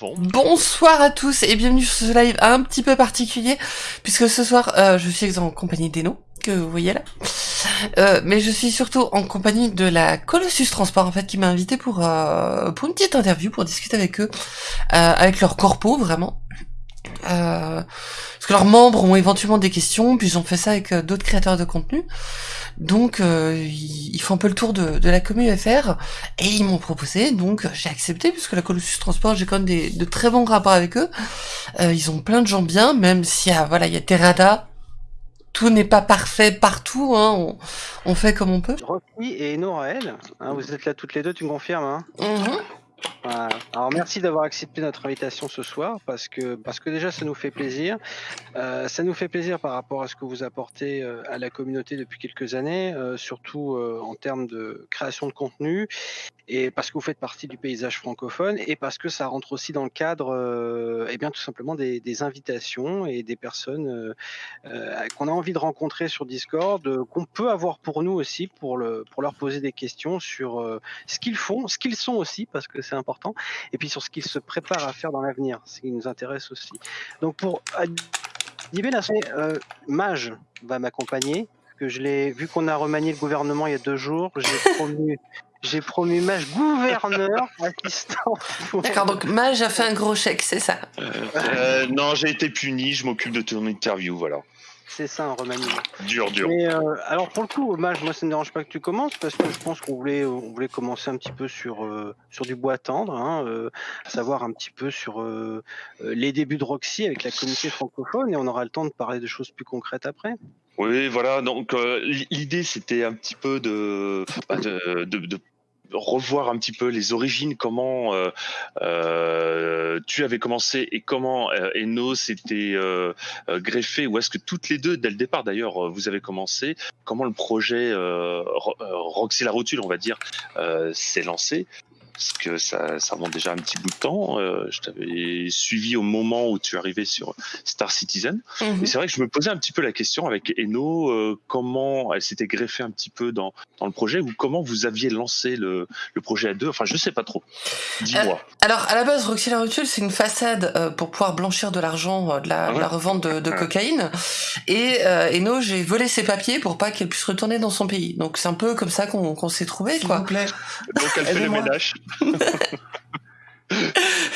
Bon. Bonsoir à tous et bienvenue sur ce live un petit peu particulier puisque ce soir euh, je suis en compagnie d'Eno que vous voyez là. Euh, mais je suis surtout en compagnie de la Colossus Transport en fait qui m'a invité pour euh, pour une petite interview pour discuter avec eux avec leur corpo vraiment. Parce que leurs membres ont éventuellement des questions puis ils ont fait ça avec d'autres créateurs de contenu donc euh, ils, font un peu le tour de, de la commune FR et ils m'ont proposé, donc j'ai accepté puisque la Colossus Transport j'ai quand même des, de très bons rapports avec eux. Euh, ils ont plein de gens bien, même s'il y a voilà il y a Terrada. Tout n'est pas parfait partout, hein. on, on, fait comme on peut. Rocky et Noraël, hein, vous êtes là toutes les deux, tu me confirmes hein Alors merci d'avoir accepté notre invitation ce soir parce que parce que déjà ça nous fait plaisir. Euh, ça nous fait plaisir par rapport à ce que vous apportez euh, à la communauté depuis quelques années, euh, surtout en termes de création de contenu et parce que vous faites partie du paysage francophone et parce que ça rentre aussi dans le cadre, et eh bien tout simplement des, des, invitations et des personnes qu'on a envie de rencontrer sur Discord, qu'on peut avoir pour nous aussi pour le pour leur poser des questions sur ce qu'ils font, ce qu'ils sont aussi parce que c'est important, et puis sur ce qu'il se prépare à faire dans l'avenir, ce qui nous intéresse aussi. Donc pour euh, Mage va m'accompagner, que je l'ai vu qu'on a remanié le gouvernement il y a deux jours, j'ai promu j'ai promu Mage gouverneur assistant. D'accord, donc Mage a fait un gros chèque, c'est ça? Euh, euh, Non, j'ai été puni, je m'occupe de ton interview, voilà. C'est ça un remaniement. Dur, dur. Mais euh, alors pour le coup, hommage, moi ça ne me dérange pas que tu commences parce que je pense qu'on voulait, on voulait commencer un petit peu sur euh, sur du bois tendre, hein, euh, savoir un petit peu sur les débuts de Roxy avec la communauté francophone et on aura le temps de parler de choses plus concrètes après. Oui, voilà. Donc l'idée c'était un petit peu de, bah, de, de revoir un petit peu les origines, comment euh, euh, tu avais commencé et comment euh, Eno s'était greffé, ou est-ce que toutes les deux, dès le départ d'ailleurs, vous avez commencé, comment le projet Roxy la rotule, on va dire, s'est lancé? Parce que ça, ça remonte déjà un petit bout de temps. Euh, je t'avais suivi au moment où tu arrivais sur Star Citizen. Mhm. Et c'est vrai que je me posais un petit peu la question avec Eno, euh, comment elle s'était greffée un petit peu dans, dans le projet ou comment vous aviez lancé le, le projet à deux. Enfin, je sais pas trop. Dis-moi. Euh, alors, à la base, Roxy la Rotule, c'est une façade euh, pour pouvoir blanchir de l'argent, de, la, la revente de, de cocaïne. Et Eno, j'ai volé ses papiers pour pas qu'elle puisse retourner dans son pays. Donc, c'est un peu comme ça qu'on s'est trouvé, quoi. Vous plaît. Donc, elle fait le ménage.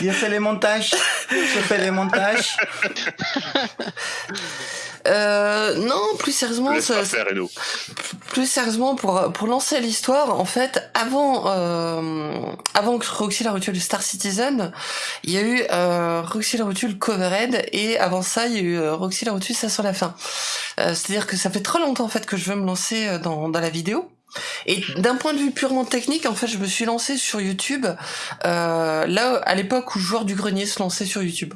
Il a fait les montages. Je fais les montages. Euh, non, plus sérieusement, ça, plus sérieusement pour pour lancer l'histoire, en fait, avant euh, avant que Roxy la rotule Star Citizen, il y a eu euh, Roxy la rotule Covered et avant ça, il y a eu euh, Roxy la rotule ça sur la fin. Euh, c'est-à-dire que ça fait trop longtemps en fait que je veux me lancer euh, dans dans la vidéo. Et d'un point de vue purement technique, en fait, je me suis lancé sur YouTube euh, là à l'époque où Joueur du Grenier se lançait sur YouTube.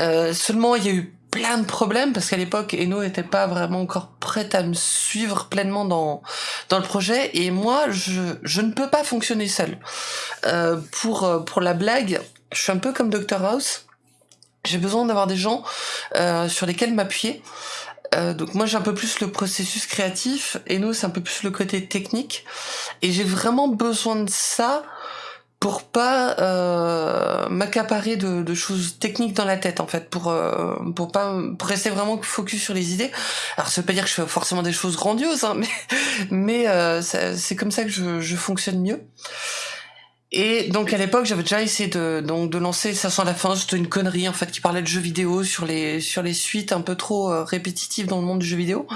Euh, seulement, il y a eu plein de problèmes parce qu'à l'époque, Eno n'était pas vraiment encore prête à me suivre pleinement dans dans le projet et moi, je ne peux pas fonctionner seul. Euh, pour pour la blague, je suis un peu comme Dr House. J'ai besoin d'avoir des gens sur lesquels m'appuyer. Euh, donc moi j'ai un peu plus le processus créatif et nous c'est un peu plus le côté technique. Et j'ai vraiment besoin de ça pour pas euh, m'accaparer de, de, choses techniques dans la tête en fait pour euh, pour pas pour rester vraiment focus sur les idées. Alors ça veut pas dire que je fais forcément des choses grandioses hein, mais mais euh, c'est comme ça que je, je fonctionne mieux et donc à l'époque, j'avais déjà essayé de donc de lancer ça sent la fin, c'était une connerie en fait qui parlait de jeux vidéo sur les sur les suites un peu trop euh, répétitives dans le monde du jeu vidéo.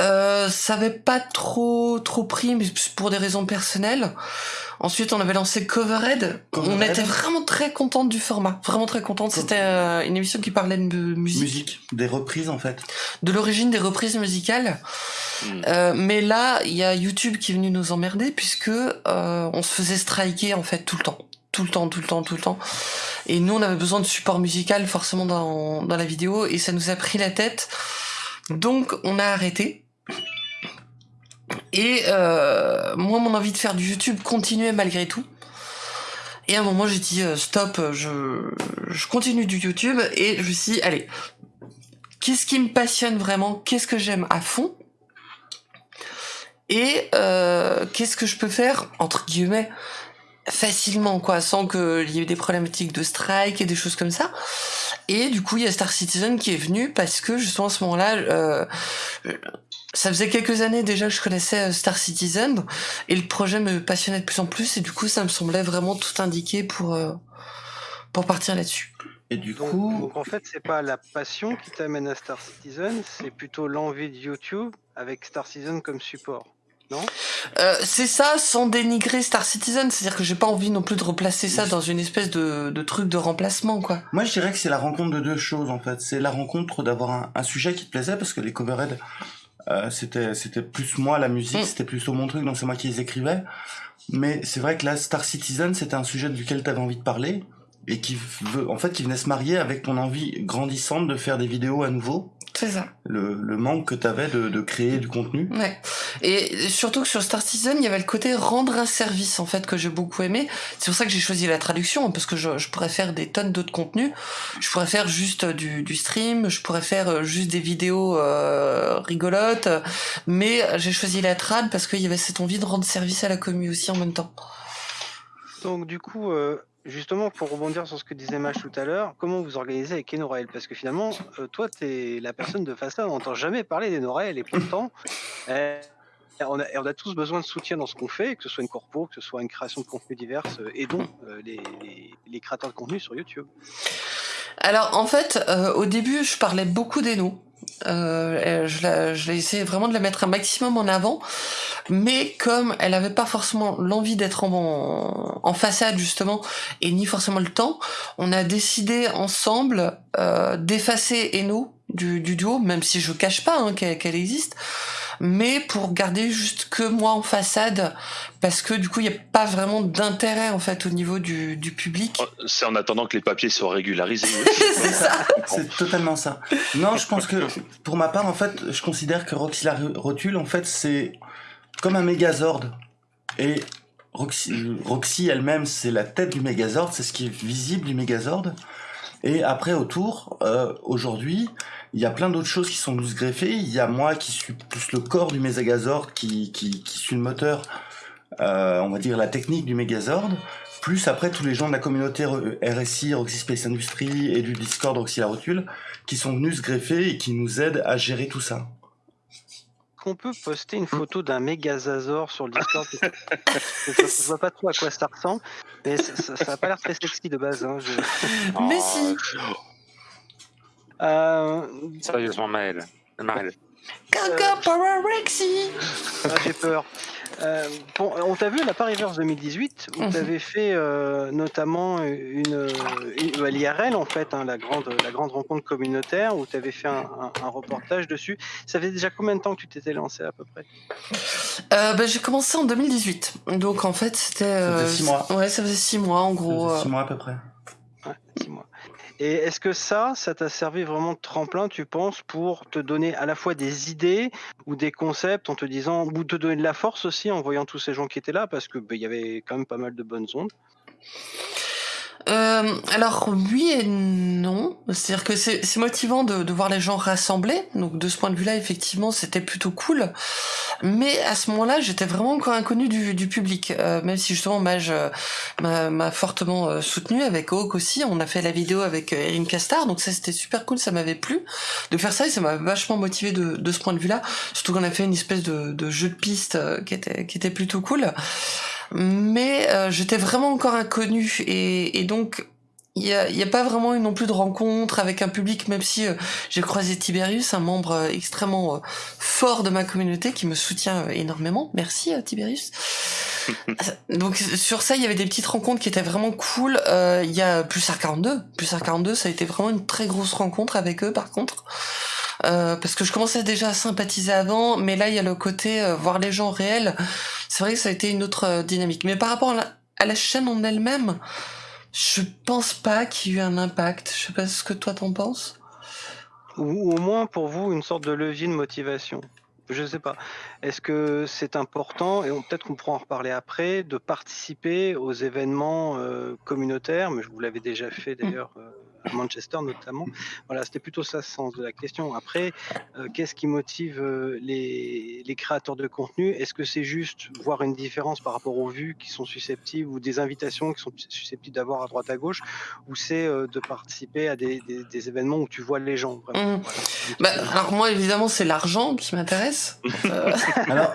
Euh, ça avait pas trop trop pris mais pour des raisons personnelles. Ensuite, on avait lancé Covered. On était vraiment très contente du format, vraiment très contente. C'était euh, une émission qui parlait de musique. Musique, des reprises en fait. De l'origine des reprises musicales. Hmm. Euh, mais là, il y a YouTube qui est venu nous emmerder puisque euh, on se faisait striker en fait tout le temps tout le temps, tout le temps, tout le temps. Et nous, on avait besoin de support musical forcément dans, dans la vidéo et ça nous a pris la tête. Donc, on a arrêté. Et euh, moi, mon envie de faire du YouTube continuait malgré tout. Et à un moment, j'ai dit euh, stop, je, continue du YouTube et je me suis dit, allez, qu'est-ce qui me passionne vraiment? Qu'est-ce que j'aime à fond? Et euh, qu'est-ce que je peux faire, entre guillemets, facilement, quoi, sans qu'il y ait des problématiques de strike et des choses comme ça. Et du coup, il y a Star Citizen qui est venu parce que justement à ce moment-là, euh, ça faisait quelques années déjà que je connaissais euh, Star Citizen et le projet me passionnait de plus en plus et du coup, ça me semblait vraiment tout indiqué pour euh, pour partir là-dessus. Et du Donc, coup, donc, en fait, c'est pas la passion qui t'amène à Star Citizen, c'est plutôt l'envie de YouTube avec Star Citizen comme support. Non? Euh, c'est ça, sans dénigrer Star Citizen, c'est-à-dire que j'ai pas envie non plus de replacer ça dans une espèce de, de truc de remplacement, quoi. moi je dirais que c'est la rencontre de deux choses en fait. C'est la rencontre d'avoir un, un sujet qui te plaisait parce que les coverheads, euh, c'était c'était plus moi la musique, Mm. c'était plutôt mon truc, donc c'est moi qui les écrivais. Mais c'est vrai que là, Star Citizen, c'était un sujet duquel tu avais envie de parler et qui veut, en fait, qui venait se marier avec ton envie grandissante de faire des vidéos à nouveau. C'est ça. Le, le manque que tu avais de, de créer du contenu. Ouais. Et surtout que sur Star Citizen, il y avait le côté rendre un service, en fait, que j'ai beaucoup aimé. C'est pour ça que j'ai choisi la traduction, parce que je, je pourrais faire des tonnes d'autres contenus. Je pourrais faire juste du, du stream, je pourrais faire euh, juste des vidéos euh, rigolotes, mais j'ai choisi la trad parce qu'il y avait cette envie de rendre service à la commu aussi en même temps. Donc du coup, euh, justement, pour rebondir sur ce que disait Mach tout à l'heure, comment vous organisez avec Enorael Parce que finalement, euh, toi, tu es la personne de à, on n'entend jamais parler d'Enorael et pourtant, euh, on, a, tous besoin de soutien dans ce qu'on fait, que ce soit une corpo, que ce soit une création de contenu diverses, euh, aidons euh, les, les, créateurs de contenu sur YouTube. Alors en fait, au début, je parlais beaucoup d'Eno. Euh, je, la, je l'ai essayé vraiment de la mettre un maximum en avant, mais comme elle avait pas forcément l'envie d'être en, en façade justement, et ni forcément le temps, on a décidé ensemble euh, d'effacer Eno du, du duo, même si je cache pas hein, qu'elle existe, mais pour garder juste que moi en façade, parce que du coup il n'y a pas vraiment d'intérêt en fait au niveau du, du public. C'est en attendant que les papiers soient régularisés. C'est ça. C'est totalement ça. Non, je pense que pour ma part, en fait, je considère que Roxy la Rotule, en fait, c'est comme un Megazord. Et Roxy, Roxy elle-même, c'est la tête du Megazord, c'est ce qui est visible du Megazord. Et après, autour, euh, aujourd'hui, il y a plein d'autres choses qui sont venues se greffer. Il y a moi qui suis plus le corps du Megazord, qui, qui, qui suis le moteur, euh, on va dire la technique du Megazord. Plus après tous les gens de la communauté RSI, Roxy Space Industry et du Discord Roxy la Rotule, qui sont venus se greffer et qui nous aident à gérer tout ça. Qu'on peut poster une photo d'un Megazazor sur le Discord je, je vois pas trop à quoi ça ressemble, mais ça, ça a pas l'air très sexy de base. Hein, je... Mais si. Euh, Sérieusement, Maël. Maël. Gaga Power Rexy ah, J'ai peur. Euh, bon, on t'a vu à la Paris-Verse 2018 où tu avais fait euh, notamment une, une à l'IRL en fait, hein, la grande la grande rencontre communautaire où tu avais fait un, un- un reportage dessus. Ça fait déjà combien de temps que tu t'étais lancé à peu près? Euh, bah, J'ai commencé en 2018. Donc en fait, c'était. Ça faisait six mois. Ouais, ça faisait six mois en gros. Ça six mois à peu près. Ouais, six mois. Et est-ce que ça, ça t'a servi vraiment de tremplin, tu penses, pour te donner à la fois des idées ou des concepts en te disant, ou te donner de la force aussi en voyant tous ces gens qui étaient là, parce que bah, il y avait quand même pas mal de bonnes ondes? Euh, alors oui et non. C'est-à-dire que c'est motivant de, voir les gens rassemblés. Donc de ce point de vue-là, effectivement, c'était plutôt cool. Mais à ce moment-là, j'étais vraiment encore inconnue du, public. Euh, même si justement Mage euh, m'a fortement euh, soutenu avec Hawk aussi. On a fait la vidéo avec Erin Castar. Donc ça, c'était super cool. Ça m'avait plu de faire ça et ça m'a vachement motivé de, de ce point de vue-là. Surtout qu'on a fait une espèce de, de jeu de piste qui était qui était plutôt cool mais euh, j'étais vraiment encore inconnue et, et donc il y a, y a pas vraiment eu non plus de rencontre avec un public, même si euh, j'ai croisé Tiberius, un membre euh, extrêmement euh, fort de ma communauté qui me soutient euh, énormément. Merci euh, Tiberius. Donc sur ça, il y avait des petites rencontres qui étaient vraiment cool. Euh, Il y a plus R42, plus R42, ça a été vraiment une très grosse rencontre avec eux par contre. Euh, parce que je commençais déjà à sympathiser avant, mais là il y a le côté euh, voir les gens réels. C'est vrai que ça a été une autre euh, dynamique. Mais par rapport à la, à la chaîne en elle-même, je pense pas qu'il y ait eu un impact. Je sais pas ce que toi t'en penses. Ou, au moins pour vous, une sorte de levier de motivation. Je sais pas. Est-ce que c'est important, et peut-être qu'on pourra en reparler après, de participer aux événements euh, communautaires, mais je vous l'avez déjà fait d'ailleurs euh, à Manchester notamment. Voilà, c'était plutôt ça le sens de la question. Après, euh, qu'est-ce qui motive euh, les, les créateurs de contenu? Est-ce que c'est juste voir une différence par rapport aux vues qui sont susceptibles ou des invitations qui sont susceptibles d'avoir à droite à gauche, ou c'est euh, de participer à des, des, des, événements où tu vois les gens vraiment, Mmh. Bah, alors moi évidemment c'est l'argent qui m'intéresse. Euh, Alors,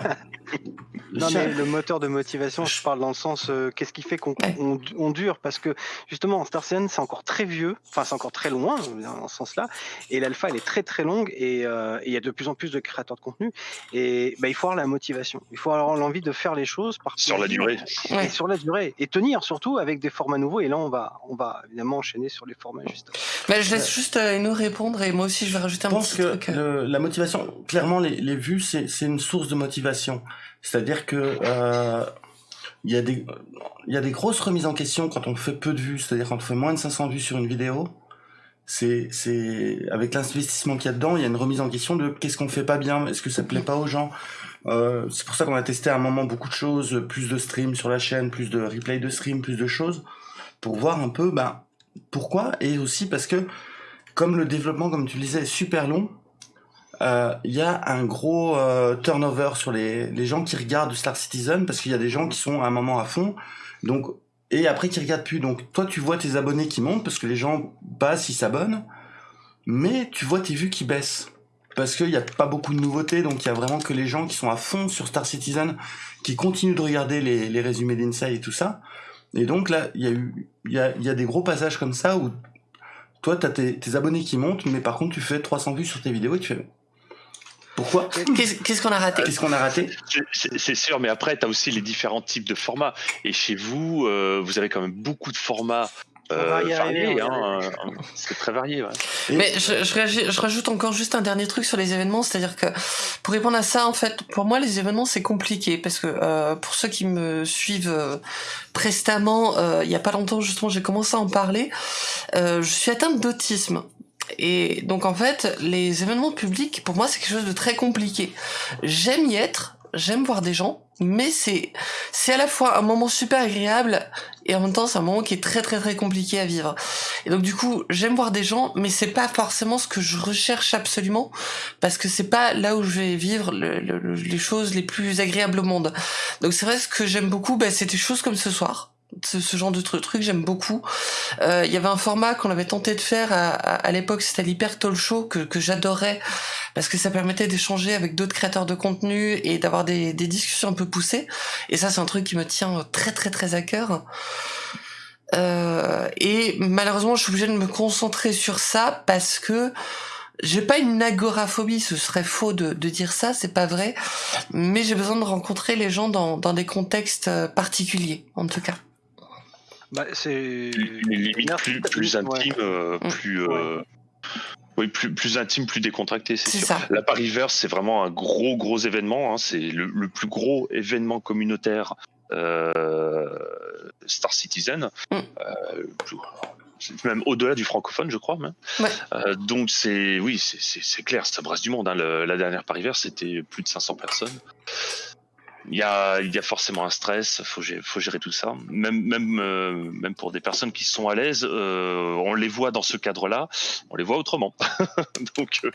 Non, mais le moteur de motivation, je parle dans le sens, euh, qu'est-ce qui fait qu'on Ouais. on, on dure? Parce que justement, Star Citizen, c'est encore très vieux, enfin, c'est encore très loin dans ce sens-là, et l'alpha, elle est très très longue, et euh, et il y a de plus en plus de créateurs de contenu, et bah, il faut avoir la motivation, il faut avoir l'envie de faire les choses par Sur la durée. et Ouais. sur la durée, et tenir surtout avec des formats nouveaux, et là, on va, on va évidemment enchaîner sur les formats juste après. bah, je laisse juste euh, nous répondre et moi aussi je vais rajouter un petit truc. euh. le- la motivation, clairement, les, les vues, c'est c'est une source de motivation. C'est-à-dire que euh, il y a des il y a des grosses remises en question quand on fait peu de vues, c'est-à-dire quand on fait moins de 500 vues sur une vidéo. C'est avec l'investissement qu'il y a dedans, il y a une remise en question de qu'est-ce qu'on fait pas bien, est-ce que ça plaît pas aux gens. Euh, c'est pour ça qu'on a testé à un moment beaucoup de choses, plus de streams sur la chaîne, plus de replay de stream, plus de choses, pour voir un peu ben, pourquoi, et aussi parce que comme le développement, comme tu le disais, est super long, il y a un gros euh, turnover sur les, les gens qui regardent Star Citizen parce qu'il y a des gens qui sont à un moment à fond, donc et après qui regardent plus. Donc toi, tu vois tes abonnés qui montent parce que les gens passent, ils s'abonnent, mais tu vois tes vues qui baissent parce qu'il n'y a pas beaucoup de nouveautés, donc il y a vraiment que les gens qui sont à fond sur Star Citizen qui continuent de regarder les, les résumés d'Inside et tout ça. Et donc là, il y a eu, il y a, y a des gros passages comme ça où toi, t'as tes, tes abonnés qui montent, mais par contre, tu fais 300 vues sur tes vidéos et tu fais pourquoi Qu'est-ce qu'est-ce qu'on a raté? Qu'est-ce qu'on a raté? C'est- sûr, mais après, tu as aussi les différents types de formats. Et chez vous, euh, vous avez quand même beaucoup de formats On va y arriver, variés. on va y hein, euh, C'est très varié. ouais. Mais je, je, réagis- je rajoute encore juste un dernier truc sur les événements, c'est-à-dire que pour répondre à ça, en fait, pour moi, les événements c'est compliqué parce que euh, pour ceux qui me suivent euh, prestamment, euh, il y a pas longtemps justement, j'ai commencé à en parler. Euh, je suis atteinte d'autisme. Et donc en fait, les événements publics, pour moi, c'est quelque chose de très compliqué. J'aime y être, j'aime voir des gens, mais c'est c'est à la fois un moment super agréable et en même temps c'est un moment qui est très très très compliqué à vivre. Et donc du coup, j'aime voir des gens, mais c'est pas forcément ce que je recherche absolument, parce que c'est pas là où je vais vivre le- le- le- les choses les plus agréables au monde. Donc c'est vrai ce que j'aime beaucoup, bah, c'est des choses comme ce soir. Ce, ce genre de truc, j'aime beaucoup. Euh, Il y avait un format qu'on avait tenté de faire à, à, à l'époque, c'était l'Hyper Talk Show que, que j'adorais parce que ça permettait d'échanger avec d'autres créateurs de contenu et d'avoir des, des discussions un peu poussées. Et ça, c'est un truc qui me tient très très très à cœur. Euh, et malheureusement, je suis obligée de me concentrer sur ça parce que j'ai pas une agoraphobie, ce serait faux de, de dire ça, c'est pas vrai. Mais j'ai besoin de rencontrer les gens dans, dans des contextes euh, particuliers, en tout cas. Bah, c'est Les limites Merci. plus, plus Ouais. intimes, euh, Mm. plus. euh, Oui, plus, plus intime, plus décontracté, c'est sûr. ça. La Paris-Verse, c'est vraiment un gros, gros événement. hein. C'est le, le plus gros événement communautaire euh, Star Citizen. Mm. Euh, plus- même au-delà du francophone, je crois. Même. Ouais. Euh, donc, c'est oui, c'est- clair, ça brasse du monde. hein. Le- la dernière Paris-Verse, c'était plus de 500 personnes. Il y a, il y a forcément un stress, faut gérer, faut gérer tout ça. Même, même, euh, même pour des personnes qui sont à l'aise, euh, on les voit dans ce cadre-là, on les voit autrement. Donc, euh,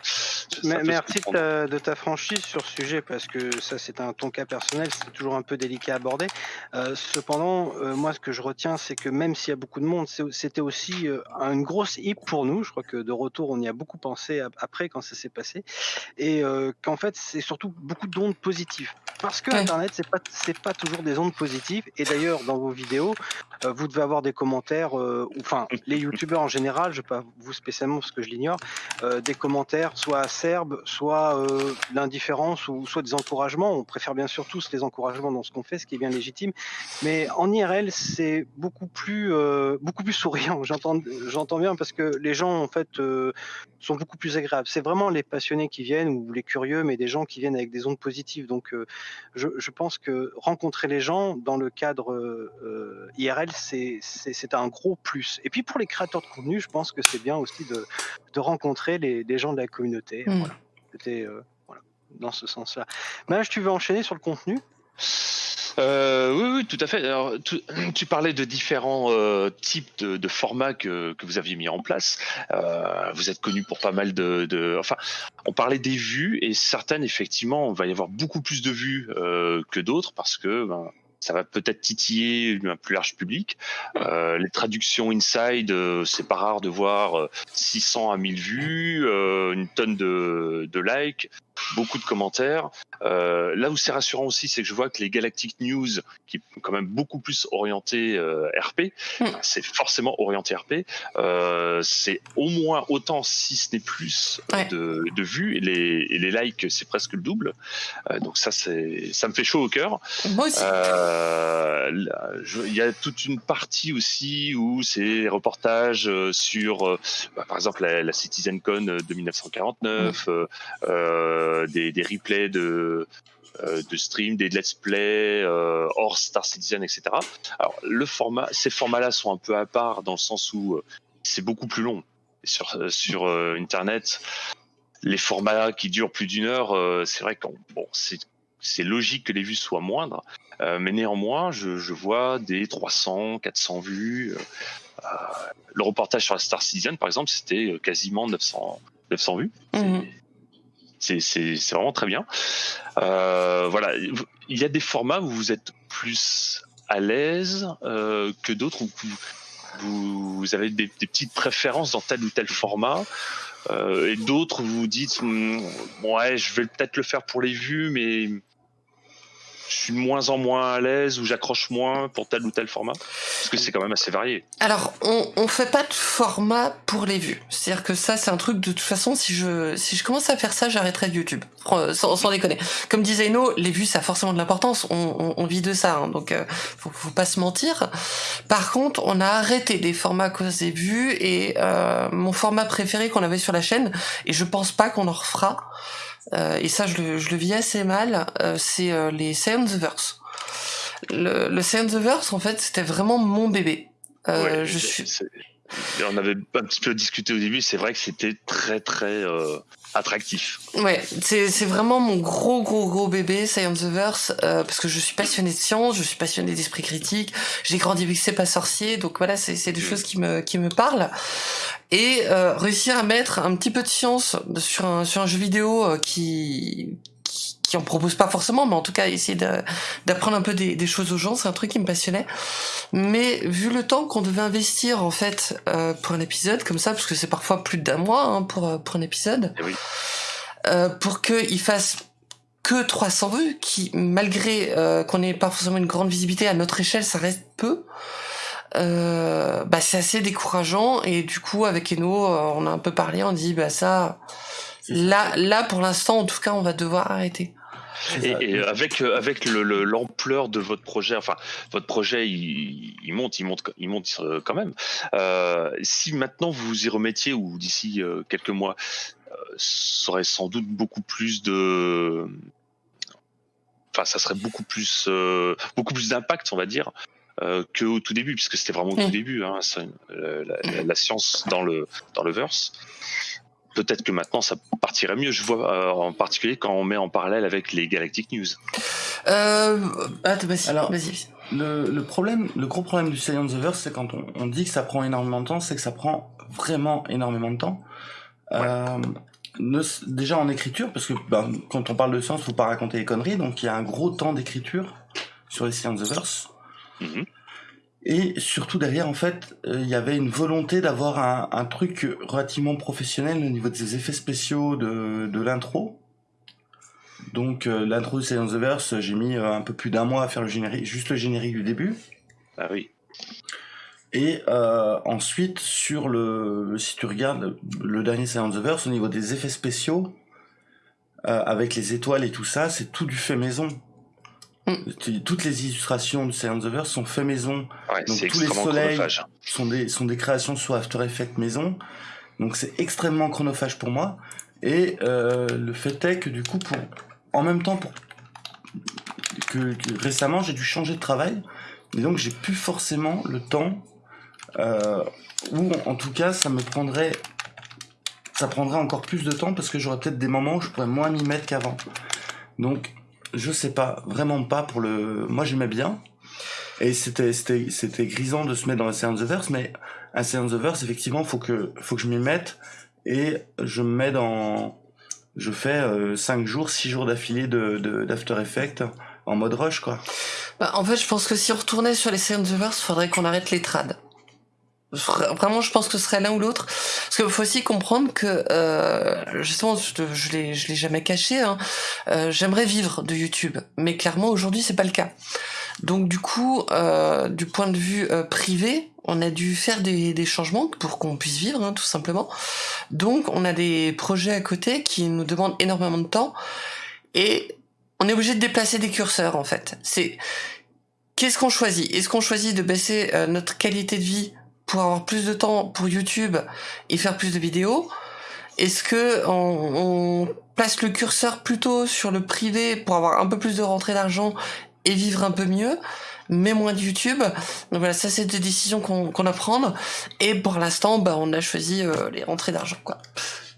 Mais- Merci de ta, de ta franchise sur ce sujet parce que ça c'est un ton cas personnel, c'est toujours un peu délicat à aborder. Euh, cependant, euh, moi ce que je retiens c'est que même s'il y a beaucoup de monde, c'était aussi euh, une grosse hip pour nous. Je crois que de retour on y a beaucoup pensé ap- après quand ça s'est passé et euh, qu'en fait c'est surtout beaucoup d'ondes positives parce que Ouais. Internet c'est pas pas toujours des ondes positives et d'ailleurs dans vos vidéos euh, vous devez avoir des commentaires, euh, enfin les youtubeurs en général, je pas vous spécialement parce que je l'ignore, euh, des commentaires soit acerbes, soit l'indifférence ou soit des encouragements. On préfère bien sûr tous les encouragements dans ce qu'on fait, ce qui est bien légitime. Mais en IRL, c'est beaucoup plus beaucoup plus souriant. J'entends bien parce que les gens en fait sont beaucoup plus agréables. C'est vraiment les passionnés qui viennent ou les curieux, mais des gens qui viennent avec des ondes positives. Donc je, je pense que rencontrer les gens dans le cadre euh, IRL, c'est un gros plus. Et puis pour les créateurs de contenu, je pense que c'est bien aussi de, de rencontrer les, les gens de la communauté. Mm. Voilà. C'était euh, voilà, dans ce sens-là. Mage, tu veux enchaîner sur le contenu? Euh, oui, tout à fait. Alors, tu, parlais de différents euh, types de, formats que, vous aviez mis en place. Euh, vous êtes connu pour pas mal de, Enfin, on parlait des vues et certaines, effectivement, on va y avoir beaucoup plus de vues que d'autres parce que ben, ça va peut-être titiller un plus large public. Les traductions inside, c'est pas rare de voir euh, 600 à 1000 vues, une tonne de likes, beaucoup de commentaires. Euh, là où c'est rassurant aussi, c'est que je vois que les Galactic News, qui est quand même beaucoup plus orienté euh, RP, Mm. c'est forcément orienté RP, euh, c'est au moins autant, si ce n'est plus, Ouais. de, de vues. Et les, et les likes, c'est presque le double. Euh, donc ça, c'est, ça me fait chaud au cœur. Moi aussi. Euh, Il y a toute une partie aussi où c'est les reportages euh, sur, bah, par exemple, la, la CitizenCon de 1949, euh, euh, des, des replays de, euh, de stream, des let's play euh, hors Star Citizen, etc. Alors, le format, ces formats-là sont un peu à part dans le sens où euh, c'est beaucoup plus long. Sur, euh, sur euh, Internet, les formats qui durent plus d'une heure, euh, c'est vrai que bon, c'est logique que les vues soient moindres, euh, mais néanmoins, je, je vois des 300, 400 vues. euh, euh, le reportage sur la Star Citizen, par exemple, c'était euh, quasiment 900, 900 vues. Mhm. C'est vraiment très bien. Euh, voilà, il y a des formats où vous êtes plus à l'aise euh, que d'autres, où vous, avez des, petites préférences dans tel ou tel format. euh, et d'autres, vous vous dites, Hmm, ouais, je vais peut-être le faire pour les vues, mais je suis moins en moins à l'aise ou j'accroche moins pour tel ou tel format? Parce que c'est quand même assez varié. Alors, on, on fait pas de format pour les vues. C'est-à-dire que ça, c'est un truc de toute façon, si je, si je commence à faire ça, j'arrêterai YouTube. Sans, déconner. Comme disait Eno, les vues, ça a forcément de l'importance. On, vit de ça, hein, donc euh, faut, faut pas se mentir. Par contre, on a arrêté des formats à cause des vues et euh, mon format préféré qu'on avait sur la chaîne, et je pense pas qu'on en refera, et ça, je le, je le vis assez mal, euh, c'est euh, les Science Verse. Le, le Science Verse, en fait, c'était vraiment mon bébé. Euh, Ouais, je suis On avait un petit peu discuté au début, c'est vrai que c'était très très euh, attractif. Ouais, c'est vraiment mon gros gros gros bébé Science the Verse euh, parce que je suis passionnée de science, je suis passionnée d'esprit critique, j'ai grandi avec C'est pas sorcier, donc voilà, c'est des choses qui me qui me parlent. Et euh, réussir à mettre un petit peu de science sur un sur un jeu vidéo qui qui, en propose pas forcément, mais en tout cas essayer d'apprendre un peu des, des choses aux gens, c'est un truc qui me passionnait. Mais vu le temps qu'on devait investir en fait euh, pour un épisode comme ça, parce que c'est parfois plus d'un mois hein, pour euh, pour un épisode, Eh oui. euh, pour qu'il fasse que 300 vues, qui malgré euh, qu'on n'ait pas forcément une grande visibilité à notre échelle, ça reste peu. Euh, bah c'est assez décourageant et du coup avec Eno euh, on a un peu parlé on dit bah ça. Là là pour l'instant en tout cas on va devoir arrêter Et, avec euh, avec le- le- l'ampleur de votre projet, enfin votre projet, il, il monte, il monte, il monte euh, quand même. Euh, si maintenant vous vous y remettiez ou d'ici euh, quelques mois, euh, ça aurait sans doute beaucoup plus de, enfin ça serait beaucoup plus, euh, beaucoup plus d'impact, on va dire. Euh, que au tout début, puisque c'était vraiment au Mm. tout début, hein, ça, euh, la, la- la science dans le dans le verse. Peut-être que maintenant ça partirait mieux. Je vois euh, en particulier quand on met en parallèle avec les Galactic News. euh, vas-y Alors- vas-y Le, le problème, le gros problème du Science the Verse, c'est quand on, on dit que ça prend énormément de temps, c'est que ça prend vraiment énormément de temps. Euh, ne- déjà en écriture, parce que ben, quand on parle de science, faut pas raconter les conneries, donc il y a un gros temps d'écriture sur les Science the Verse. Et surtout derrière, en fait, euh, il y avait une volonté d'avoir un, un truc relativement professionnel au niveau des effets spéciaux de, de l'intro. Donc euh, l'intro de Science the Verse, j'ai mis euh, un peu plus d'un mois à faire le générique, juste le générique du début. Ah oui. Et euh, ensuite, sur le, si tu regardes le dernier Silent the Verse, au niveau des effets spéciaux, avec les étoiles et tout ça, c'est tout du fait maison. Mm. Toutes les illustrations de Silent the Verse sont fait maison, Ouais, Donc, tous les soleils- chronophage. sont des, sont des créations sur After Effects maison. Donc c'est extrêmement chronophage pour moi. Et euh, le fait est que du coup, pour, en même temps, pour, que, que récemment, j'ai dû changer de travail. Et donc j'ai plus forcément le temps, euh, ou en tout cas, ça me prendrait, ça prendrait encore plus de temps parce que j'aurais peut-être des moments où je pourrais moins m'y mettre qu'avant. Donc Je sais pas, vraiment pas pour le. Moi j'aimais bien. Et c'était c'était c'était grisant de se mettre dans un the Verse, mais un the Verse effectivement faut que faut que je m'y mette et je me mets dans je fais 5 euh, jours, 6 jours d'affilée de d'After Effects en mode rush quoi. Bah, en fait, je pense que si on retournait sur les the Verse, faudrait qu'on arrête les trades. Vraiment, je pense que ce serait l'un ou l'autre. Parce qu'il faut aussi comprendre que, euh, justement, je, l'ai, je l'ai jamais caché. Hein, euh, j'aimerais vivre de YouTube, mais clairement aujourd'hui c'est pas le cas. Donc du coup, euh, du point de vue euh, privé, on a dû faire des, des changements pour qu'on puisse vivre, hein, tout simplement. Donc on a des projets à côté qui nous demandent énormément de temps et on est obligé de déplacer des curseurs en fait. C'est qu'est-ce qu'on choisit? Est-ce qu'on choisit de baisser euh, notre qualité de vie pour avoir plus de temps pour YouTube et faire plus de vidéos Est-ce que on, place le curseur plutôt sur le privé pour avoir un peu plus de rentrée d'argent et vivre un peu mieux mais moins de YouTube? Donc voilà, ça c'est des décisions qu'on qu'on a prendre. Et pour l'instant, bah, on a choisi euh, les rentrées d'argent, quoi.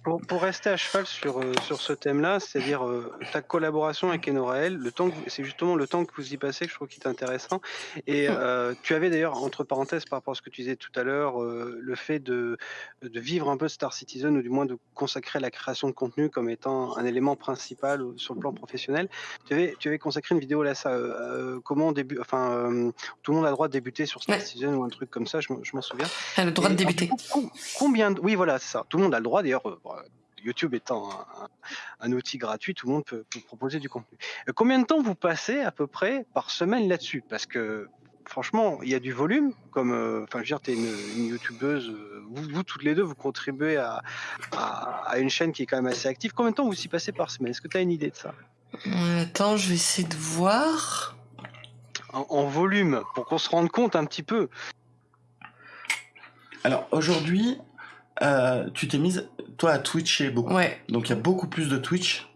Pour, pour, rester à cheval sur, euh, sur ce thème-là, c'est-à-dire euh, ta collaboration avec Enorael, le temps c'est justement le temps que vous y passez que je trouve qui est intéressant. Et hum. euh, tu avais d'ailleurs, entre parenthèses, par rapport à ce que tu disais tout à l'heure, le fait de, de vivre un peu Star Citizen, ou du moins de consacrer la création de contenu comme étant un élément principal sur le plan professionnel. Tu avais, tu avais consacré une vidéo là, ça, comment début, enfin, tout le monde a le droit de débuter sur Star ouais. Citizen ou un truc comme ça, je, je m'en souviens. a le droit Et, de débuter. Coup, combien, oui, voilà, c'est ça. Tout le monde a le droit d'ailleurs YouTube étant un, un, outil gratuit, tout le monde peut, peut, proposer du contenu. Euh, combien de temps vous passez à peu près par semaine là-dessus? Parce que franchement, il y a du volume. Comme, euh, enfin, je veux dire, tu es une, une youtubeuse. Euh, vous, vous, toutes les deux, vous contribuez à, à, à, une chaîne qui est quand même assez active. Combien de temps vous y passez par semaine? Est-ce que tu as une idée de ça? Attends, je vais essayer de voir. En, en volume, pour qu'on se rende compte un petit peu. Alors aujourd'hui, euh, tu t'es mise, toi, à Twitcher beaucoup. Ouais. Donc il y a beaucoup plus de Twitch.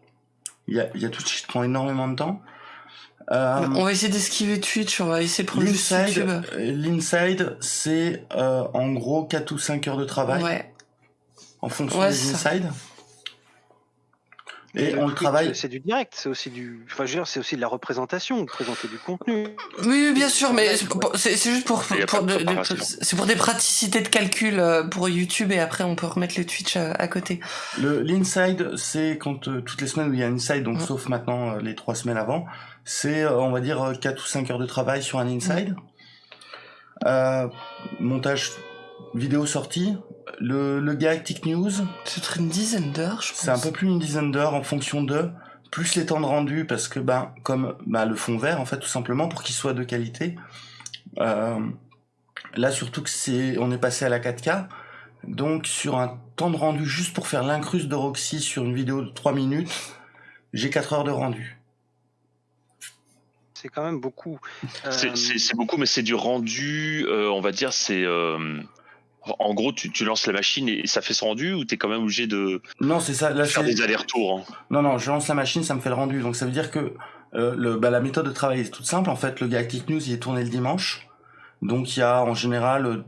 Il y a, il y a Twitch qui te prend énormément de temps. Euh, on va essayer d'esquiver Twitch, on va essayer de prendre YouTube. L'inside, c'est euh, en gros 4 ou 5 heures de travail. Ouais. En fonction ouais, des inside. Et on le travaille. C'est du direct, c'est aussi du. Enfin, je veux dire, c'est aussi de la représentation, présenter du contenu. Oui, bien sûr, mais c'est juste pour. pour c'est pour des praticités de calcul euh, pour YouTube et après on peut remettre le Twitch à, à côté. Le l'inside, c'est quand euh, toutes les semaines où il y a un inside, donc sauf maintenant euh, les trois semaines avant, c'est euh, on va dire 4 ou 5 heures de travail sur un inside. Mmh. montage vidéo sortie, le, le Galactic News. C'est une dizaine d'heures, je pense. C'est un peu plus d'une dizaine d'heures en fonction de plus les temps de rendu parce que ben comme ben, le fond vert en fait tout simplement pour qu'il soit de qualité. Euh, là surtout que c'est on est passé à la 4K donc sur un temps de rendu juste pour faire l'incruste de Roxy sur une vidéo de 3 minutes, j'ai 4 heures de rendu c'est quand même beaucoup. Euh... C'est beaucoup, mais c'est du rendu, euh, on va dire, c'est euh, en gros, tu, tu, lances la machine et ça fait son rendu ou tu es quand même obligé de non, c'est ça, là, faire des allers-retours hein. Non, non, je lance la machine, ça me fait le rendu. Donc ça veut dire que euh, le, bah, la méthode de travail est toute simple. En fait, le Galactic News, il est tourné le dimanche. Donc il y a en général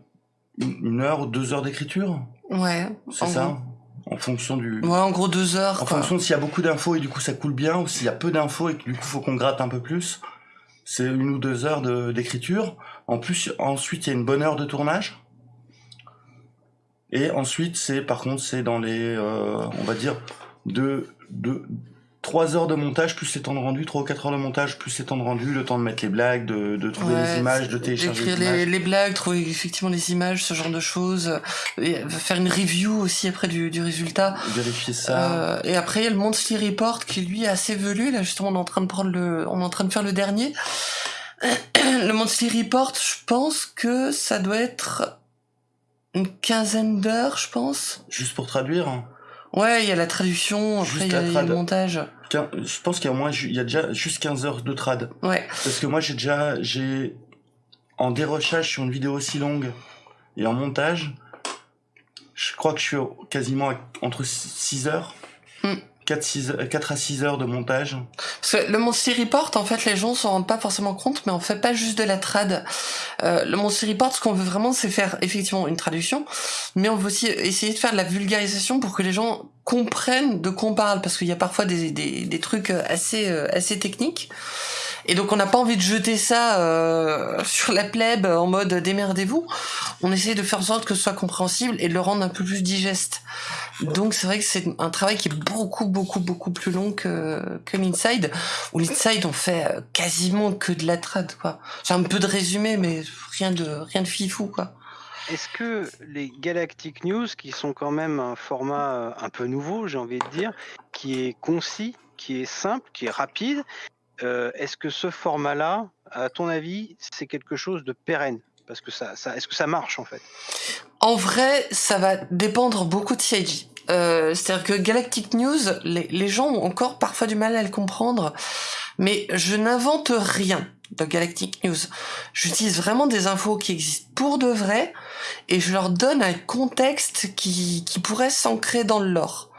une heure ou deux heures d'écriture. Ouais. C'est ça gros. En fonction du. Ouais, en gros deux heures. En quoi. fonction s'il y a beaucoup d'infos et du coup ça coule bien ou s'il y a peu d'infos et que du coup faut qu'on gratte un peu plus. C'est une ou deux heures d'écriture. En plus, ensuite il y a une bonne heure de tournage. Et ensuite, c'est par contre, c'est dans les, euh, on va dire, de, de 3 heures de montage, plus les temps de rendu, 3 ou 4 heures de montage, plus les temps de rendu, le temps de mettre les blagues, de, de trouver ouais, les images, de télécharger les, les, les, blagues, trouver effectivement les images, ce genre de choses, et faire une review aussi après du, du résultat. Vérifier ça. Euh, et après, il y a le Monthly Report qui lui est assez velu, là justement on est en train de prendre le, on est en train de faire le dernier. le Monthly Report, je pense que ça doit être une quinzaine d'heures, je pense. Juste pour traduire Ouais, il y a la traduction, après il y, a le montage. Je pense qu'il y a au moins, il y a déjà juste 15 heures de trad. Ouais. Parce que moi, j'ai déjà, j'ai, en dérochage sur une vidéo aussi longue et en montage, je crois que je suis quasiment entre 6 heures. Mm. 4, 4 à 6 heures de montage. Parce que le Monster Report, en fait, les gens s'en rendent pas forcément compte, mais on fait pas juste de la trad. Euh, le Monster Report, ce qu'on veut vraiment, c'est faire effectivement une traduction, mais on veut aussi essayer de faire de la vulgarisation pour que les gens comprennent de quoi on parle, parce qu'il y a parfois des, des, des trucs assez, euh, assez techniques. Et donc on n'a pas envie de jeter ça euh, sur la plèbe en mode démerdez-vous. On essaie de faire en sorte que ce soit compréhensible et de le rendre un peu plus digeste. Donc c'est vrai que c'est un travail qui est beaucoup beaucoup beaucoup plus long que que l'inside. Où l'inside on fait euh, quasiment que de la trad quoi. J'ai un peu de résumé mais rien de rien de fifou quoi. Est-ce que les Galactic News, qui sont quand même un format euh, un peu nouveau, j'ai envie de dire, qui est concis, qui est simple, qui est rapide, euh, est-ce que ce format-là, à ton avis, c'est quelque chose de pérenne? Parce que ça, est-ce que ça marche en fait? En vrai, ça va dépendre beaucoup de CIG. Euh, C'est-à-dire que Galactic News, les, les, gens ont encore parfois du mal à le comprendre, mais je n'invente rien dans Galactic News. J'utilise vraiment des infos qui existent pour de vrai, et je leur donne un contexte qui, qui pourrait s'ancrer dans le lore.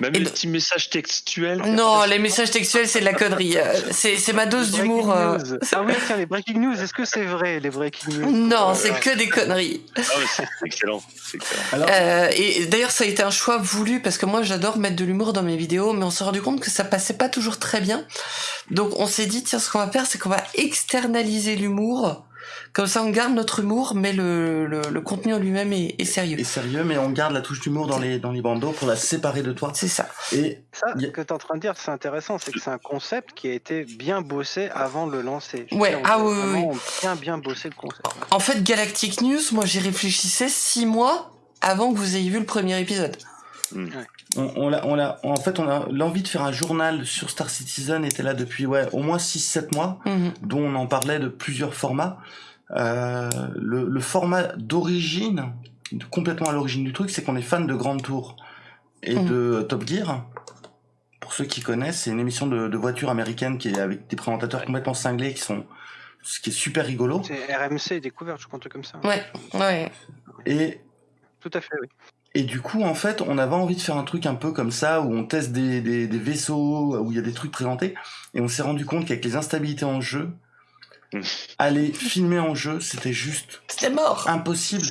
Même les petits messages textuels. Non, les messages textuels, c'est de la connerie. Euh, c'est ma dose d'humour. Euh... Ah oui, tiens, les breaking news, est-ce que c'est vrai, les breaking news? Non, c'est que des conneries. Ah, c'est excellent. excellent. Alors... Euh, et d'ailleurs, ça a été un choix voulu parce que moi, j'adore mettre de l'humour dans mes vidéos, mais on s'est rendu compte que ça passait pas toujours très bien. Donc, on s'est dit, tiens, ce qu'on va faire, c'est qu'on va externaliser l'humour comme ça, on garde notre humour, mais le, le, le contenu en lui-même est, est, sérieux. Est sérieux, mais on garde la touche d'humour dans les, dans les bandeaux pour la séparer de toi. C'est ça. Et ça, ce que tu es en train de dire, c'est intéressant, c'est que c'est un concept qui a été bien bossé avant de le lancer. Je ouais, ah oui, oui. bien, bien bossé le concept. En fait, Galactic News, moi j'y réfléchissais six mois avant que vous ayez vu le premier épisode. Mmh. Ouais. On, on, a, on a, en fait, on a l'envie de faire un journal sur Star Citizen était là depuis ouais, au moins 6-7 mois, mmh. dont on en parlait de plusieurs formats. Euh, le, le, format d'origine, complètement à l'origine du truc, c'est qu'on est fan de Grand Tour et mmh. de Top Gear. Pour ceux qui connaissent, c'est une émission de, de voitures américaines qui est avec des présentateurs complètement cinglés qui sont, ce qui est super rigolo. C'est RMC découverte, je truc comme ça. Ouais, ouais. Et tout à fait, oui. Et du coup, en fait, on avait envie de faire un truc un peu comme ça, où on teste des, des, des vaisseaux, où il y a des trucs présentés, et on s'est rendu compte qu'avec les instabilités en jeu, aller filmer en jeu, c'était juste c'était mort. impossible.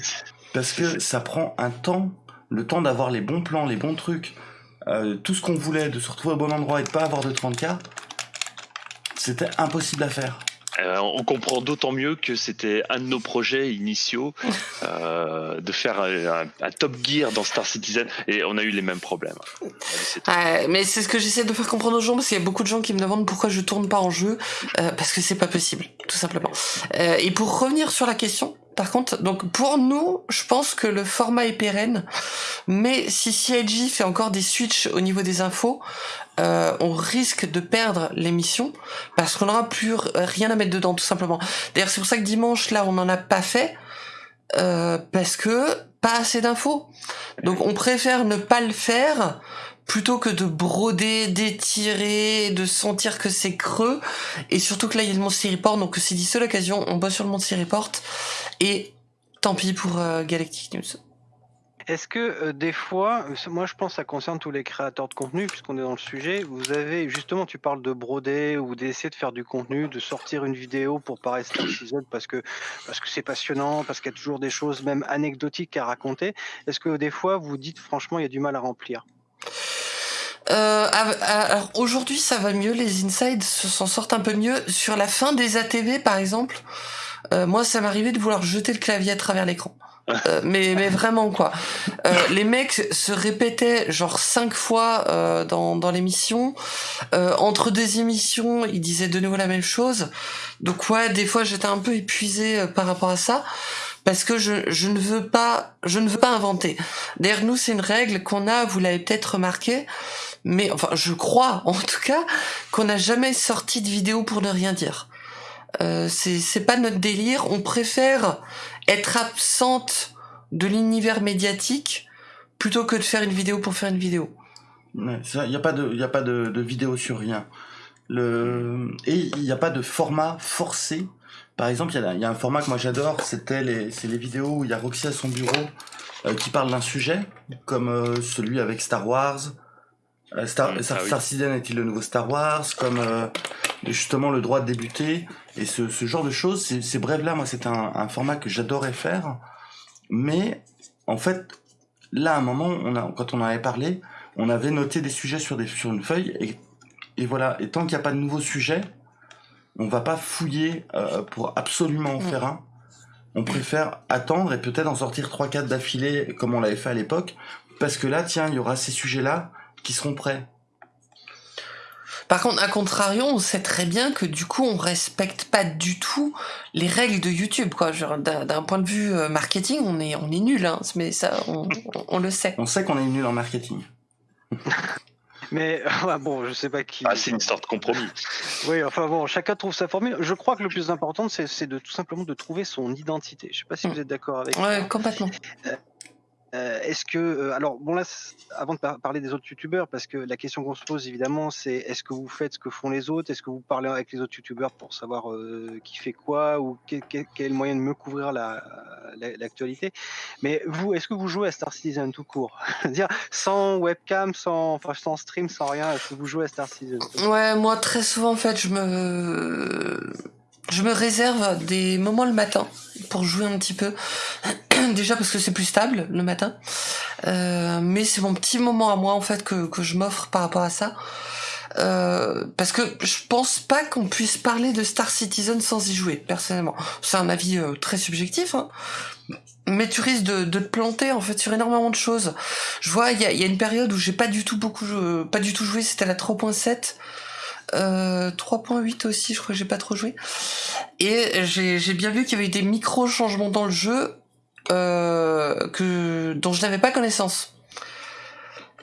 Parce que ça prend un temps, le temps d'avoir les bons plans, les bons trucs, euh, tout ce qu'on voulait, de se retrouver au bon endroit et de pas avoir de 30K, c'était impossible à faire. Euh, on comprend d'autant mieux que c'était un de nos projets initiaux euh, de faire un, un, Top Gear dans Star Citizen et on a eu les mêmes problèmes. Mais c'est ce que j'essaie de faire comprendre aux gens parce qu'il y a beaucoup de gens qui me demandent pourquoi je tourne pas en jeu euh, parce que c'est pas possible, tout simplement. Euh, et pour revenir sur la question, par contre, donc pour nous, je pense que le format est pérenne, mais si CIG fait encore des switches au niveau des infos, euh, on risque de perdre l'émission parce qu'on n'aura plus rien à mettre dedans, tout simplement. D'ailleurs, c'est pour ça que dimanche, là, on n'en a pas fait euh, parce que pas assez d'infos. Donc, on préfère ne pas le faire plutôt que de broder, d'étirer, de sentir que c'est creux, et surtout que là il y a le Monster Report, donc c'est seule l'occasion, on bosse sur le Monster Report, et tant pis pour euh, Galactic News. Est-ce que euh, des fois, moi je pense que ça concerne tous les créateurs de contenu, puisqu'on est dans le sujet, vous avez, justement, tu parles de broder ou d'essayer de faire du contenu, de sortir une vidéo pour Star Season parce que parce que c'est passionnant, parce qu'il y a toujours des choses même anecdotiques à raconter. Est-ce que des fois vous dites franchement il y a du mal à remplir? Euh, alors aujourd'hui ça va mieux, les insides s'en sortent un peu mieux. Sur la fin des ATV par exemple, euh, moi ça m'arrivait de vouloir jeter le clavier à travers l'écran. Euh, mais mais vraiment quoi. Euh, les mecs se répétaient genre cinq fois euh, dans dans l'émission. Euh, entre deux émissions, ils disaient de nouveau la même chose. Donc ouais, des fois j'étais un peu épuisé par rapport à ça parce que je, je ne veux pas je ne veux pas inventer. D'ailleurs nous c'est une règle qu'on a, vous l'avez peut-être remarqué, mais enfin je crois en tout cas qu'on n'a jamais sorti de vidéo pour ne rien dire. Euh, c'est c'est pas notre délire. On préfère être absente de l'univers médiatique plutôt que de faire une vidéo pour faire une vidéo. Il n'y a pas de, y a pas de, de vidéo sur rien. Le et il n'y a pas de format forcé. Par exemple, il y, y, a un format que moi j'adore, c'était les, c'est les vidéos où il y a Roxy à son bureau euh, qui parle d'un sujet, comme euh, celui avec Star Wars, Euh, Star, Mm, Star, ah oui. Star Citizen est-il le nouveau Star Wars? Comme euh, justement le droit de débuter et ce, ce genre de choses. Ces, ces brèves-là, moi, c'est un, un format que j'adorais faire. Mais en fait, là, à un moment, on a, quand on en avait parlé, on avait noté des sujets sur, des, sur une feuille et, et voilà. Et tant qu'il n'y a pas de nouveaux sujets, on va pas fouiller euh, pour absolument en Mm. faire un. On préfère attendre et peut-être en sortir 3-4 d'affilée comme on l'avait fait à l'époque. Parce que là, tiens, il y aura ces sujets-là qui seront prêts. Par contre, à contrario, on sait très bien que du coup, on respecte pas du tout les règles de YouTube, quoi. D'un point de vue euh, marketing, on est, on est nul, hein. Mais ça, on, on- on le sait. On sait qu'on est nul en marketing. Mais ouais, bon, je sais pas qui. Ah, c'est une sorte de compromis. Oui, enfin bon, chacun trouve sa formule. Je crois que le plus important, c'est de tout simplement de trouver son identité. Je sais pas si Mm. vous êtes d'accord avec Ouais, ça. complètement. Euh, Est-ce que, euh, alors bon là, avant de par- parler des autres youtubeurs, parce que la question qu'on se pose évidemment, c'est est-ce que vous faites ce que font les autres? Est-ce que vous parlez avec les autres youtubeurs pour savoir euh, qui fait quoi ou quel, quel- quel moyen de mieux couvrir la- la- l'actualité? Mais vous, est-ce que vous jouez à Star Citizen tout court? Dire sans webcam, sans, enfin, sans stream, sans rien, est-ce que vous jouez à Star Citizen Ouais, moi, très souvent, en fait, je me, je me réserve des moments le matin pour jouer un petit peu. Déjà parce que c'est plus stable le matin. Euh, mais c'est mon petit moment à moi, en fait, que, que je m'offre par rapport à ça. Euh, parce que je pense pas qu'on puisse parler de Star Citizen sans y jouer, personnellement. C'est un avis euh, très subjectif, hein. Mais tu risques de, te planter en fait sur énormément de choses. Je vois, il y a, y une période où j'ai pas du tout beaucoup, jou- pas du tout joué. C'était la 3.7, euh, 3.8 aussi. Je crois que j'ai pas trop joué. Et j'ai bien vu qu'il y avait des micro changements dans le jeu euh, que dont je n'avais pas connaissance.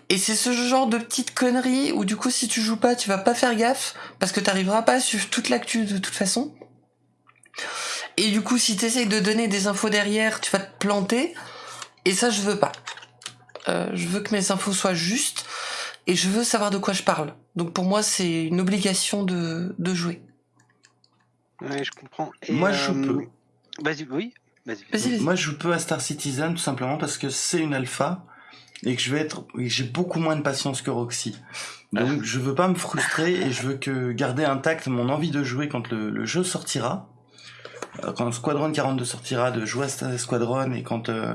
Et c'est ce genre de petites conneries où du coup si tu joues pas, tu vas pas faire gaffe parce que t'arriveras pas à suivre toute l'actu de toute façon. Et du coup si t'essayes de donner des infos derrière, tu vas te planter. Et ça je veux pas. Euh, je veux que mes infos soient justes et je veux savoir de quoi je parle. Donc pour moi c'est une obligation de, de jouer. Oui, je comprends. Et, Moi, je euh, peux. Vas-y, oui, vas-y. Vas-y, vas-y. Moi, je joue peu à Star Citizen tout simplement parce que c'est une alpha et que je vais être, et j'ai beaucoup moins de patience que Roxy. Donc, je veux pas me frustrer et je veux que garder intact mon envie de jouer quand le, le jeu sortira. Euh, Quand Squadron 42 sortira, de jouer à Star Squadron et quand euh,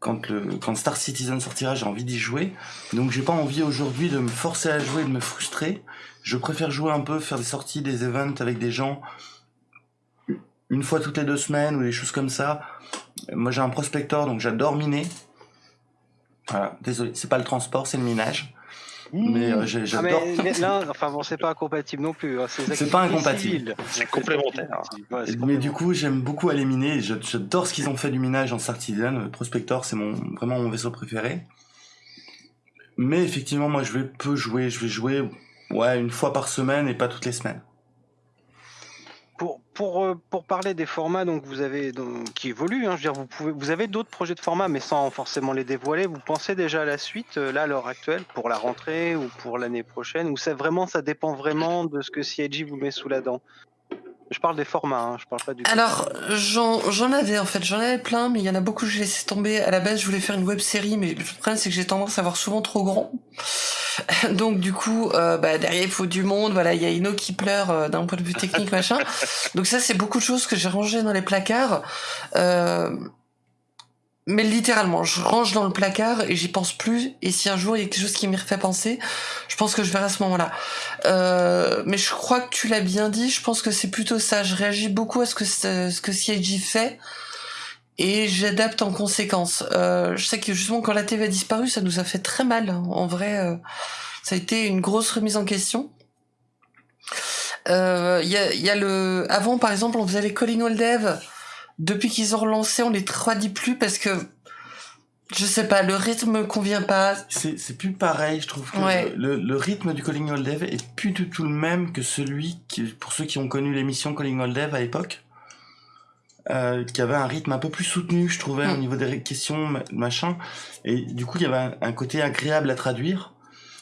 quand le quand Star Citizen sortira, j'ai envie d'y jouer. Donc, j'ai pas envie aujourd'hui de me forcer à jouer, de me frustrer. Je préfère jouer un peu, faire des sorties, des events avec des gens une fois toutes les deux semaines ou des choses comme ça. Moi j'ai un prospector donc j'adore miner. Voilà, désolé, c'est pas le transport, c'est le minage. Mais euh, Ah, mais j'adore. mais là, enfin bon, c'est pas incompatible non plus. hein, C'est pas incompatible. C'est complémentaire. Ouais, Mais du coup, j'aime beaucoup aller miner. J'adore ce qu'ils ont fait du minage en Citizen. Le Prospector, c'est mon vraiment mon vaisseau préféré. Mais effectivement, moi, je vais peu jouer. Je vais jouer ouais une fois par semaine et pas toutes les semaines. Euh, pour parler des formats donc vous avez qui évoluent, hein, je veux vous avez d'autres projets de format, mais sans forcément les dévoiler. Vous pensez déjà à la suite, euh, là, à l'heure actuelle, pour la rentrée ou pour l'année prochaine Ou ça, vraiment, ça dépend vraiment de ce que CIG vous met sous la dent? Je parle des formats, hein, je parle pas du Alors, j'en j'en avais en fait, j'en avais plein, mais il y en a beaucoup que j'ai laissé tomber. À la base, je voulais faire une web série, mais le problème c'est que j'ai tendance à voir souvent trop grand. Donc du coup, euh, bah, derrière il faut du monde. Voilà, il y a Ino qui pleure euh, d'un point de vue technique, machin. Donc ça, c'est beaucoup de choses que j'ai rangées dans les placards. Euh, mais littéralement, je range dans le placard et j'y pense plus. Et si un jour il y a quelque chose qui m'y refait penser, je pense que je verrai à ce moment-là. Euh, mais je crois que tu l'as bien dit. Je pense que c'est plutôt ça. Je réagis beaucoup à ce que ce que CIG fait et j'adapte en conséquence. Euh, je sais que justement quand la TV a disparu, ça nous a fait très mal. hein. En vrai, euh, ça a été une grosse remise en question. Euh, Il y, a, y a le avant par exemple, on faisait les calling all. Depuis qu'ils ont relancé, on les traduit plus parce que je sais pas, le rythme me convient pas. C'est plus pareil, je trouve. Que Ouais. le, le rythme du Calling All Dev est plus du tout le même que celui qui, pour ceux qui ont connu l'émission Calling All Dev à l'époque, euh, qui avait un rythme un peu plus soutenu, je trouvais, au Mm. niveau des questions, ma- machin. Et du coup, il y avait un, un côté agréable à traduire.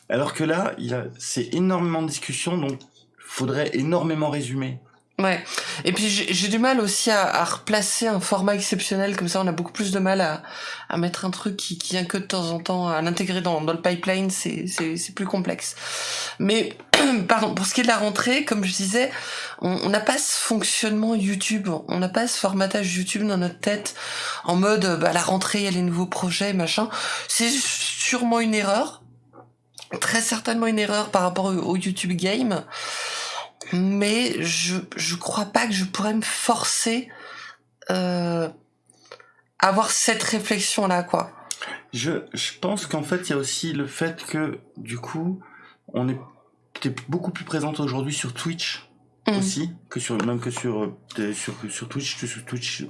Alors que là, c'est énormément de discussions, donc faudrait énormément résumer. Ouais. Et puis j'ai du mal aussi à, à, replacer un format exceptionnel comme ça. On a beaucoup plus de mal à, à mettre un truc qui, qui vient que de temps en temps, à l'intégrer dans, dans le pipeline. C'est plus complexe. Mais pardon, pour ce qui est de la rentrée, comme je disais, on n'a pas ce fonctionnement YouTube, on n'a pas ce formatage YouTube dans notre tête en mode bah, la rentrée, il y a les nouveaux projets, machin. C'est sûrement une erreur, très certainement une erreur par rapport au YouTube Game mais je je crois pas que je pourrais me forcer euh, à avoir cette réflexion là quoi. Je je pense qu'en fait il y a aussi le fait que du coup on est beaucoup plus présente aujourd'hui sur Twitch mmh. aussi que sur même que sur euh, sur sur Twitch sur Twitch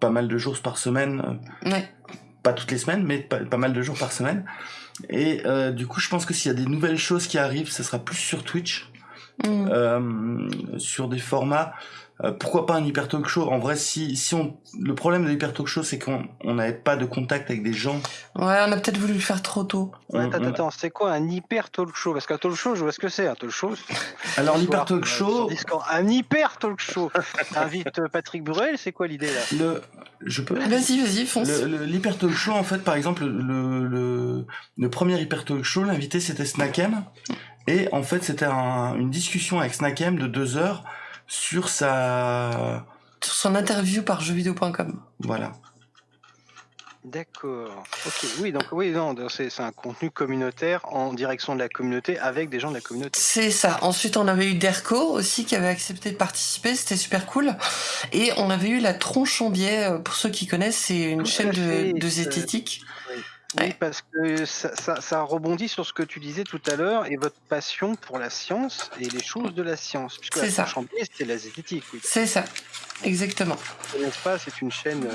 pas mal de jours par semaine. Euh, ouais. Pas toutes les semaines mais pas, pas mal de jours par semaine. Et euh, du coup je pense que s'il y a des nouvelles choses qui arrivent, ce sera plus sur Twitch Mm. Euh, sur des formats. Euh, pourquoi pas un hyper talk show? En vrai, si, si on, le problème de l'hyper talk show, c'est qu'on n'avait pas de contact avec des gens. Ouais, on a peut-être voulu le faire trop tôt. attends, attends, c'est quoi un hyper talk show? Parce qu'un talk show, je vois ce que c'est un talk show. Alors l'hyper talk show, un hyper talk show. Invite euh, Patrick Burel, c'est quoi l'idée là? Le, je peux. Vas-y, vas-y, fonce. L'hyper talk show, en fait, par exemple, le, le, le premier hyper talk show, l'invité c'était Snackem. Et en fait, c'était un, une discussion avec Snackem de deux heures sur sa... Sur son interview par jeuxvideo.com. Voilà. D'accord. Ok. Oui, donc oui, non, c'est un contenu communautaire en direction de la communauté avec des gens de la communauté. C'est ça. Ensuite, on avait eu Derco aussi qui avait accepté de participer. C'était super cool. Et on avait eu la Tronche en biais. Euh, pour ceux qui connaissent, c'est une chaîne de, de zététique. Oui, parce que ça, ça, ça, rebondit sur ce que tu disais tout à l'heure et votre passion pour la science et les choses de la science. Puisque c'est ça. c'était la zététique. Oui. C'est ça, exactement. N'est-ce pas? C'est une chaîne euh,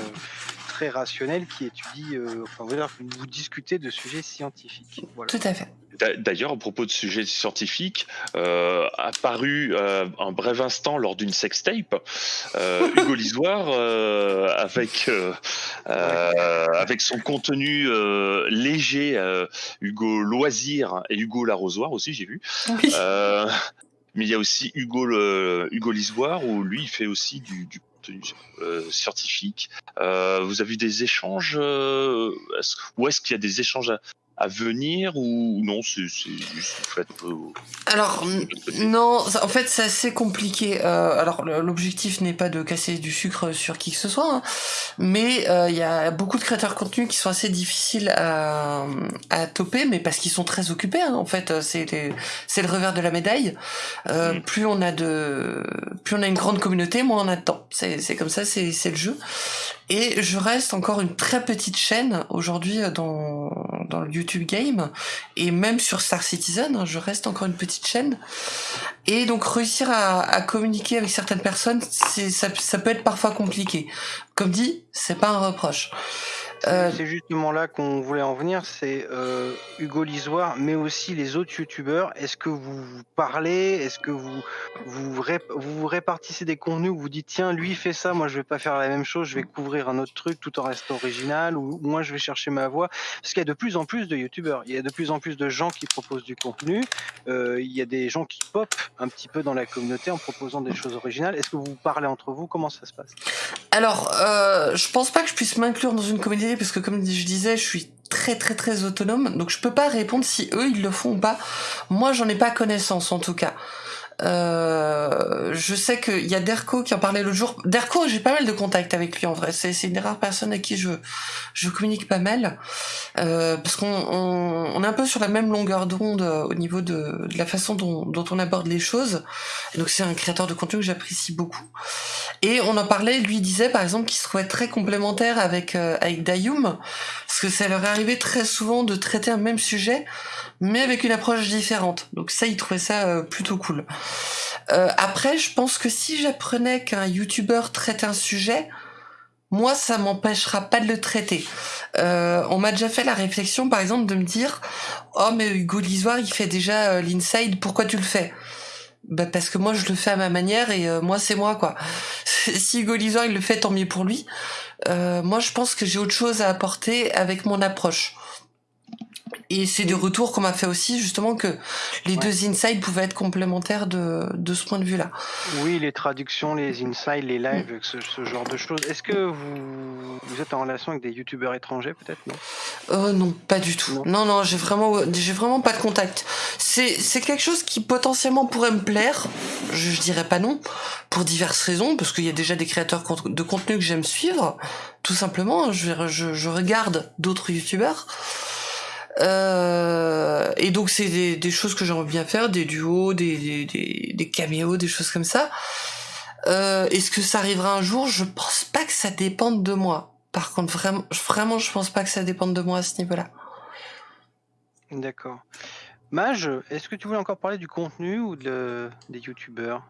très rationnelle qui étudie, euh, enfin, vous, vous discutez de sujets scientifiques. Voilà. Tout à fait. D'ailleurs, à propos de sujets scientifiques, euh, apparu euh, un bref instant lors d'une sextape, euh, Hugo Lisoire, euh, avec, euh, avec son contenu léger, Hugo Loisir et Hugo Larrosoir aussi, j'ai vu. Oui. mais il y a aussi Hugo, le, Hugo Lisoire, où lui, il fait aussi du, du contenu scientifique. vous avez eu des échanges est -ce, Ou est-ce qu'il y a des échanges à venir ou non c'est juste en fait alors non en fait c'est assez compliqué euh, alors l'objectif n'est pas de casser du sucre sur qui que ce soit hein, mais euh, il y a beaucoup de créateurs de contenu qui sont assez difficiles à, à toper mais parce qu'ils sont très occupés hein, en fait c'est c'est le revers de la médaille. Euh, mm. plus on a de plus on a une grande communauté moins on a de temps. C'est c'est comme ça c'est c'est le jeu et je reste encore une très petite chaîne aujourd'hui dans, dans le YouTube Game et même sur Star Citizen, hein, je reste encore une petite chaîne. Et donc réussir à, communiquer avec certaines personnes, ça peut être parfois compliqué. Comme dit, c'est pas un reproche. Euh, c'est justement là qu'on voulait en venir, c'est euh, Hugo Lisoire, mais aussi les autres youtubeurs. Est-ce que vous, parlez? Est-ce que vous vous, vous répartissez des contenus? Où vous dites tiens, lui fait ça, moi je vais pas faire la même chose, je vais couvrir un autre truc tout en restant original, ou moi je vais chercher ma voix. Parce qu'il y a de plus en plus de youtubeurs, il y a de plus en plus de gens qui proposent du contenu, euh, il y a des gens qui pop un petit peu dans la communauté en proposant des choses originales. Est-ce que vous parlez entre vous? Comment ça se passe? Alors, je pense pas que je puisse m'inclure dans une communauté parce que comme je disais, je suis très très très autonome, donc je peux pas répondre si eux ils le font ou pas. Moi, j'en ai pas connaissance en tout cas. Euh, je sais qu'il y a Derco qui en parlait l'autre jour. Derco, j'ai pas mal de contacts avec lui en vrai. C'est, une des rares personnes à qui je, je communique pas mal. Euh, parce qu'on on, on, est un peu sur la même longueur d'onde euh, au niveau de, de la façon dont, dont, on aborde les choses. Donc c'est un créateur de contenu que j'apprécie beaucoup. Et on en parlait, lui disait par exemple qu'il se trouvait très complémentaire avec, euh, avec Dayum. Parce que ça leur est arrivé très souvent de traiter un même sujet mais avec une approche différente. Donc ça, il trouvait ça euh, plutôt cool. Euh, après, je pense que si j'apprenais qu'un YouTuber traite un sujet, moi, ça m'empêchera pas de le traiter. Euh, on m'a déjà fait la réflexion, par exemple, de me dire, oh mais Hugo il fait déjà l'inside, pourquoi tu le fais? Bah parce que moi je le fais à ma manière et moi c'est moi quoi. si Hugo Lisoire il le fait tant mieux pour lui. moi je pense que j'ai autre chose à apporter avec mon approche. Et c'est des retours qu'on m'a fait aussi, justement, que les Ouais. deux insides pouvaient être complémentaires de, de ce point de vue-là. Oui, les traductions, les insights, les Mm. lives, ce, ce genre de choses. Est-ce que vous, vous êtes en relation avec des youtubeurs étrangers peut-être non? Euh, non, pas du tout. Non. Non, non, j'ai vraiment, j'ai vraiment pas de contact. C'est, c'est quelque chose qui potentiellement pourrait me plaire. Je, je dirais pas non, pour diverses raisons, parce qu'il y a déjà des créateurs de contenu que j'aime suivre, tout simplement. Je, je, je regarde d'autres youtubeurs. Euh, et donc c'est des, choses que j'aimerais bien faire, des duos, des, des, des, des caméos, des choses comme ça. Euh, Est-ce que ça arrivera un jour? Je pense pas que ça dépende de moi. Par contre, vraiment, vraiment, je pense pas que ça dépende de moi à ce niveau-là. D'accord. Mage, est-ce que tu voulais encore parler du contenu ou de, des youtubeurs?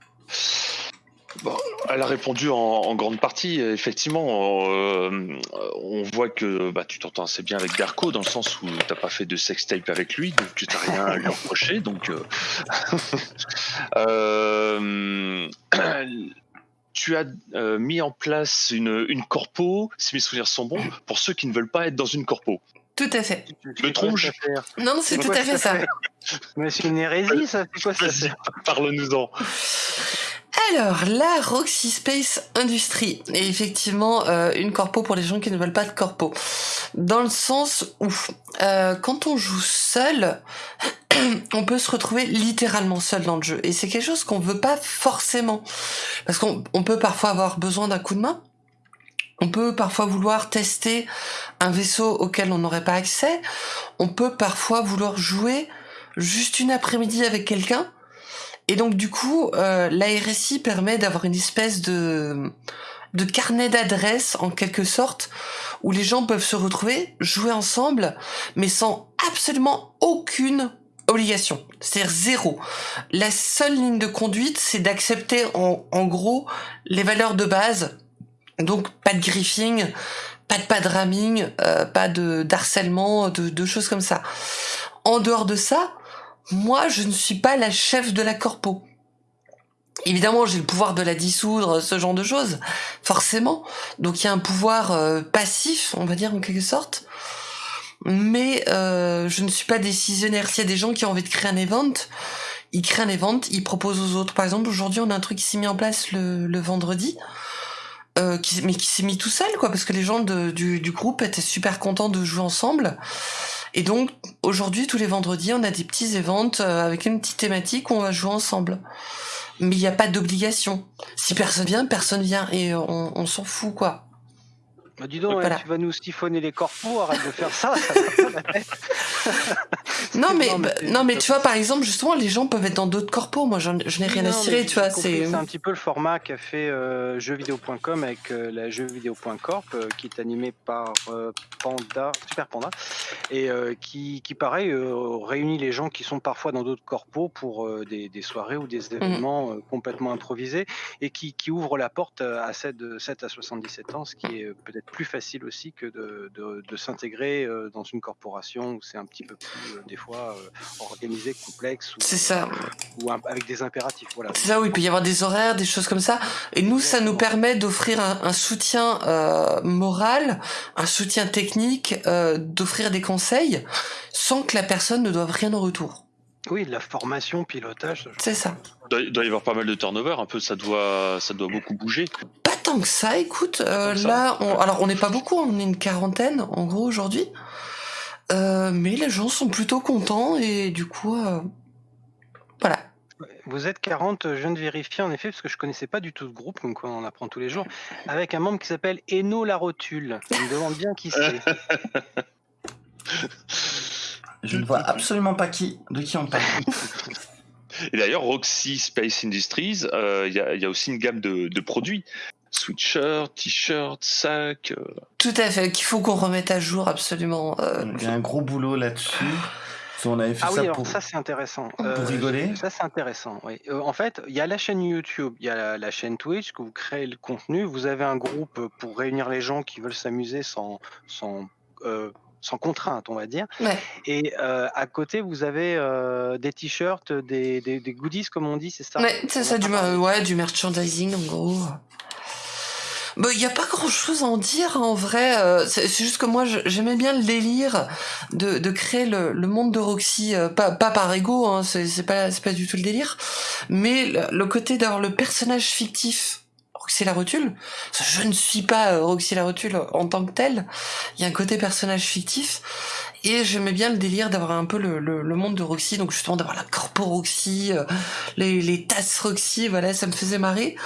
Elle a répondu en, en grande partie. Effectivement, euh, on voit que bah, tu t'entends assez bien avec Darko dans le sens où t'as pas fait de sextape avec lui, donc tu t'as rien à lui reprocher. Donc, euh, euh, tu as euh, mis en place une, une corpo, si mes souvenirs sont bons, pour ceux qui ne veulent pas être dans une corpo. Tout à fait. Me trompe-je affaire Non, c'est tout à fait ça. Mais c'est une hérésie, ça C'est quoi ça parle-nous-en. Alors, la Roxy Space Industry est effectivement euh, une corpo pour les gens qui ne veulent pas de corpo. Dans le sens où, euh, quand on joue seul, on peut se retrouver littéralement seul dans le jeu. Et c'est quelque chose qu'on veut pas forcément. Parce qu'on on peut parfois avoir besoin d'un coup de main. On peut parfois vouloir tester un vaisseau auquel on n'aurait pas accès. On peut parfois vouloir jouer juste une après-midi avec quelqu'un. Et donc du coup, euh, la RSI permet d'avoir une espèce de de carnet d'adresses en quelque sorte où les gens peuvent se retrouver, jouer ensemble, mais sans absolument aucune obligation. C'est-à-dire zéro. La seule ligne de conduite, c'est d'accepter en, en gros les valeurs de base. Donc pas de griefing, pas de pas de ramming, euh, pas de d'harcèlement, de, de choses comme ça. En dehors de ça, moi, je ne suis pas la chef de la corpo. Évidemment, j'ai le pouvoir de la dissoudre, ce genre de choses, forcément. Donc il y a un pouvoir euh, passif, on va dire en quelque sorte. Mais euh, je ne suis pas décisionnaire. S'il y a des gens qui ont envie de créer un event, ils créent un event, ils proposent aux autres. Par exemple, aujourd'hui, on a un truc qui s'est mis en place le, vendredi. Euh, mais qui s'est mis tout seul, quoi, parce que les gens du groupe étaient super contents de jouer ensemble. Et donc, aujourd'hui, tous les vendredis, on a des petits events euh, avec une petite thématique où on va jouer ensemble. Mais il n'y a pas d'obligation. Si personne vient, personne vient. Et on, on s'en fout, quoi. Bah, dis donc, Voilà. hein, tu vas nous siphonner les corpos, arrête de faire ça, ça va pas la tête. Non, mais, Non, mais bah, c'est- non, mais tu vois, par exemple, justement, les gens peuvent être dans d'autres corpos. Moi, je n'ai rien à Non, cirer, tu vois. C'est C'est un petit peu le format qu'a fait euh, jeuxvideo.com avec euh, la jeuxvideo.corp euh, qui est animé par euh, Panda, Super Panda, et euh, qui, qui, pareil, euh, réunit les gens qui sont parfois dans d'autres corpos pour euh, des, des soirées ou des événements euh, complètement improvisés et qui, qui ouvre la porte euh, à 7, de 7 à 77 ans, ce qui est euh, peut-être plus facile aussi que de, de, de s'intégrer euh, dans une corporation où c'est un petit peu plus, euh, des fois, euh, organisé, complexe. ou- c'est ça. ou un- avec des impératifs. Voilà. C'est ça, oui. Il peut y avoir des horaires, des choses comme ça. Et nous, ça nous permet d'offrir un, un soutien euh, moral, un soutien technique, euh, d'offrir des conseils sans que la personne ne doive rien en retour. Oui, de la formation, pilotage. C'est ça. Il doit, il doit y avoir pas mal de turnover, un peu, ça doit, ça doit beaucoup bouger. Tant que ça, écoute. euh, ça. là, on, alors on n'est pas beaucoup, on est une quarantaine en gros aujourd'hui. Euh, mais les gens sont plutôt contents et du coup, euh, voilà. Vous êtes 40, je viens de vérifier en effet, parce que je connaissais pas du tout ce groupe, donc on en apprend tous les jours, avec un membre qui s'appelle Eno la Rotule. On me demande bien qui c'est. Je ne vois absolument pas qui, de qui on parle. Et d'ailleurs, Roxy Space Industries, euh, il y, a, il y a aussi une gamme de, de produits. Sweatshirt, t-shirt, sac. euh, Tout à fait, qu'il faut qu'on remette à jour absolument. euh, Il y a un gros boulot là-dessus. Avait fait Ah oui, ça alors pour. ça c'est intéressant. pour rigoler Ça c'est intéressant, oui. Euh, en fait, il y a la chaîne YouTube, il y a la, la chaîne Twitch, que vous créez le contenu, vous avez un groupe pour réunir les gens qui veulent s'amuser sans, sans, euh, sans contrainte, on va dire. Ouais. Et euh, à côté, vous avez euh, des t-shirts, des, des, des goodies, comme on dit, c'est ça? Ouais, c'est ça, ouais, du merchandising en gros. Bah, il y a pas grand chose à en dire en vrai. euh, c'est juste que moi, j'aimais bien le délire de, créer le, monde de Roxy, euh, pas, par ego, hein, c'est pas, pas du tout le délire, mais le, le côté d'avoir le personnage fictif. Roxy la rotule. Je ne suis pas euh, Roxy la rotule en tant que telle. Il y a un côté personnage fictif. Et j'aimais bien le délire d'avoir un peu le, le, le monde de Roxy, donc justement d'avoir la corpo Roxy, euh, les, les tasses Roxy, voilà, ça me faisait marrer.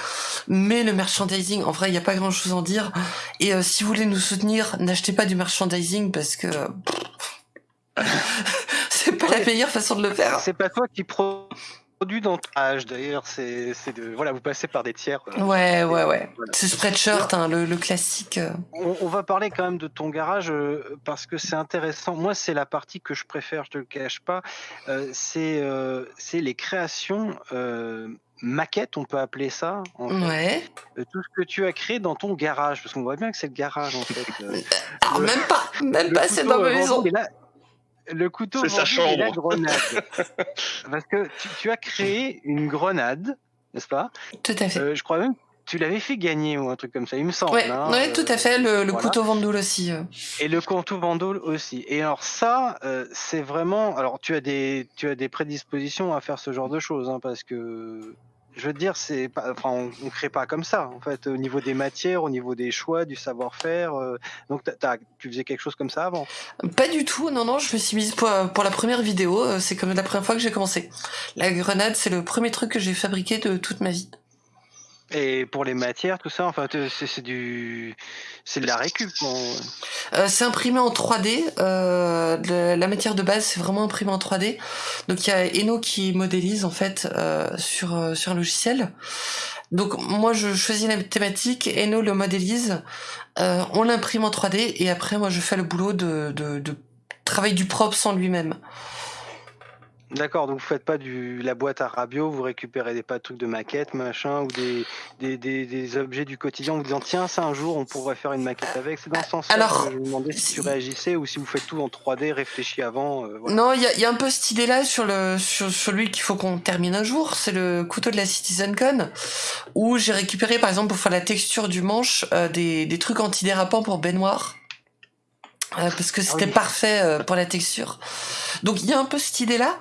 Mais le merchandising, en vrai, il n'y a pas grand chose à en dire. Et euh, si vous voulez nous soutenir, n'achetez pas du merchandising parce que c'est pas la meilleure façon de le faire. C'est pas toi qui produis dans âge d'ailleurs, c'est c'est de voilà, vous passez par des tiers. euh, Ouais, ouais, ouais. Voilà. C'est Spreadshirt, hein, le, le classique. euh. On, on va parler quand même de ton garage euh, parce que c'est intéressant. Moi, c'est la partie que je préfère, je te le cache pas. C'est c'est les créations maquettes, on peut appeler ça. en fait. Ouais. Tout ce que tu as créé dans ton garage, parce qu'on voit bien que c'est le garage en fait. Alors, Le- même pas, même le pas, c'est dans ma vendu maison. Le couteau C'est sa vendu et la grenade. Parce que tu, tu as créé une grenade, n'est-ce pas? Tout à fait. Euh, Je crois même que tu l'avais fait gagner ou un truc comme ça, il me semble. ouais, hein, ouais, euh, tout à fait. Le, le voilà. couteau vendoule aussi. euh. Et le Cantou Vandal aussi. Et alors ça, euh, c'est vraiment. Alors tu as des, tu as des prédispositions à faire ce genre de choses, hein, parce que je veux dire, c'est pas, enfin, on, on crée pas comme ça, en fait, au niveau des matières, au niveau des choix, du savoir-faire. euh, donc tu faisais quelque chose comme ça avant? Pas du tout, non, non, je me suis mise pour, pour la première vidéo, euh, c'est comme la première fois que j'ai commencé. La grenade, c'est le premier truc que j'ai fabriqué de toute ma vie. Et pour les matières, tout ça, enfin, c'est du, c'est de la récup. Euh, c'est imprimé en 3D, euh, la matière de base c'est vraiment imprimé en 3D. Donc il y a Eno qui modélise en fait euh, sur, sur un logiciel. Donc moi je choisis la thématique, Eno le modélise, on l'imprime en 3D et après moi je fais le boulot de travail du propre sans lui-même. D'accord, donc vous faites pas du la boîte à rabio, vous récupérez des pas de trucs de maquettes, machin, ou des, des, des, des objets du quotidien en vous disant tiens ça un jour on pourrait faire une maquette avec. C'est dans ce sens-là Alors, que je me demandais si tu réagissais ou si vous faites tout en 3D, réfléchi avant. euh, voilà. Non, il y y a un peu cette idée-là sur le sur celui qu'il faut qu'on termine un jour. C'est le couteau de la CitizenCon où j'ai récupéré par exemple pour faire la texture du manche euh, des, des trucs antidérapants pour baignoire. Euh, parce que c'était oui. parfait euh, pour la texture. Donc il y a un peu cette idée-là.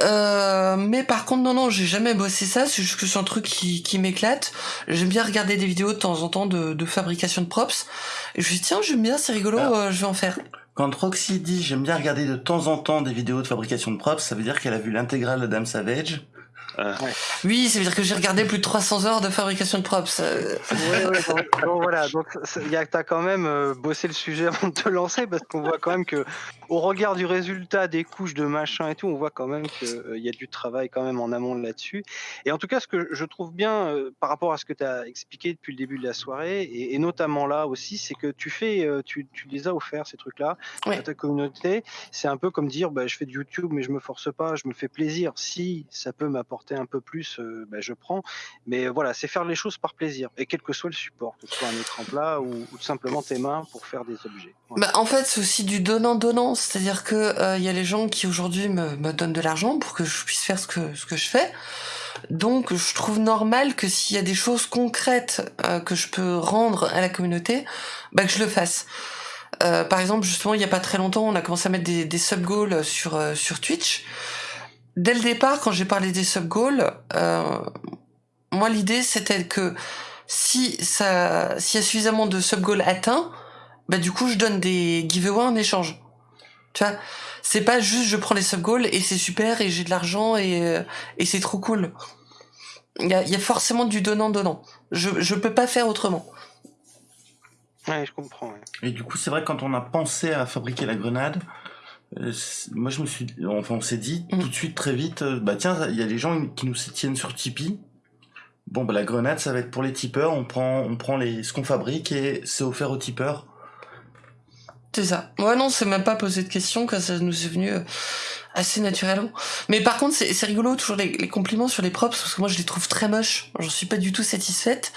Euh, mais par contre, non, non, j'ai jamais bossé ça. C'est juste que c'est un truc qui, qui m'éclate. J'aime bien regarder des vidéos de temps en temps de, de fabrication de props. Et je me dis, tiens, j'aime bien, c'est rigolo, Alors. euh, je vais en faire. Quand Roxy dit j'aime bien regarder de temps en temps des vidéos de fabrication de props, ça veut dire qu'elle a vu l'intégrale de Dame Savage. Oui, ça veut dire que j'ai regardé plus de 300 heures de fabrication de props. Euh, Ouais, ouais, donc, donc voilà, donc t'as quand même euh, bossé le sujet avant de te lancer parce qu'on voit quand même que au regard du résultat des couches de machin et tout, on voit quand même qu'il y a du travail quand même en amont là-dessus. Et en tout cas, ce que je trouve bien euh, par rapport à ce que tu as expliqué depuis le début de la soirée et, et notamment là aussi, c'est que tu fais, euh, tu, tu les as offerts ces trucs-là Ouais. à ta communauté. C'est un peu comme dire, bah, je fais du YouTube mais je me force pas, je me fais plaisir. Si ça peut m'apporter un peu plus, euh, bah, je prends. Mais voilà, c'est faire les choses par plaisir, et quel que soit le support, que ce soit un écran plat ou, simplement tes mains pour faire des objets. Bah, en fait, c'est aussi du donnant-donnant. C'est-à-dire que euh, il y a les gens qui aujourd'hui me, donnent de l'argent pour que je puisse faire ce que, ce que je fais. Donc, je trouve normal que s'il y a des choses concrètes euh, que je peux rendre à la communauté, bah, que je le fasse. Euh, par exemple, justement, il y a pas très longtemps, on a commencé à mettre des, sub-goals sur, euh, sur Twitch. Dès le départ, quand j'ai parlé des sub-goals, euh, moi, l'idée, c'était que si ça, s'il y a suffisamment de sub-goals atteints, bah, du coup, je donne des giveaways en échange. Tu vois, c'est pas juste je prends les sub-goals et c'est super et j'ai de l'argent et, euh, et c'est trop cool. Il y a, il y a forcément du donnant-donnant. Je, je peux pas faire autrement. Ouais, je comprends. ouais. Et du coup, c'est vrai que quand on a pensé à fabriquer la grenade, euh, moi je me suis, enfin on s'est dit Mm. tout de suite très vite, euh, bah tiens, il y a des gens qui nous tiennent sur Tipeee. Bon bah la grenade, ça va être pour les tipeurs. On prend, on prend les ce qu'on fabrique et c'est offert aux tipeurs. C'est ça. Ouais, non, c'est même pas posé de question quand ça nous est venu. Assez naturellement. Mais par contre, c'est c'est rigolo toujours les, les compliments sur les props parce que moi je les trouve très moches. J'en suis pas du tout satisfaite.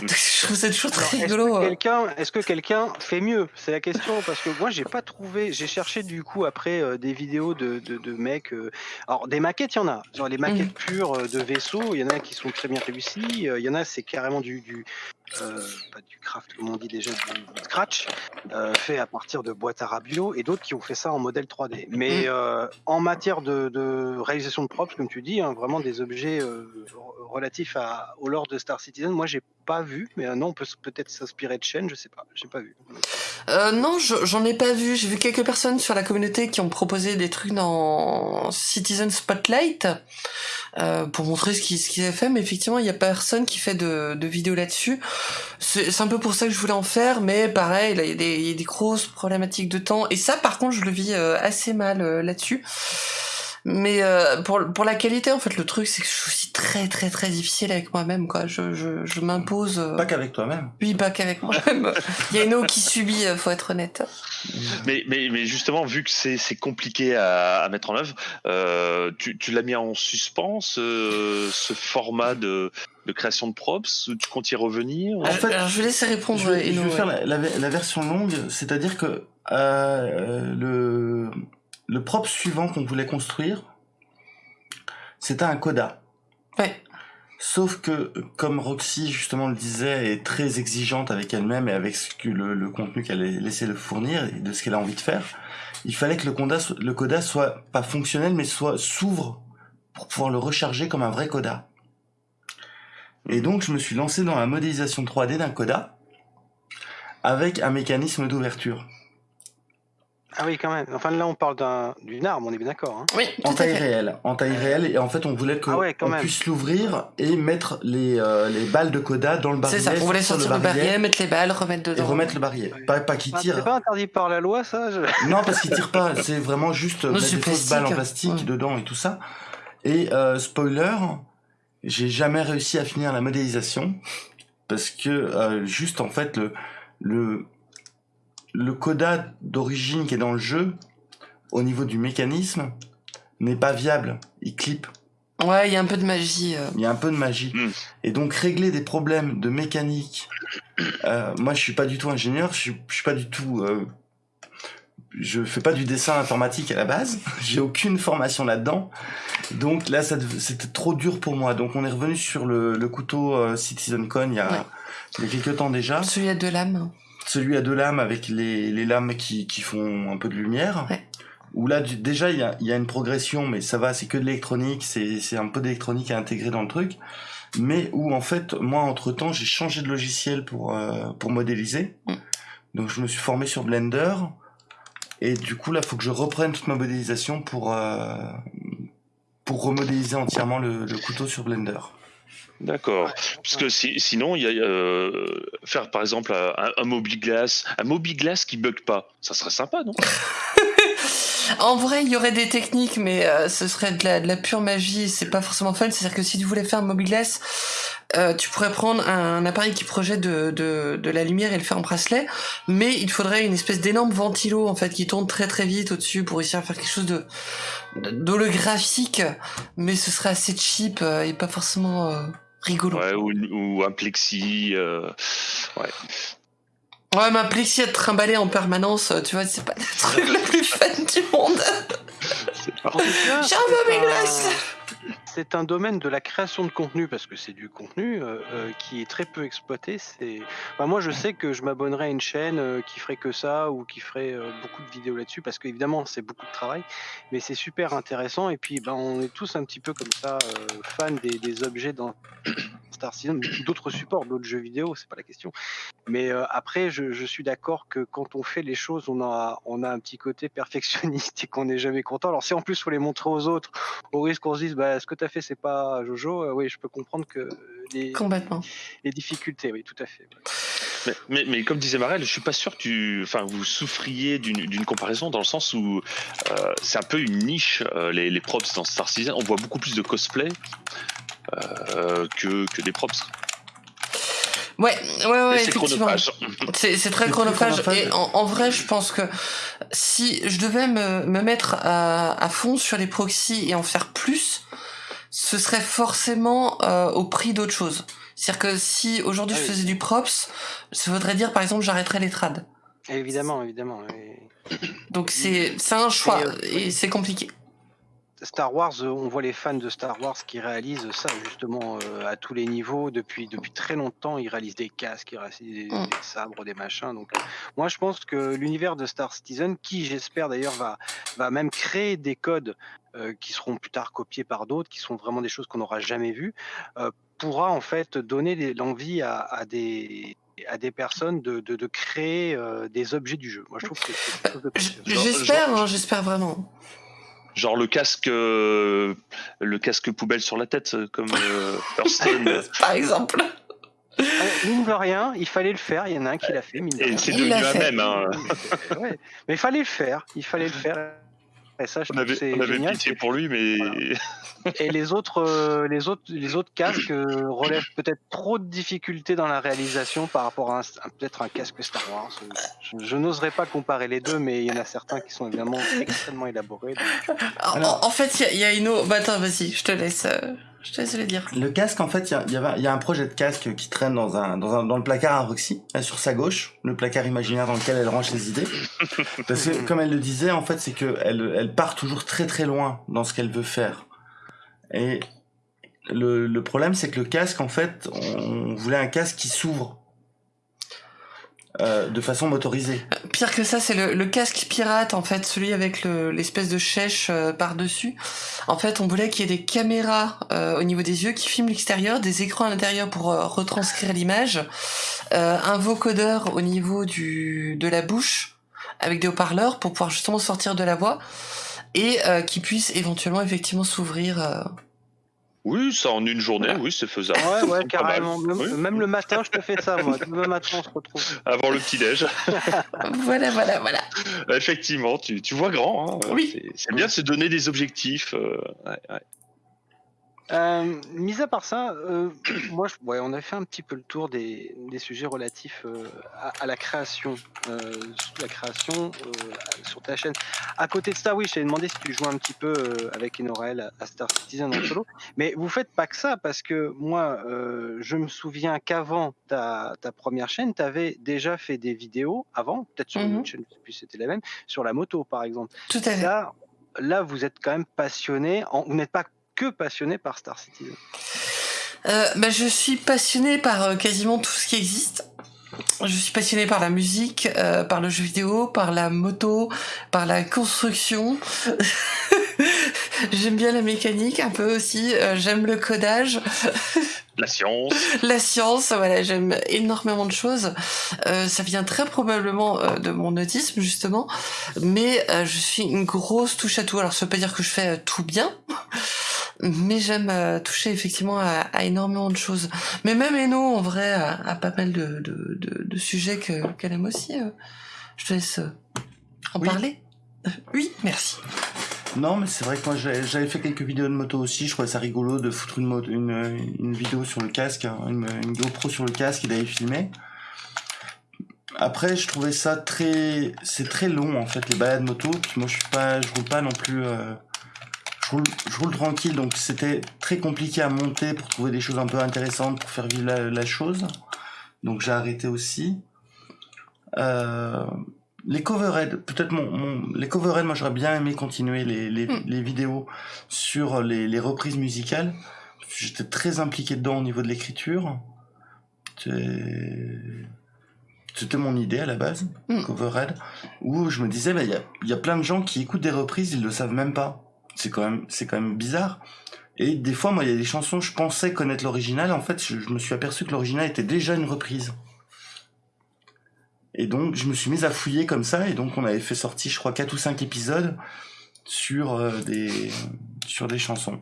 Donc, je trouve ça toujours très Alors, Est-ce rigolo. que euh. quelqu'un, est-ce que quelqu'un fait mieux? C'est la question parce que moi j'ai pas trouvé. J'ai cherché du coup après euh, des vidéos de, de, de mecs. euh, alors des maquettes, il y en a. Genre les maquettes pures euh, de vaisseaux, il y en a qui sont très bien réussies. Il y en a c'est carrément du, du pas du craft comme on dit déjà, du, du scratch euh, fait à partir de boîtes à rabio et d'autres qui ont fait ça en modèle 3D. Mais euh, en matière de, de réalisation de props, comme tu dis, hein, vraiment des objets euh, re- relatifs à, au lore de Star Citizen, moi j'ai pas vu, mais euh, non, on peut peut-être s'inspirer de chaîne, je sais pas, j'ai pas vu. Euh, non, je- j'en ai pas vu. J'ai vu quelques personnes sur la communauté qui ont proposé des trucs dans Citizen Spotlight euh, pour montrer ce qu'ils qu'ils avaient fait, mais effectivement, il y a personne qui fait de, de vidéos là-dessus. C'est un peu pour ça que je voulais en faire, mais pareil, il y, y a des grosses problématiques de temps, et ça, par contre, je le vis euh, assez mal là-dessus. Mais euh, pour, pour la qualité, en fait, le truc, c'est que je suis aussi très, très, très difficile avec moi-même, quoi. Je, je, je m'impose. euh, Pas qu'avec toi-même. oui, pas qu'avec moi-même. Il y a une eau qui subit, euh, faut être honnête. Mais, mais, mais justement, vu que c'est c'est compliqué à, à mettre en œuvre, euh, tu, tu l'as mis en suspens, ce, ce format de, de création de props? Tu comptes y revenir? En fait, Alors, je vais laisser répondre Je vais, je vais ouais. faire la, la- la version longue, c'est-à-dire que euh, le, le prop suivant qu'on voulait construire, c'était un coda. Ouais. Sauf que, comme Roxy justement le disait, est très exigeante avec elle-même et avec ce que le, le contenu qu'elle a laissé le fournir et de ce qu'elle a envie de faire, il fallait que le coda, le coda soit pas fonctionnel, mais soit s'ouvre pour pouvoir le recharger comme un vrai coda. Et donc, je me suis lancé dans la modélisation 3D d'un coda avec un mécanisme d'ouverture Ah oui, quand même. Enfin là, on parle d'un- d'une arme, on est bien d'accord. Hein. Oui, en taille réelle. En taille réelle, et en fait, on voulait que Ah ouais, quand on même. puisse l'ouvrir et mettre les, euh, les balles de coda dans le barillet. C'est ça, on voulait sortir le barillet, mettre les balles, remettre et dedans. remettre le barillet. Pas, pas qu'il Ah, tire. c'est pas interdit par la loi, ça je- Non, parce qu'il tire pas. C'est vraiment juste Non, mettre des fausses balles en plastique. plastique Ouais. dedans et tout ça. Et euh, spoiler, j'ai jamais réussi à finir la modélisation parce que euh, juste en fait le le le coda d'origine qui est dans le jeu au niveau du mécanisme n'est pas viable. Il clip. Ouais, il y a un peu de magie. euh. Il y a un peu de magie. Mm. Et donc régler des problèmes de mécanique. euh, moi, je suis pas du tout ingénieur. Je suis, je suis pas du tout. euh, je fais pas du dessin informatique à la base. J'ai aucune formation là-dedans. Donc là, c'était trop dur pour moi. Donc on est revenu sur le, le couteau euh, CitizenCon il y a, Ouais. il y a quelques temps déjà. Celui à deux lames. Celui à deux lames avec les, les lames qui, qui font un peu de lumière. Ouais. Où là, du- déjà, il y a, il y a une progression, mais ça va, c'est que de l'électronique, c'est c'est un peu d'électronique à intégrer dans le truc. Mais où, en fait, moi, entre-temps, j'ai changé de logiciel pour, euh, pour modéliser. Mm. Donc, je me suis formé sur Blender. Et du coup, là, faut que je reprenne toute ma modélisation pour, euh, pour remodéliser entièrement le, le couteau sur Blender. D'accord. Parce que si- sinon, il y a euh, faire par exemple un, un Mobiglass, un Mobiglass qui bug pas, ça serait sympa, non? En vrai, il y aurait des techniques, mais euh, ce serait de la, pure magie. C'est pas forcément fun. C'est-à-dire que si tu voulais faire un mobiglass, euh, tu pourrais prendre un, appareil qui projette de, la lumière et le faire en bracelet, mais il faudrait une espèce d'énorme ventilo en fait qui tourne très très vite au-dessus pour réussir à faire quelque chose de d'holographique, mais ce serait assez cheap euh, et pas forcément euh, rigolo. Ouais, ou, ou un plexi. ouais. Ouais, ma plexi à te trimballer en permanence, euh, tu vois, c'est pas le truc le plus fun du monde. J'ai un c'est Mobiglass un- C'est un domaine de la création de contenu parce que c'est du contenu euh, euh, qui est très peu exploité. C'est, enfin, moi, je sais que je m'abonnerais à une chaîne euh, qui ferait que ça ou qui ferait euh, beaucoup de vidéos là-dessus parce qu'évidemment, c'est beaucoup de travail, mais c'est super intéressant. Et puis, ben, on est tous un petit peu comme ça fans des, des objets dans Star Citizen, d'autres supports, d'autres jeux vidéo, c'est pas la question. Mais après, je, je suis d'accord que quand on fait les choses, on a, on a un petit côté perfectionniste et qu'on n'est jamais content. Alors si en plus faut les montrer aux autres, au risque qu'on se dise, bah, ce que as fait, c'est pas Jojo, euh, oui, je peux comprendre que les, Complètement. les difficultés, oui, tout à fait. Mais, mais, mais comme disait Marel, je suis pas sûr que tu, enfin, vous souffriez d'une d'une comparaison dans le sens où euh, c'est un peu une niche euh, les, les props dans Star Citizen. On voit beaucoup plus de cosplay euh, que, que des props. Ouais, ouais, ouais, c'est chronophage. C'est très chronophage. Et en, en vrai, je pense que si je devais me, me mettre à, à fond sur les proxys et en faire plus, ce serait forcément euh, au prix d'autre chose. C'est-à-dire que si aujourd'hui Ah je oui. faisais du props, ça voudrait dire par exemple j'arrêterais les trades. Évidemment, évidemment. Donc c'est c'est un choix Et, euh, et c'est compliqué. Star Wars, euh, on voit les fans de Star Wars qui réalisent ça justement euh, à tous les niveaux depuis depuis très longtemps. Ils réalisent des casques, ils réalisent des, Mm. des sabres, des machins. Donc, moi, je pense que l'univers de Star Citizen, qui j'espère d'ailleurs va va même créer des codes euh, qui seront plus tard copiés par d'autres, qui sont vraiment des choses qu'on n'aura jamais vues, euh, pourra en fait donner l'envie à, à des à des personnes de, de, de créer euh, des objets du jeu. Moi, je trouve que c'est J'espère, hein, j'espère vraiment. Genre le casque, euh, le casque poubelle sur la tête, euh, comme euh, Hearthstone. Par exemple. Ah, mine de rien, il fallait le faire. Il y en a un qui l'a fait. Mine de Et rien. c'est Il devenu l'a un fait. même. Hein. Ouais. Mais il fallait le faire. Il fallait le faire. Et ça, je On trouve que avait, c'est on avait génial. pitié pour lui, mais Voilà. Et les autres, euh, les autres, les autres casques euh, relèvent peut-être trop de difficultés dans la réalisation par rapport à, un- à peut-être un casque Star Wars. Je, je n'oserais pas comparer les deux, mais il y en a certains qui sont évidemment extrêmement élaborés. donc- En, Alors- en fait, il y a- il y, a une autre. Bah attends, vas-y, je te laisse. euh, je te laisse le dire. Le casque, en fait, il y a, y y un projet de casque qui traîne dans, un, dans, un, dans le placard à Roxy, là, sur sa gauche, le placard imaginaire dans lequel elle range ses idées. Parce que, comme elle le disait, en fait, c'est que elle, elle part toujours très très loin dans ce qu'elle veut faire. Et le, le problème, c'est que le casque, en fait, on voulait un casque qui s'ouvre euh, de façon motorisée. Pire que ça, c'est le, casque pirate, en fait, celui avec le- l'espèce de chèche euh, par-dessus. En fait, on voulait qu'il y ait des caméras euh, au niveau des yeux qui filment l'extérieur, des écrans à l'intérieur pour retranscrire l'image, un vocodeur au niveau de la bouche avec des haut-parleurs pour pouvoir justement sortir de la voix et qui puisse éventuellement effectivement s'ouvrir. Oui, ça en une journée, Voilà. oui, c'est faisable. Ouais, ouais, carrément. Même, Oui. même le matin, je te fais ça, moi. Demain matin, on se retrouve. Avant le petit-déj. Voilà, voilà, voilà. Effectivement, tu, tu vois grand. Hein. Oui. C'est- C'est bien de se donner des objectifs. euh, ouais, ouais. Euh, mis à part ça, euh, moi, je- ouais, on a fait un petit peu le tour des, des sujets relatifs euh, à, à la création, euh, la création euh, sur ta chaîne. À côté de ça, oui, je t'avais demandé si tu jouais un petit peu euh, avec Enorel à, à Star Citizen en solo, mais vous faites pas que ça parce que moi, euh, je me souviens qu'avant ta, ta première chaîne, tu avais déjà fait des vidéos avant, peut-être sur une Mhm. autre chaîne, je sais plus si c'était la même, sur la moto par exemple. Tout à fait. Là, là, vous êtes quand même passionné. en- vous n'êtes pas que passionné par Star Citizen. Euh, bah, je suis passionnée par euh, quasiment tout ce qui existe. Je suis passionnée par la musique, euh, par le jeu vidéo, par la moto, par la construction. J'aime bien la mécanique un peu aussi. euh, j'aime le codage, La science. la science. Voilà, j'aime énormément de choses. Euh, ça vient très probablement euh, de mon autisme justement, mais euh, je suis une grosse touche à tout. Alors ça veut pas dire que je fais euh, tout bien, mais j'aime euh, toucher effectivement à, à énormément de choses. Mais même Eno, en vrai, a, a pas mal de, de, de, de sujets que- qu'elle aime aussi. euh. Je te laisse euh, en Oui. parler. Euh, Oui, merci. Non, mais c'est vrai que moi j'avais fait quelques vidéos de moto aussi. Je trouvais ça rigolo de foutre une, moto, une, une vidéo sur le casque, hein, une, une GoPro sur le casque et d'aller filmer. Après, je trouvais ça très, c'est très long en fait les balades moto. Puis moi, je suis pas, je roule pas non plus. Je roule, je roule tranquille, donc c'était très compliqué à monter pour trouver des choses un peu intéressantes pour faire vivre la, la chose. Donc j'ai arrêté aussi. Euh, les coverheads, peut-être mon, mon- les coverheads, moi j'aurais bien aimé continuer les, les, Mm. les vidéos sur les, les reprises musicales. J'étais très impliqué dedans au niveau de l'écriture. C'était mon idée à la base, Mm. coverhead, où je me disais, bah, il y, a, il y a plein de gens qui écoutent des reprises, ils le savent même pas. C'est quand même, c'est quand bizarre. Et des fois, moi, il y a des chansons, je pensais connaître l'original, en fait, je, me suis aperçu que l'original était déjà une reprise. Et donc, je me suis mis à fouiller comme ça, et donc on avait fait sortir, je crois, quatre ou cinq épisodes sur euh, des sur des chansons.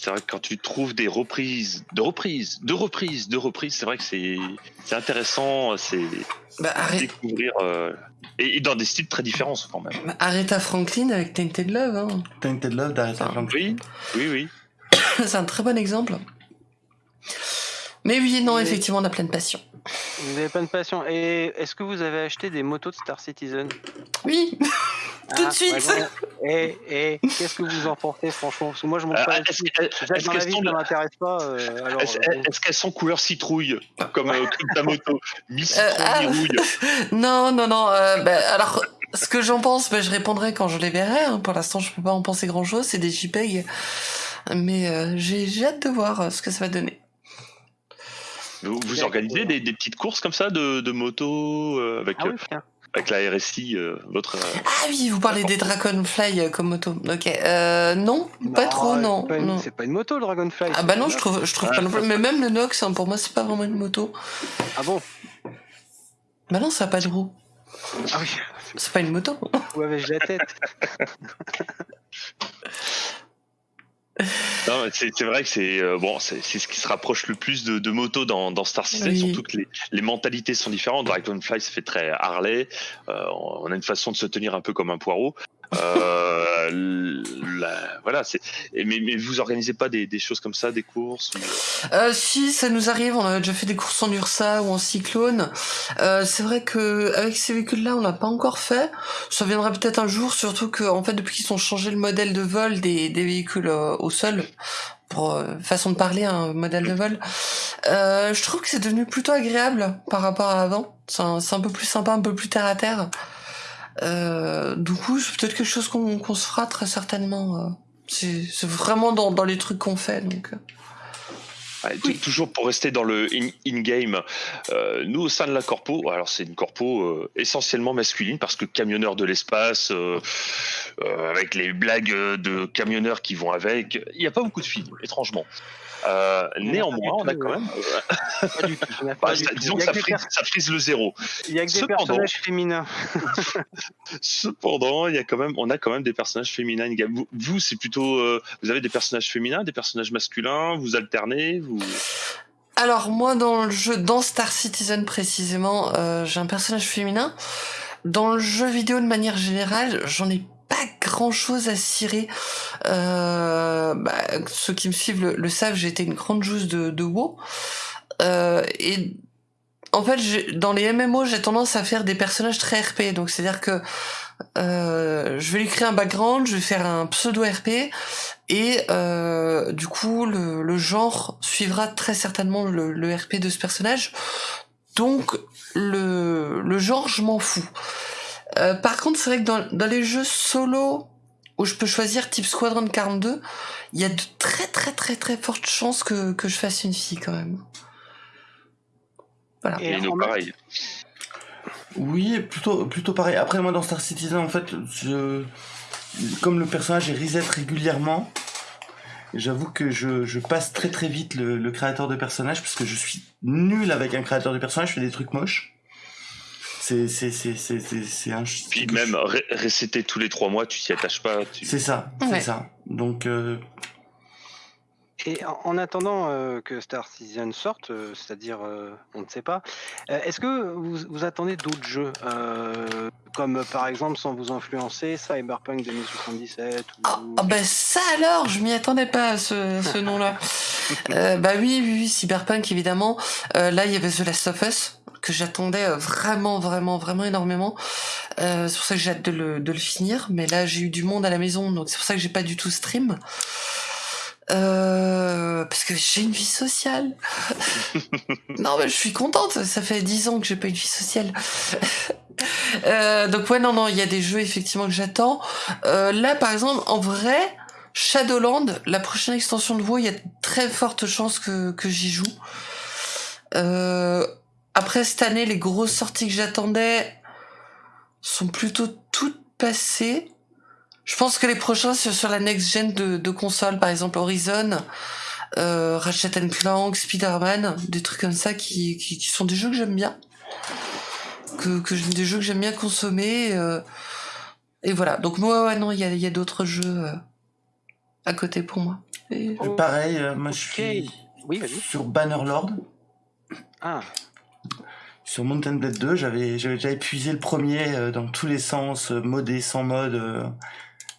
C'est vrai que quand tu trouves des reprises, de reprises, de reprises, de reprises, c'est vrai que c'est c'est intéressant, c'est Bah, arrête, découvrir euh, et, et dans des styles très différents quand même. bah, Aretha Franklin avec Tainted Love. Hein. Tainted Love d'Aretha Ah, Franklin. Oui, oui, oui. C'est un très bon exemple. Mais oui, non, Mais- effectivement, on a plein de passion. Vous n'avez pas de passion. Et est-ce que vous avez acheté des motos de Star Citizen? Oui, tout de suite. ouais, Et, et qu'est-ce que vous en pensez, franchement? Parce que moi, je monte Euh, pas Est-ce la qu'elles sont, m'intéresse pas. euh, alors, est-ce- euh, est-ce qu'elles sont couleur citrouille comme, euh, comme ta moto? Mi Euh, ah. Non, non, non. euh, bah, alors, ce que j'en pense, bah, je répondrai quand je les verrai. hein. Pour l'instant, je peux pas en penser grand-chose. C'est des JPEG. Mais euh, j'ai j'ai hâte de voir euh, ce que ça va donner. Vous, vous organisez des, des petites courses comme ça de, de moto euh, avec, Ah euh, oui, tiens. avec la RSI, euh, votre. euh, Ah oui, vous parlez des Dragonfly euh, comme moto. Ok. Euh, non, pas Non, trop, non. C'est pas une moto, le Dragonfly. Ah bah non, je trouve, je trouve Ah. pas non plus. Mais même le Nox, hein, pour moi, c'est pas vraiment une moto. Ah bon? Bah non, ça a pas de roue. Ah oui, C'est pas une moto. où avais-je la tête c'est c'est vrai que c'est euh, bon, c'est ce qui se rapproche le plus de, de moto dans, dans Star Citizen. Oui. Surtout que les, les mentalités sont différentes. Dragonfly, ça fait très Harley. Euh, on a une façon de se tenir un peu comme un poireau. Euh, voilà, c'est. Mais, mais vous organisez pas des, des choses comme ça, des courses ou- Euh, si, ça nous arrive. On a déjà fait des courses en Ursa ou en Cyclone. Euh, c'est vrai que avec ces véhicules-là, on l'a pas encore fait. Ça viendra peut-être un jour, surtout que en fait, depuis qu'ils ont changé le modèle de vol des, des véhicules euh, au sol, pour euh, façon de parler, un modèle de vol, euh, je trouve que c'est devenu plutôt agréable par rapport à avant. C'est un, un peu plus sympa, un peu plus terre à terre. Euh, du coup, c'est peut-être quelque chose qu'on se fera très certainement. euh. C'est vraiment dans, dans les trucs qu'on fait, donc. euh. Tou- Toujours pour rester dans le in- in-game, euh, nous au sein de la corpo, alors c'est une corpo euh, essentiellement masculine parce que camionneur de l'espace, euh, euh, avec les blagues de camionneurs qui vont avec, il n'y a pas beaucoup de filles, étrangement. Euh, néanmoins, on a quand même, disons Il que y a ça frise, pers- ça frise le zéro. il y a que des Cependant- personnages féminins. Cependant, il y a quand même, on a quand même des personnages féminins. Vous, vous, c'est plutôt, euh, vous avez des personnages féminins, des personnages masculins, vous alternez, vous. Alors moi dans le jeu, dans Star Citizen précisément, euh, j'ai un personnage féminin. Dans le jeu vidéo de manière générale, j'en ai pas grand chose à cirer. Euh, bah, ceux qui me suivent le, le savent, été une grande joueuse de, de WoW. Euh, et en fait, dans les MMO, j'ai tendance à faire des personnages très RP. Donc c'est-à-dire que euh, je vais lui créer un background, je vais faire un pseudo RP et euh, du coup le, le genre suivra très certainement le, le RP de ce personnage. Donc le, le genre je m'en fous. Euh, par contre c'est vrai que dans, dans les jeux solo où je peux choisir type Squadron 42, il y a de très très très très fortes chances que, que je fasse une fille quand même. Voilà. Et nous, pareil. Oui, plutôt, plutôt pareil. Après, moi, dans Star Citizen, en fait, je... comme le personnage est reset régulièrement, j'avoue que je, je passe très très vite le, le créateur de personnage parce que je suis nul avec un créateur de personnage, je fais des trucs moches. C'est c'est c'est c'est c'est c'est un. Puis même ré- tous les trois mois, tu t'y attaches pas. Tu... C'est ça, c'est ça. Donc euh, Et en, en attendant euh, que Star Citizen sorte, euh, c'est-à-dire, euh, on ne sait pas, est-ce que vous, vous attendez d'autres jeux, comme par exemple, sans vous influencer, Cyberpunk 2077 ou... Ah ah bah ça alors, je m'y attendais pas à ce, ce nom-là. Bah oui, oui, oui, Cyberpunk évidemment. Là, il y avait The Last of Us que j'attendais vraiment, vraiment, vraiment énormément. C'est pour ça que j'ai hâte de le, de le finir. Mais là, j'ai eu du monde à la maison, donc c'est pour ça que j'ai pas du tout stream. Euh, parce que j'ai une vie sociale. non, mais je suis contente. Ça fait dix ans que j'ai pas une vie sociale. euh, donc ouais, non, non, il y a des jeux effectivement que j'attends. Euh, là, par exemple, en vrai, Shadowland, la prochaine extension de WoW, il y a de très fortes chances que, que j'y joue. Euh, après cette année, les grosses sorties que j'attendais sont plutôt toutes passées. Je pense que les prochains c'est sur la next gen de, de consoles, par exemple Horizon, euh, Ratchet Clank, Spider-Man, des trucs comme ça qui, qui, qui sont des jeux que j'aime bien, que, que des jeux que j'aime bien consommer. euh, et voilà. Donc moi, ouais, non, il y a, il y a d'autres jeux euh, à côté pour moi. Et- Oh, pareil, euh, moi je suis Oui, sur Bannerlord. Ah, Sur Mountain Blade 2, j'avais j'avais déjà épuisé le premier euh, dans tous les sens, euh, modé, sans mode, euh,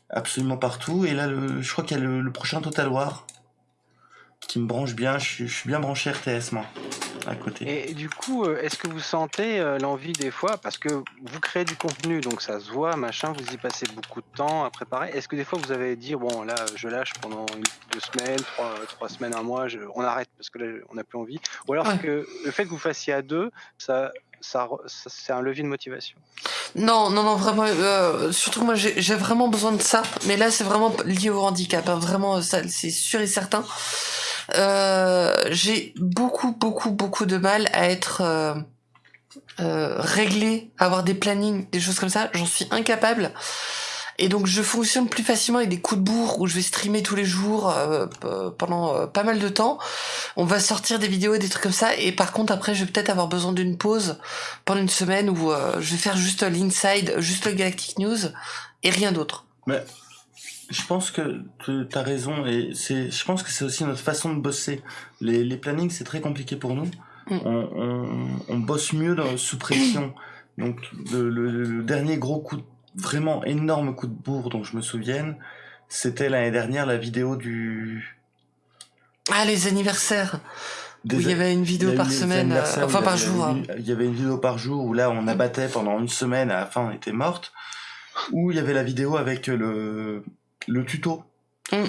absolument partout. Et là, le, je crois qu'il y a le, le prochain Total War qui me branche bien. Je, suis- je suis bien branché RTS moi à côté. Et du coup, euh, est-ce que vous sentez euh, l'envie des fois, parce que vous créez du contenu, donc ça se voit, machin, vous y passez beaucoup de temps à préparer. Est-ce que des fois vous avez dit, bon là, je lâche pendant une, deux semaines, trois, trois semaines, un mois, je- on arrête parce que là, on n'a plus envie. Ou alors Ouais. que le fait que vous fassiez à deux, ça, c'est un levier de motivation. Non, non, non, vraiment. euh, surtout moi, j'ai vraiment besoin de ça. Mais là, c'est vraiment lié au handicap. hein, vraiment, c'est sûr et certain. Euh, j'ai beaucoup, beaucoup, beaucoup de mal à être euh, euh, réglé, à avoir des plannings, des choses comme ça. J'en suis incapable. Et donc, je fonctionne plus facilement avec des coups de bourre où je vais streamer tous les jours euh, pendant euh, pas mal de temps. On va sortir des vidéos et des trucs comme ça. Et par contre, après, je vais peut-être avoir besoin d'une pause pendant une semaine où euh, je vais faire juste l'inside, juste le Galactic News et rien d'autre. Je pense que tu as raison et c'est, je pense que c'est aussi notre façon de bosser. Les, les plannings, c'est très compliqué pour nous. Mm. On, on, on bosse mieux dans, sous pression. Donc le, le- le dernier gros coup, de- vraiment énorme coup de bourre dont je me souvienne, c'était l'année dernière la vidéo du. Ah, les anniversaires des- où il y avait une vidéo a par semaine, euh, enfin par jour. hein. Il y avait une vidéo par jour où là on abattait pendant une semaine, à la fin on était morte. Où il y avait la vidéo avec le, le tuto Mm.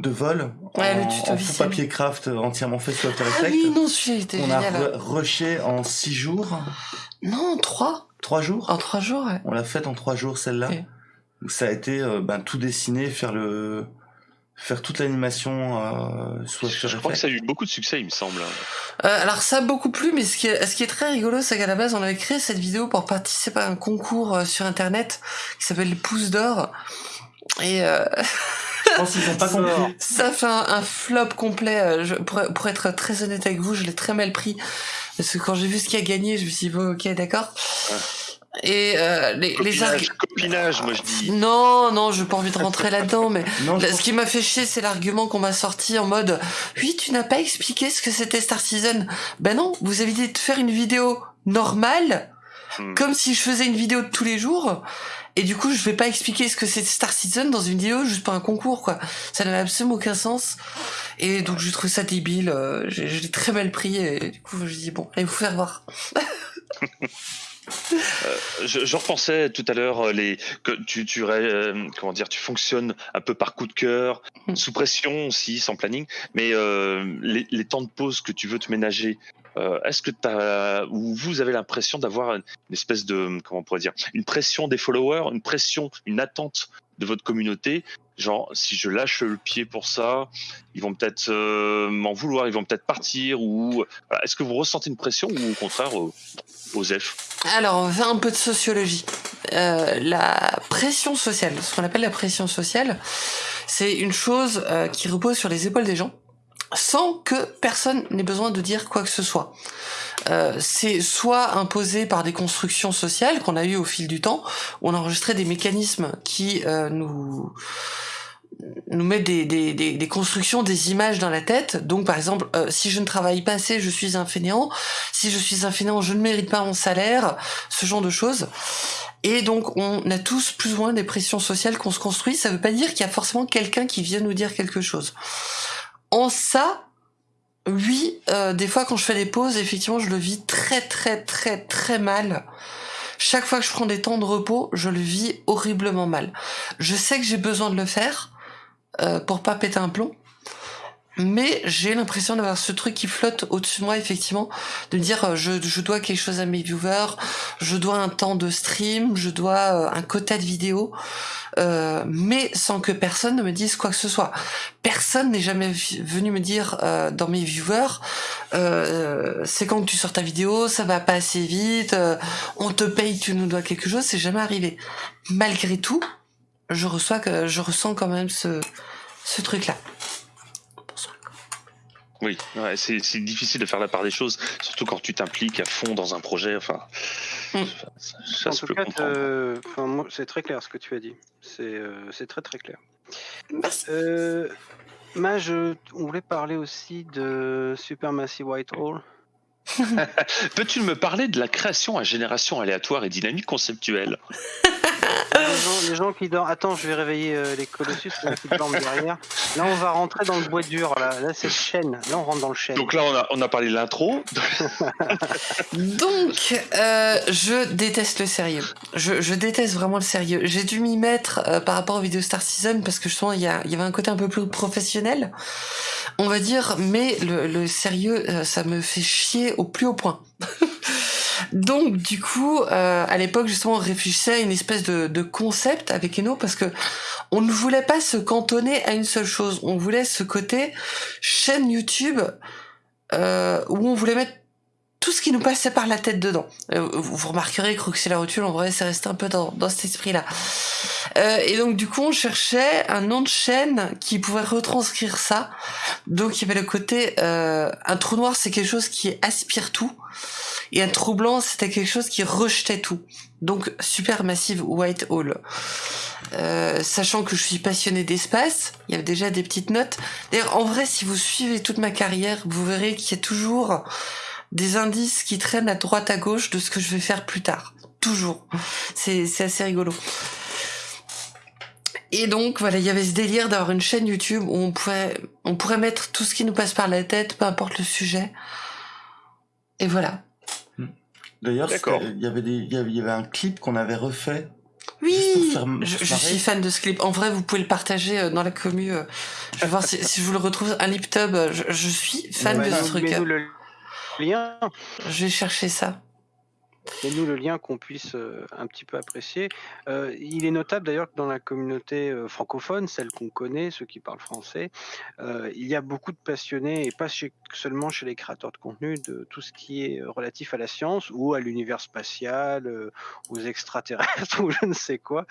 de vol Ouais, le en, tuto en papier craft entièrement fait sous After Ah Effects. oui, non, celui-là il était on a génial. re- rushé en six jours, Non, trois trois jours. En trois jours, ouais. On l'a faite en trois jours celle-là. Ok. Où ça a été euh, ben, tout dessiné, faire le faire toute l'animation euh, sous After Je crois que ça a eu beaucoup de succès, il me semble. Euh, alors ça a beaucoup plu, mais ce qui est, ce qui est très rigolo, c'est qu'à la base, on avait créé cette vidéo pour participer à un concours euh, sur Internet qui s'appelle les Pouces d'or. Et euh, Je pense qu'ils n'ont pas compris. ça fait un, un flop complet. euh, Je, pour, pour être très honnête avec vous, je l'ai très mal pris. Parce que quand j'ai vu ce qui a gagné, je me suis dit, bon, ok, d'accord. Et euh, les, les Copinage, arg- copinage, moi je dis. Non, non, j'ai pas envie de rentrer là-dedans, mais Non, je Là, pense ce qui m'a fait chier, c'est l'argument qu'on m'a sorti en mode oui, tu n'as pas expliqué ce que c'était Star Citizen. Ben non, vous avez dit de faire une vidéo normale, Hmm. comme si je faisais une vidéo de tous les jours. Et du coup, je vais pas expliquer ce que c'est Star Citizen dans une vidéo juste pour un concours, quoi. Ça n'avait absolument aucun sens. Et donc, je trouve ça débile. euh, j'ai- très mal pris. Et du coup, je dis bon, allez vous faire voir. Je, je repensais tout à l'heure euh, les que tu tu euh, comment dire tu fonctionnes un peu par coup de cœur, Mm. sous pression aussi, sans planning, mais euh, les, les temps de pause que tu veux te ménager. Euh, Est-ce que ou vous avez l'impression d'avoir une espèce de comment on pourrait dire une pression des followers, une pression, une attente de votre communauté? Genre, si je lâche le pied pour ça, ils vont peut-être euh, m'en vouloir, ils vont peut-être partir. Ou est-ce que vous ressentez une pression ou au contraire, euh, Osef Alors, on va un peu de sociologie. Euh, la pression sociale, ce qu'on appelle la pression sociale, c'est une chose euh, qui repose sur les épaules des gens, sans que personne n'ait besoin de dire quoi que ce soit. Euh, c'est soit imposé par des constructions sociales qu'on a eues au fil du temps, où on a enregistré des mécanismes qui euh, nous nous mettent des, des, des, des constructions, des images dans la tête. Donc, par exemple, euh, si je ne travaille pas assez, je suis un fainéant. Si je suis un fainéant, je ne mérite pas mon salaire. Ce genre de choses. Et donc, on a tous plus ou moins des pressions sociales qu'on se construit. Ça veut pas dire qu'il y a forcément quelqu'un qui vient nous dire quelque chose. En ça, oui, euh, des fois quand je fais des pauses, effectivement, je le vis très très très très mal. Chaque fois que je prends des temps de repos, je le vis horriblement mal. Je sais que j'ai besoin de le faire euh, pour pas péter un plomb, mais j'ai l'impression d'avoir ce truc qui flotte au-dessus de moi, effectivement, de me dire euh, je, je dois quelque chose à mes viewers, je dois un temps de stream, je dois euh, un quota de vidéos, euh, mais sans que personne ne me dise quoi que ce soit. Personne n'est jamais venu me dire dans mes viewers, c'est quand tu sors ta vidéo, ça va pas assez vite, on te paye, tu nous dois quelque chose, c'est jamais arrivé. Malgré tout, je reçois je ressens quand même ce ce truc là. Oui, ouais, c'est difficile de faire la part des choses, surtout quand tu t'impliques à fond dans un projet. Enfin, Mm. ça, ça en se tout cas, euh, c'est très clair ce que tu as dit. C'est euh, très très clair. Merci. Euh, Mage, on voulait parler aussi de Supermassive Whitehall. Peux-tu me parler de la création à génération aléatoire et dynamique conceptuelle? les, gens, qui dorment. Attends, je vais réveiller euh, les Colossus qui dorment derrière. Là, on va rentrer dans le bois dur. Là, là c'est le chêne. Là, on rentre dans le chêne. Donc là, on a, on a parlé de l'intro. Donc, euh, je déteste le sérieux. Je, je déteste vraiment le sérieux. J'ai dû m'y mettre euh, par rapport aux vidéos Star Season parce que justement, il y, a, il y avait un côté un peu plus professionnel, on va dire. Mais le, le sérieux, euh, ça me fait chier au plus haut point. Donc du coup, euh, à l'époque justement, on réfléchissait à une espèce de, concept avec Eno parce que on ne voulait pas se cantonner à une seule chose. On voulait ce côté chaîne YouTube euh, où on voulait mettre tout ce qui nous passait par la tête dedans. Euh, vous remarquerez que la Rotule, en vrai, c'est resté un peu dans, dans cet esprit-là. Euh, et donc, du coup, on cherchait un nom de chaîne qui pouvait retranscrire ça. Donc, il y avait le côté... Euh, un trou noir, c'est quelque chose qui aspire tout. Et un trou blanc, c'était quelque chose qui rejetait tout. Donc, Supermassive White Hole. Euh, sachant que je suis passionné d'espace, il y avait déjà des petites notes. D'ailleurs, en vrai, si vous suivez toute ma carrière, vous verrez qu'il y a toujours des indices qui traînent à droite à gauche de ce que je vais faire plus tard. Toujours. C'est assez rigolo. Et donc voilà, il y avait ce délire d'avoir une chaîne YouTube où on pourrait, on pourrait mettre tout ce qui nous passe par la tête, peu importe le sujet. Et voilà. D'ailleurs, il y avait des, il y avait un clip qu'on avait refait. Oui, je, je, suis fan de ce clip. En vrai, vous pouvez le partager euh, dans la commu. Euh. Je vais voir si, si, je vous le retrouve. Un lip tub. Je, je suis fan ouais, de ce truc lien. Je vais chercher ça. Et nous le lien qu'on puisse euh, un petit peu apprécier. Euh, il est notable d'ailleurs que dans la communauté euh, francophone, celle qu'on connaît, ceux qui parlent français, il y a beaucoup de passionnés, et pas seulement chez les créateurs de contenu, de tout ce qui est relatif à la science ou à l'univers spatial, aux extraterrestres ou je ne sais quoi.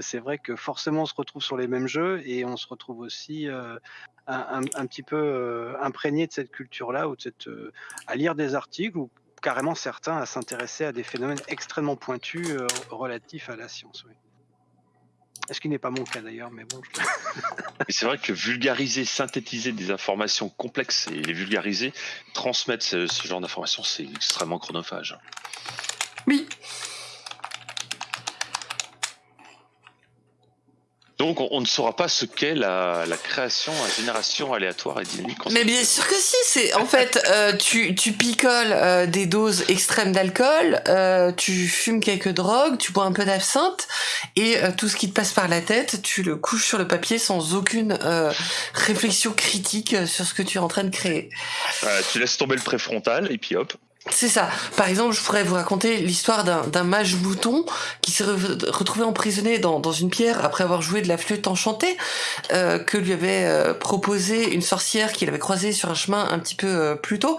C'est vrai que forcément on se retrouve sur les mêmes jeux et on se retrouve aussi un, petit peu imprégné de cette culture-là ou de cette, à lire des articles ou carrément certains à s'intéresser à des phénomènes extrêmement pointus euh, relatifs à la science. Oui. Ce qui n'est pas mon cas d'ailleurs, mais bon. Je... c'est vrai que vulgariser, synthétiser des informations complexes et les vulgariser, transmettre ce, ce genre d'informations, c'est extrêmement chronophage. Oui. Donc on, on, ne saura pas ce qu'est la, la, création à génération aléatoire et dynamique. Mais bien sûr que si, c'est en fait euh, tu, tu picoles euh, des doses extrêmes d'alcool, euh, tu fumes quelques drogues, tu bois un peu d'absinthe et euh, tout ce qui te passe par la tête, tu le couches sur le papier sans aucune euh, réflexion critique sur ce que tu es en train de créer. tu laisses tomber le préfrontal et puis hop. C'est ça. Par exemple, je pourrais vous raconter l'histoire d'un mage bouton qui s'est re retrouvé emprisonné dans, dans, une pierre après avoir joué de la flûte enchantée euh, que lui avait euh, proposé une sorcière qu'il avait croisée sur un chemin un petit peu euh, plus tôt.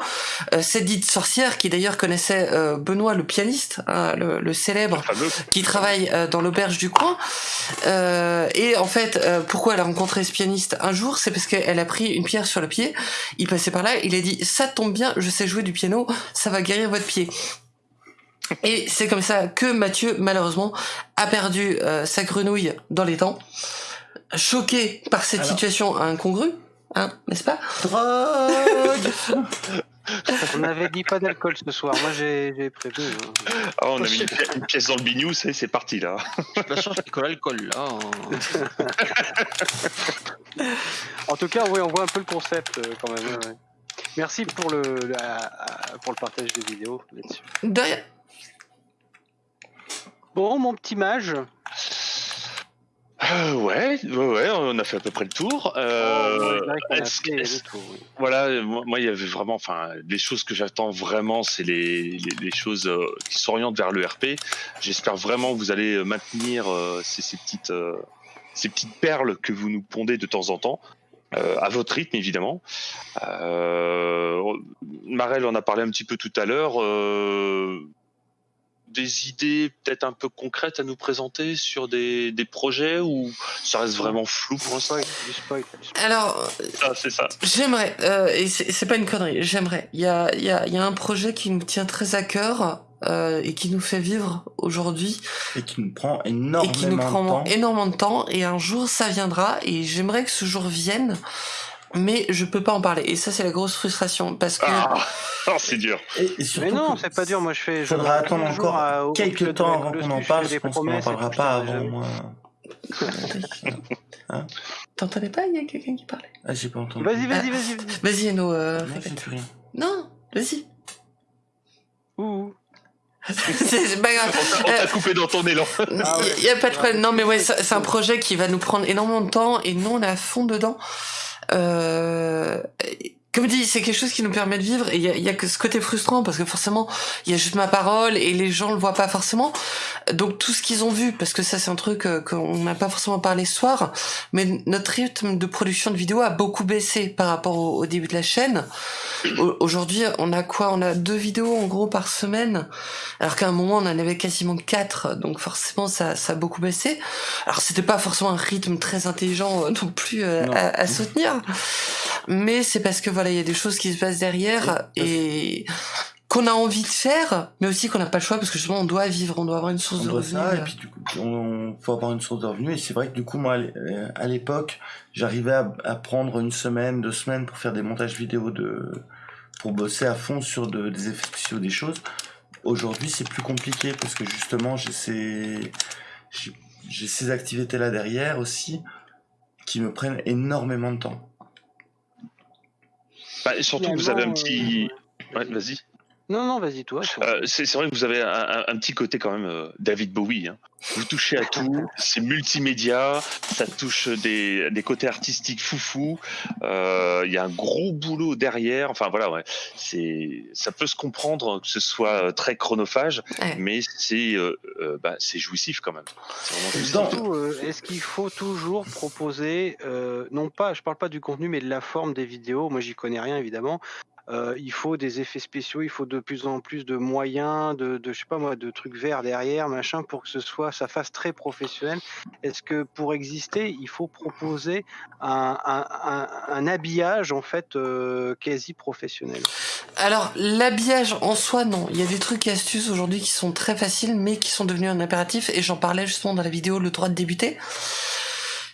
Euh, cette dite sorcière qui d'ailleurs connaissait euh, Benoît le pianiste, hein, le, le, célèbre, qui travaille euh, dans l'auberge du coin. et en fait, pourquoi elle a rencontré ce pianiste un jour, c'est parce qu'elle a pris une pierre sur le pied. Il passait par là, il a dit ça tombe bien, je sais jouer du piano, ça va guérir votre pied. Et c'est comme ça que Mathieu, malheureusement, a perdu euh, sa grenouille dans les temps, choqué par cette Alors... situation incongrue, hein, n'est-ce pas? Drogue On avait dit pas d'alcool ce soir, moi j'ai prévu. Hein. Ah, on a mis une, pièce dans le bignou, c'est parti là. La chance c'est que l'alcool là. Hein. en tout cas, oui, on voit un peu le concept euh, quand même. Ouais. Merci pour le, la, pour le partage des vidéos là-dessus. De. Bon, mon petit mage. Euh, ouais, ouais, ouais, on a fait à peu près le tour. Euh, oh, ouais, est tour oui. Voilà, moi, il y avait vraiment, enfin, les choses que j'attends vraiment, c'est les, les, les, choses euh, qui s'orientent vers le RP. J'espère vraiment que vous allez maintenir euh, ces, ces, petites, euh, ces petites perles que vous nous pondez de temps en temps. Euh, à votre rythme évidemment. Euh, Marel en a parlé un petit peu tout à l'heure. Euh, des idées peut-être un peu concrètes à nous présenter sur des, des projets ou ça reste vraiment flou pour l'instant Alors, ah, c'est ça. J'aimerais, euh, et c'est pas une connerie, j'aimerais. Il y a, y, a, y a un projet qui nous tient très à cœur. Euh, et qui nous fait vivre aujourd'hui et qui nous prend énormément et qui nous prend de temps. énormément de temps et un jour ça viendra et j'aimerais que ce jour vienne mais je peux pas en parler. Et ça, c'est la grosse frustration parce que. Ah, oh, c'est dur. Et, et Mais non, c'est pas dur. Moi, je fais. je Faudra attendre encore à- quelques temps avant qu'on en parle. je pense qu'on n'en parlera pas avant moi. T'entendais pas Il y a quelqu'un qui parlait. Ah, j'ai pas entendu. Vas-y, vas-y, vas-y. vas-y. Vas-y, Eno, euh. Non, vas-y. Ouh. C'est c'est pas grave. On t'a- coupé dans ton élan. Ah ouais. Il y a pas de problème. Non, mais ouais, c'est c'est un projet qui va nous prendre énormément de temps et nous, on est à fond dedans. Euh, comme dit, c'est quelque chose qui nous permet de vivre et il y a, y a que ce côté frustrant parce que forcément, il y a juste ma parole et les gens le voient pas forcément. Donc tout ce qu'ils ont vu, parce que ça c'est un truc euh, qu'on n'a pas forcément parlé ce soir, mais notre rythme de production de vidéos a beaucoup baissé par rapport au, au début de la chaîne. Au- Aujourd'hui, on a quoi? On a deux vidéos en gros par semaine, alors qu'à un moment on en avait quasiment quatre, donc forcément ça, ça a beaucoup baissé. Alors c'était pas forcément un rythme très intelligent euh, non plus euh, Non. à, à soutenir, mais c'est parce que voilà il y a des choses qui se passent derrière et qu'on a envie de faire, mais aussi qu'on n'a pas le choix parce que justement on doit vivre, on doit avoir une source On de doit revenus. ça, et euh. puis du coup, on faut avoir une source de revenus. Et c'est vrai que du coup, moi, à euh, à l'époque, j'arrivais à, à prendre une semaine, deux semaines pour faire des montages vidéo de, pour bosser à fond sur de- des effets spéciaux, des choses. Aujourd'hui, c'est plus compliqué parce que justement, j'ai ces, j'ai j'ai ces activités-là derrière aussi qui me prennent énormément de temps. Bah, surtout, vous avez un petit. euh, Ouais, vas-y. Non, non, vas-y, toi. Euh, c'est vrai que vous avez un, un- un petit côté quand même euh, David Bowie. hein. Vous touchez à tout, c'est multimédia, ça touche des, des côtés artistiques foufou. euh, Il y a un gros boulot derrière. Enfin voilà, ouais. C'est ça peut se comprendre que ce soit euh, très chronophage, Ouais. mais c'est euh, euh, bah, c'est jouissif quand même. Est-ce qu'il faut toujours proposer, euh, non pas, je parle pas du contenu, mais de la forme des vidéos. Moi, j'y connais rien évidemment. Euh, il faut des effets spéciaux, il faut de plus en plus de moyens, de, je sais pas moi, de trucs verts derrière, machin, pour que ce soit, ça fasse très professionnel. Est-ce que pour exister, il faut proposer un habillage en fait euh, quasi professionnel? Alors, l'habillage en soi, non. Il y a des trucs et astuces aujourd'hui qui sont très faciles, mais qui sont devenus un impératif, et j'en parlais justement dans la vidéo Le droit de débuter.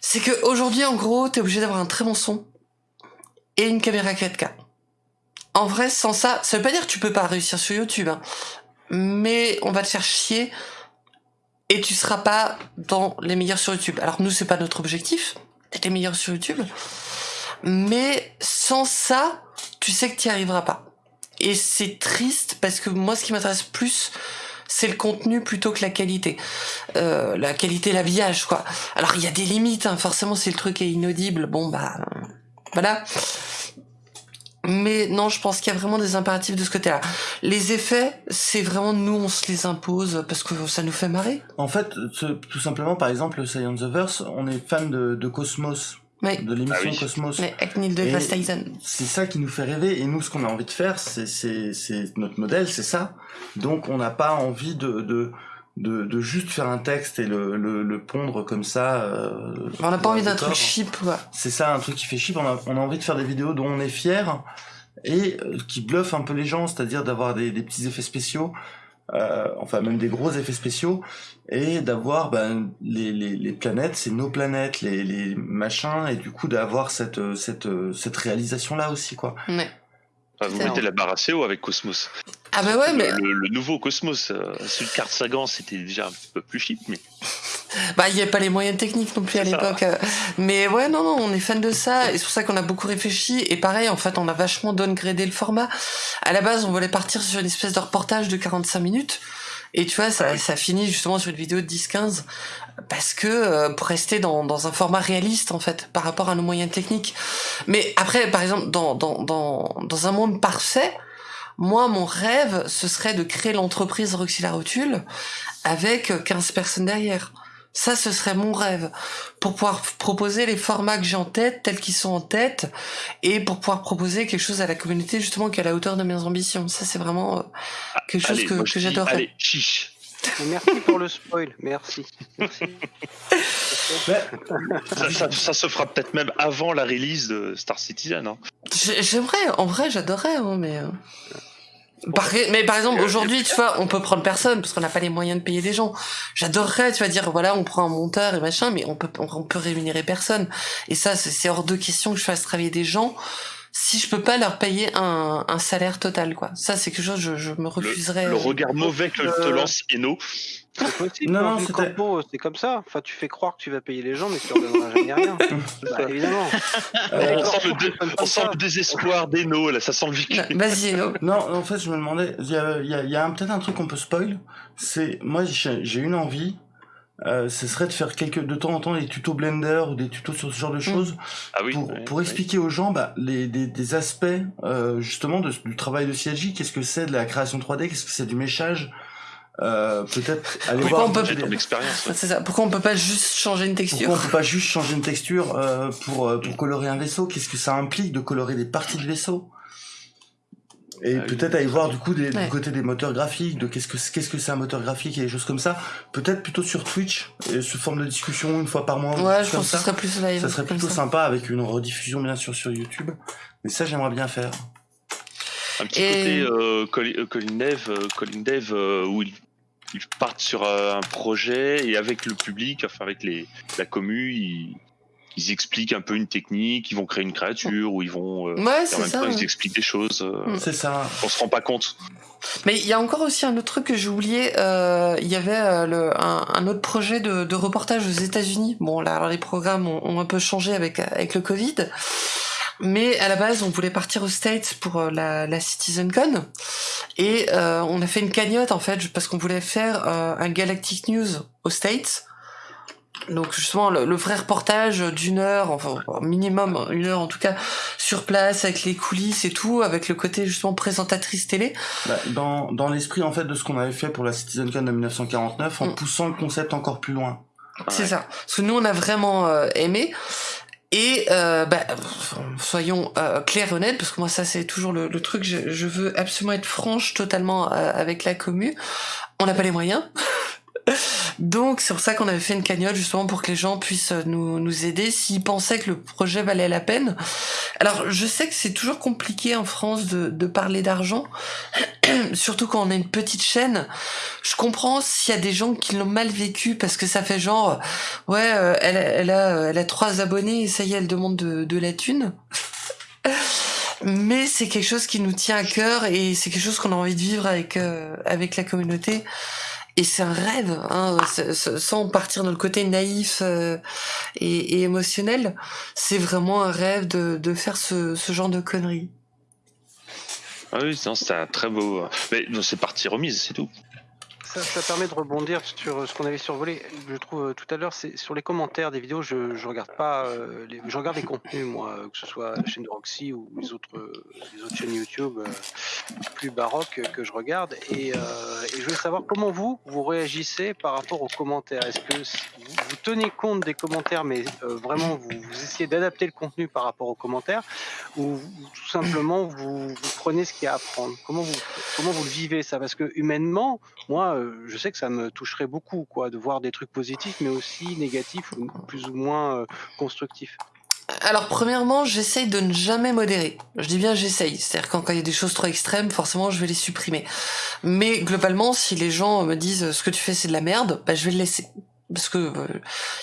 C'est que aujourd'hui, en gros, t'es obligé d'avoir un très bon son et une caméra 4K. En vrai, sans ça, ça veut pas dire que tu peux pas réussir sur YouTube, hein. mais on va te faire chier et tu seras pas dans les meilleurs sur YouTube. Alors nous, c'est pas notre objectif d'être les meilleurs sur YouTube, mais sans ça, tu sais que tu arriveras pas. Et c'est triste parce que moi, ce qui m'intéresse plus, c'est le contenu plutôt que la qualité. Euh, la qualité, l'habillage, quoi. Alors, il y a des limites, hein. forcément, si le truc est inaudible, bon, bah, euh, voilà. Mais non, je pense qu'il y a vraiment des impératifs de ce côté-là. Les effets, c'est vraiment nous, on se les impose parce que ça nous fait marrer. En fait, ce- tout simplement, par exemple, le Science the Verse, on est fan de, de Cosmos, Mais, de l'émission Ah oui. Cosmos. mais avec Neil deGrasse Tyson. c'est ça qui nous fait rêver et nous ce qu'on a envie de faire c'est c'est c'est notre modèle c'est ça donc on n'a pas envie de de de, de juste faire un texte et le, le, le pondre comme ça euh, On n'a pas envie un d'un truc cheap, quoi. c'est ça un truc qui fait chier on a, on a envie de faire des vidéos dont on est fier et euh, qui bluffent un peu les gens c'est-à-dire d'avoir des, des petits effets spéciaux euh, enfin même des gros effets spéciaux et d'avoir ben, les, les, les planètes c'est nos planètes les, les machins et du coup d'avoir cette euh, cette euh, cette réalisation là aussi quoi Ouais. Enfin, vous mettez la barre assez haut avec Cosmos. Ah bah ouais, le, mais le- le nouveau Cosmos, euh, celui de Carte Sagan, c'était déjà un petit peu plus cheap, mais Bah, il n'y a pas les moyens techniques non plus à l'époque. euh. Mais ouais, non, non, on est fan de ça. Et c'est pour ça qu'on a beaucoup réfléchi. Et pareil, en fait, on a vachement downgradé le format. À la base, on voulait partir sur une espèce de reportage de 45 minutes. Et tu vois, ça, ça finit justement sur une vidéo de 10-15. Parce que, euh, pour rester dans, dans un format réaliste, en fait, par rapport à nos moyens techniques. Mais après, par exemple, dans, dans, dans, dans un monde parfait, moi, mon rêve, ce serait de créer l'entreprise Roxy la Rotule avec 15 personnes derrière. Ça, ce serait mon rêve. Pour pouvoir proposer les formats que j'ai en tête, tels qu'ils sont en tête, et pour pouvoir proposer quelque chose à la communauté, justement, qui est à la hauteur de mes ambitions. Ça, c'est vraiment euh, quelque chose allez, que, que j'adorerais. Allez, chiche. Merci pour le spoil, merci. merci. Ça, ça- ça se fera peut-être même avant la release de Star Citizen. hein. J'ai- J'aimerais, en vrai, j'adorerais, hein, mais... euh, Par- mais par exemple, aujourd'hui, tu vois, on peut prendre personne parce qu'on n'a pas les moyens de payer des gens. J'adorerais, tu vas dire, voilà, on prend un monteur et machin, mais on peut, on, peut rémunérer personne. Et ça, c'est hors de question que je fasse travailler des gens si je peux pas leur payer un, un salaire total, quoi. Ça, c'est quelque chose, je, je me refuserais. Le regard mauvais que te Euh, lance Eno. Non, c'est comme ça. Enfin, tu fais croire que tu vas payer les gens, mais tu leur donneras jamais rien. bah, évidemment. Euh, On sent le, dé- Comme on sent ça. le désespoir d'Eno, là, ça sent le vécu. Vas-y, Eno. Non, en fait, je me demandais, il y a, il y a, il y a peut-être un truc qu'on peut spoil. C'est, moi, j'ai j'ai une envie, euh, ce serait de faire quelques, de temps en temps des tutos Blender ou des tutos sur ce genre de choses Ah oui. pour, pour expliquer aux gens bah, les, des, des aspects euh, justement de, du travail de CLJ. Qu'est-ce que c'est de la création 3D Qu'est-ce que c'est du méchage euh, Peut-être aller Pourquoi voir. on peut- expérience. ouais. Ça. Pourquoi on peut pas juste changer une Pourquoi on texture peut pas juste changer une texture euh, pour, euh, pour colorer un vaisseau? Qu'est-ce que ça implique de colorer des parties de vaisseau? Et Ah peut-être aller voir du coup des, Ouais. du côté des moteurs graphiques, de qu'est-ce que c'est- qu'est-ce que c'est un moteur graphique et des choses comme ça. Peut-être plutôt sur Twitch, et sous forme de discussion une fois par mois. Ouais, je pense que ce ça. serait plus live. Ça serait plutôt sympa avec une rediffusion bien sûr sur YouTube. Mais ça j'aimerais bien faire. Un petit Et- côté euh, euh, Colin Dev, euh, Colin Dev euh, où ils, ils partent sur euh, un projet et avec le public, enfin avec les, la commu, ils, ils expliquent un peu une technique, ils vont créer une créature ou ils vont. euh, Ouais, en c'est même ça. temps, ouais. ils expliquent des choses. euh, Mm. C'est ça. On se rend pas compte. Mais il y a encore aussi un autre truc que j'ai oublié. euh, Il y avait euh, le, un, un autre projet de, de reportage aux États-Unis. Bon, là, alors les programmes ont, ont un peu changé avec avec le Covid. Mais à la base, on voulait partir aux States pour euh, la, la CitizenCon. Et euh, on a fait une cagnotte, en fait, parce qu'on voulait faire euh, un Galactic News aux States. Donc justement, le, le vrai reportage d'une heure, enfin minimum une heure en tout cas, sur place, avec les coulisses et tout, avec le côté justement présentatrice télé. Bah, dans dans l'esprit en fait de ce qu'on avait fait pour la CitizenCon de 1949, en Mm. poussant le concept encore plus loin. C'est Ouais. ça. Parce que nous, on a vraiment euh, aimé. Et euh, bah, soyons euh, clairs et honnêtes, parce que moi, ça, c'est toujours le, le truc. Je, je veux absolument être franche totalement euh, avec la commu. On n'a pas les moyens. Donc, c'est pour ça qu'on avait fait une cagnotte, justement, pour que les gens puissent euh, nous, nous aider s'ils pensaient que le projet valait la peine. Alors, je sais que c'est toujours compliqué en France de, de parler d'argent, surtout quand on a une petite chaîne. Je comprends s'il y a des gens qui l'ont mal vécu parce que ça fait genre, ouais, euh, elle, elle a, euh, elle a trois abonnés et ça y est, elle demande de, de la thune. Mais c'est quelque chose qui nous tient à cœur et c'est quelque chose qu'on a envie de vivre avec euh, avec la communauté. Et c'est un rêve, hein, c'est- c'est- sans partir dans le côté naïf euh, et, émotionnel. C'est vraiment un rêve de, faire ce, genre de conneries. Ah oui, c'était un très beau. Mais c'est partie remise, c'est tout. Ça, permet de rebondir sur ce qu'on avait survolé, je trouve, euh, tout à l'heure, c'est sur les commentaires des vidéos, je, regarde pas, euh, les, je regarde les contenus, moi, euh, que ce soit la chaîne de Roxy ou les autres, euh, les autres chaînes YouTube euh, plus baroques euh, que je regarde, et, euh, je veux savoir comment vous, vous réagissez par rapport aux commentaires. Est-ce que vous, tenez compte des commentaires, mais euh, vraiment vous, essayez d'adapter le contenu par rapport aux commentaires, ou tout simplement vous, prenez ce qu'il y a à prendre? Comment vous, comment vous le vivez ça? Parce que humainement, moi, euh, je sais que ça me toucherait beaucoup, quoi, de voir des trucs positifs, mais aussi négatifs plus ou moins euh, constructifs. Alors premièrement, j'essaye de ne jamais modérer. Je dis bien j'essaye. C'est-à-dire quand il y a des choses trop extrêmes, forcément je vais les supprimer. Mais globalement, si les gens me disent ce que tu fais c'est de la merde, bah, je vais le laisser. Parce que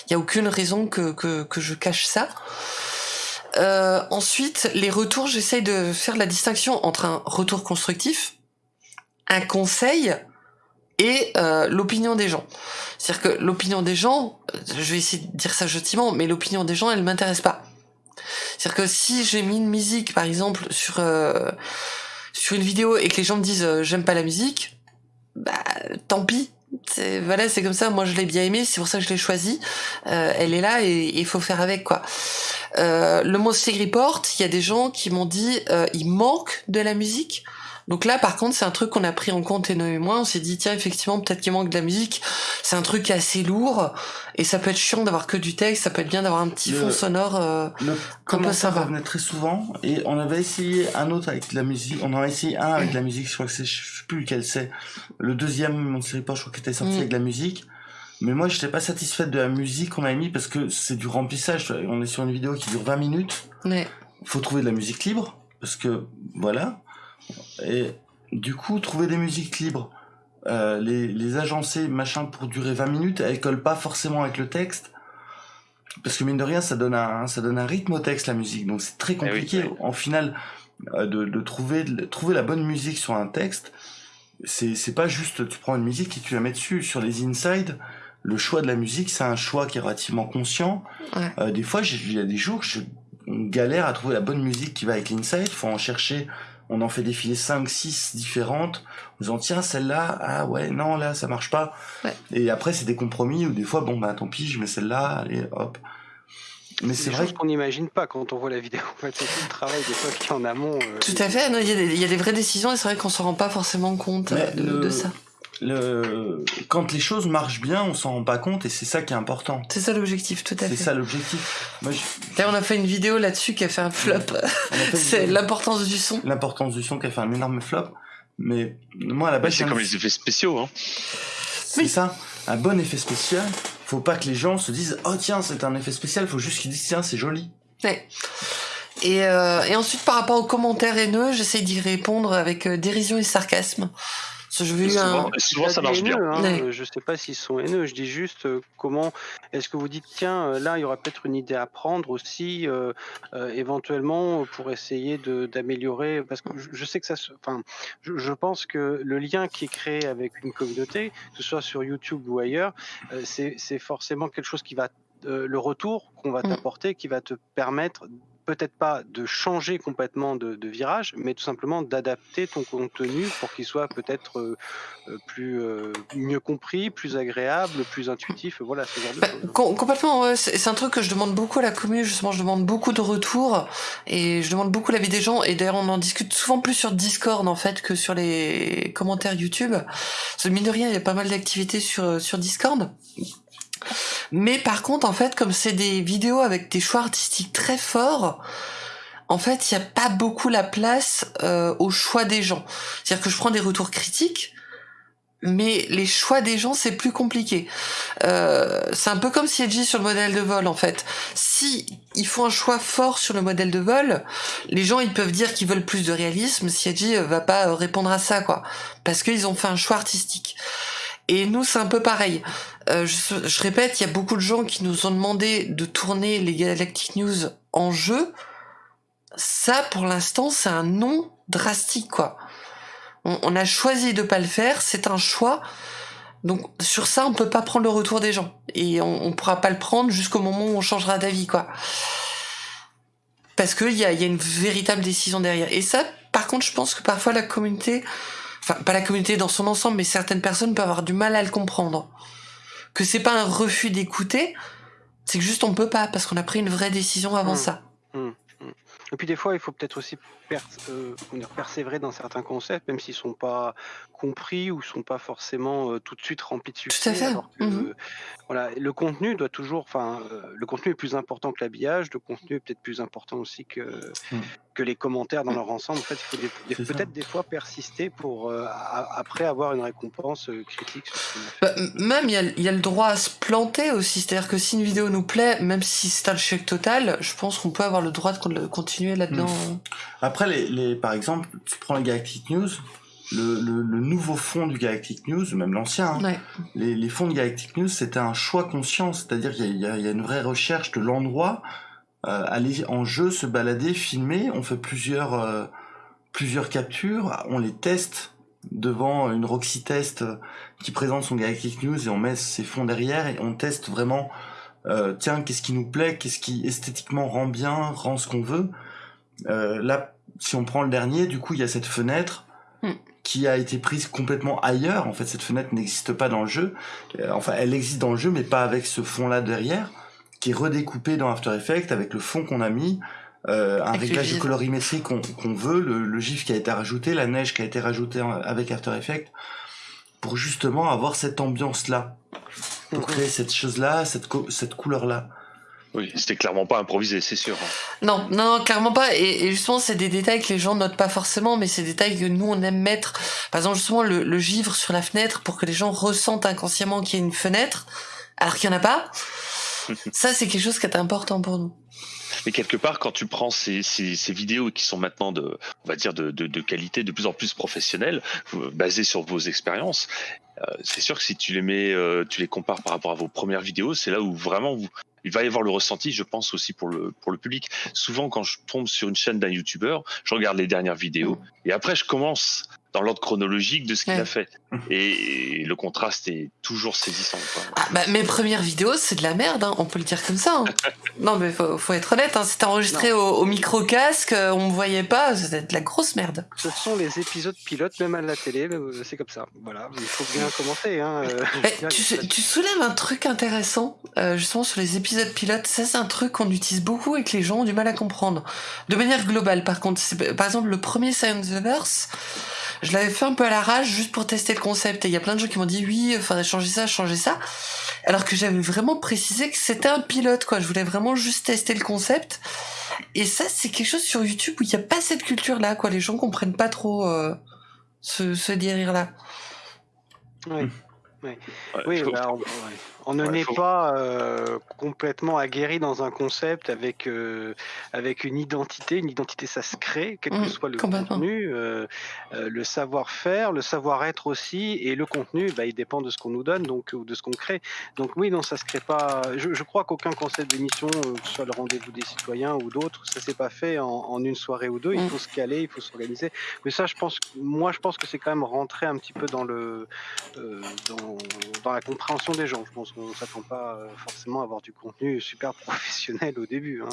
il y a aucune raison que, que, que je cache ça. Euh, ensuite, les retours, j'essaye de faire la distinction entre un retour constructif, un conseil et euh, l'opinion des gens. C'est-à-dire que l'opinion des gens, je vais essayer de dire ça gentiment, mais l'opinion des gens, elle m'intéresse pas. C'est-à-dire que si j'ai mis une musique, par exemple, sur euh, sur une vidéo et que les gens me disent euh, j'aime pas la musique, bah tant pis. Voilà, c'est comme ça. Moi, je l'ai bien aimé, c'est pour ça que je l'ai choisi. Euh, elle est là et il faut faire avec quoi. Euh, le Monster Report, il y a des gens qui m'ont dit euh, il manque de la musique. Donc là, par contre, c'est un truc qu'on a pris en compte, Eno et moi. On s'est dit, tiens, effectivement, peut-être qu'il manque de la musique. C'est un truc assez lourd. Et ça peut être chiant d'avoir que du texte. Ça peut être bien d'avoir un petit Le- fond sonore. euh, Le Un peu sympa. revenait très souvent et on avait essayé un autre avec de la musique. On en a essayé un avec de la musique. Je crois que c'est, je sais plus lequel c'est. Le deuxième, mon série pas, je crois qu'il était sorti Mm. avec de la musique. Mais moi, j'étais pas satisfaite de la musique qu'on avait mis parce que c'est du remplissage. On est sur une vidéo qui dure 20 minutes. ouais. faut trouver de la musique libre parce que voilà et du coup, trouver des musiques libres, euh, les, les agencer, machin, pour durer 20 minutes, elles collent pas forcément avec le texte. Parce que mine de rien, ça donne un, ça donne un rythme au texte, la musique. Donc c'est très Eh oui, compliqué, en final, euh, de, de trouver, de trouver la bonne musique sur un texte. C'est, pas juste, tu prends une musique et tu la mets dessus. Sur les inside, le choix de la musique, c'est un choix qui est relativement conscient. Ouais. Euh, des fois, il y a des jours, je on galère à trouver la bonne musique qui va avec l'inside. Faut en chercher. On en fait défiler 5, 6 différentes. En disant, tiens, celle-là, ah ouais, non, là, ça marche pas. Ouais. Et après, c'est des compromis où des fois, bon, bah, tant pis, je mets celle-là, allez, hop. Mais C'est vrai qu'on n'imagine pas quand on voit la vidéo. En fait, c'est tout le travail des fois qu'il y a en amont. euh, Tout à fait. non, Il y, a des- il y a des vraies décisions et c'est vrai qu'on s'en rend pas forcément compte euh, de, le- de ça. Le... quand les choses marchent bien, on s'en rend pas compte et c'est ça qui est important. C'est ça l'objectif, tout à C'est fait. ça l'objectif. Moi, je- D'ailleurs, on a fait une vidéo là-dessus qui a fait un flop. c'est l'importance du son. l'importance du son qui a fait un énorme flop. Mais moi, à la base, c'est comme les effets spéciaux. Hein. C'est ça, un bon effet spécial. Faut pas que les gens se disent oh tiens c'est un effet spécial. Faut juste qu'ils disent tiens c'est joli. Ouais. Et, euh, et ensuite, par rapport aux commentaires haineux, j'essaie d'y répondre avec euh, dérision et sarcasme. Je veux Souvent, un... souvent, Pas ça marche bien. hein. Ouais. Euh, Je sais pas s'ils sont haineux. Je dis juste euh, comment est-ce que vous dites tiens euh, là il y aurait peut-être une idée à prendre aussi euh, euh, éventuellement pour essayer de d'améliorer parce que je, je sais que ça se enfin je, je pense que le lien qui est créé avec une communauté que ce soit sur YouTube ou ailleurs euh, c'est c'est forcément quelque chose qui va euh, le retour qu'on va Mm. t'apporter qui va te permettre peut-être pas de changer complètement de, virage, mais tout simplement d'adapter ton contenu pour qu'il soit peut-être euh, euh, plus euh, mieux compris, plus agréable, plus intuitif. Voilà, ce genre de complètement, c'est un truc que je demande beaucoup à la commune, justement, je demande beaucoup de retours et je demande beaucoup l'avis des gens et d'ailleurs on en discute souvent plus sur Discord en fait que sur les commentaires YouTube. Parce mine de rien, il y a pas mal d'activités sur Discord. Mais par contre, en fait, comme c'est des vidéos avec des choix artistiques très forts, en fait, il n'y a pas beaucoup la place euh, au choix des gens. C'est-à-dire que je prends des retours critiques, mais les choix des gens, c'est plus compliqué. Euh, c'est un peu comme CLG sur le modèle de vol, en fait. Si ils font un choix fort sur le modèle de vol, les gens, ils peuvent dire qu'ils veulent plus de réalisme, CLG va pas euh, répondre à ça, quoi. Parce qu'ils ont fait un choix artistique. Et nous, c'est un peu pareil. Euh, je, répète, il y a beaucoup de gens qui nous ont demandé de tourner les Galactic News en jeu. Ça, pour l'instant, c'est un non drastique, quoi. On, a choisi de pas le faire, c'est un choix. Donc sur ça, on peut pas prendre le retour des gens et on, on pourra pas le prendre jusqu'au moment où on changera d'avis, quoi. Parce qu'il y a une véritable décision derrière. Et ça, par contre, je pense que parfois la communauté, enfin pas la communauté dans son ensemble, mais certaines personnes peuvent avoir du mal à le comprendre. Que c'est pas un refus d'écouter, c'est que juste on peut pas parce qu'on a pris une vraie décision avant Hmm. ça. Et puis des fois, il faut peut-être aussi euh, persévérer dans certains concepts, même s'ils sont pas compris ou sont pas forcément euh, tout de suite remplis de succès. à fait. alors que, euh, voilà, le contenu doit toujours, enfin, euh, le contenu est plus important que l'habillage, le contenu est peut-être plus important aussi que Mm. que les commentaires dans leur ensemble. En fait, il faut des- des- C'est ça. peut-être des fois persister pour euh, a- après avoir une récompense euh, critique. Bah, même il y a, il y a le droit à se planter aussi, c'est-à-dire que si une vidéo nous plaît, même si c'est un chèque total, je pense qu'on peut avoir le droit de con- continuer là-dedans. Après les, les par exemple tu prends les Galactic News, le, le, le nouveau fond du Galactic News, même l'ancien, hein, Ouais. les, les fonds de Galactic News, c'était un choix conscient, c'est-à-dire qu'il y, a- il y a- il y a une vraie recherche de l'endroit, euh, aller en jeu, se balader, filmer, on fait plusieurs, euh, plusieurs captures, on les teste devant une Roxy Test euh, qui présente son Galactic News et on met ses fonds derrière et on teste vraiment, euh, tiens, qu'est-ce qui nous plaît, qu'est-ce qui esthétiquement rend bien, rend ce qu'on veut. Euh, là, si on prend le dernier, du coup, il y a cette fenêtre Hmm. Qui a été prise complètement ailleurs. En fait, cette fenêtre n'existe pas dans le jeu. Euh, enfin, elle existe dans le jeu, mais pas avec ce fond-là derrière, qui est redécoupé dans After Effects avec le fond qu'on a mis, euh, un réglage de colorimétrie qu'on veut, le, le gif qui a été rajouté, la neige qui a été rajoutée avec After Effects, pour justement avoir cette ambiance-là, pour créer cette chose-là, cette, co- cette couleur-là. Oui, c'était clairement pas improvisé, c'est sûr. Non, non, non, clairement pas. Et, et justement, c'est des détails que les gens notent pas forcément, mais c'est des détails que nous on aime mettre. Par exemple, justement, le, le givre sur la fenêtre pour que les gens ressentent inconsciemment qu'il y a une fenêtre, alors qu'il y en a pas. Ça, c'est quelque chose qui est important pour nous. Mais quelque part, quand tu prends ces, ces, ces vidéos qui sont maintenant de, on va dire, de, de, de qualité de plus en plus professionnelle, euh, basées sur vos expériences, euh, c'est sûr que si tu les mets, euh, tu les compares par rapport à vos premières vidéos, c'est là où vraiment vous, il va y avoir le ressenti, je pense aussi pour le pour le public. Souvent, quand je tombe sur une chaîne d'un youtubeur, je regarde les dernières vidéos et après je commence dans l'ordre chronologique de ce qu'il Ouais. a fait. Et, le contraste est toujours saisissant. quoi. Ah, bah, mes premières vidéos, c'est de la merde, hein, on peut le dire comme ça. hein. non, mais faut, faut être honnête, hein, c'était enregistré au, au micro-casque, euh, on me voyait pas, c'était de la grosse merde. Ce sont les épisodes pilotes, même à la télé, euh, c'est comme ça. Voilà, il faut bien commencer. Hein. euh, tu, soulèves un truc intéressant, euh, justement sur les épisodes pilotes. Ça, c'est un truc qu'on utilise beaucoup et que les gens ont du mal à comprendre. De manière globale, par contre. Par exemple, le premier Science the Verse, je l'avais fait un peu à l'arrache juste pour tester le concept. Et il y a plein de gens qui m'ont dit oui, il faudrait changer ça, changer ça. Alors que j'avais vraiment précisé que c'était un pilote, quoi. Je voulais vraiment juste tester le concept. Et ça, c'est quelque chose sur YouTube où il n'y a pas cette culture-là, quoi. Les gens comprennent pas trop euh, ce, ce délire-là. Ouais. Ouais, Oui, bah, on, ouais. On ne n'est faut- pas euh, complètement aguerri dans un concept avec euh, avec une identité. Une identité, ça se crée, quel Mm, que soit le contenu, euh, euh, le savoir-faire, le savoir-être aussi, et le contenu, bah, il dépend de ce qu'on nous donne, donc ou de ce qu'on crée. Donc oui, non, ça se crée pas. Je, je crois qu'aucun concept d'émission, que ce soit le rendez-vous des citoyens ou d'autres, ça s'est pas fait en, en une soirée ou deux. Il Mm. faut se caler, il faut s'organiser. Mais ça, je pense, moi, je pense que c'est quand même rentré un petit peu dans le euh, dans, dans la compréhension des gens. Je pense qu'on s'attend pas euh, forcément à avoir du contenu super professionnel au début. hein.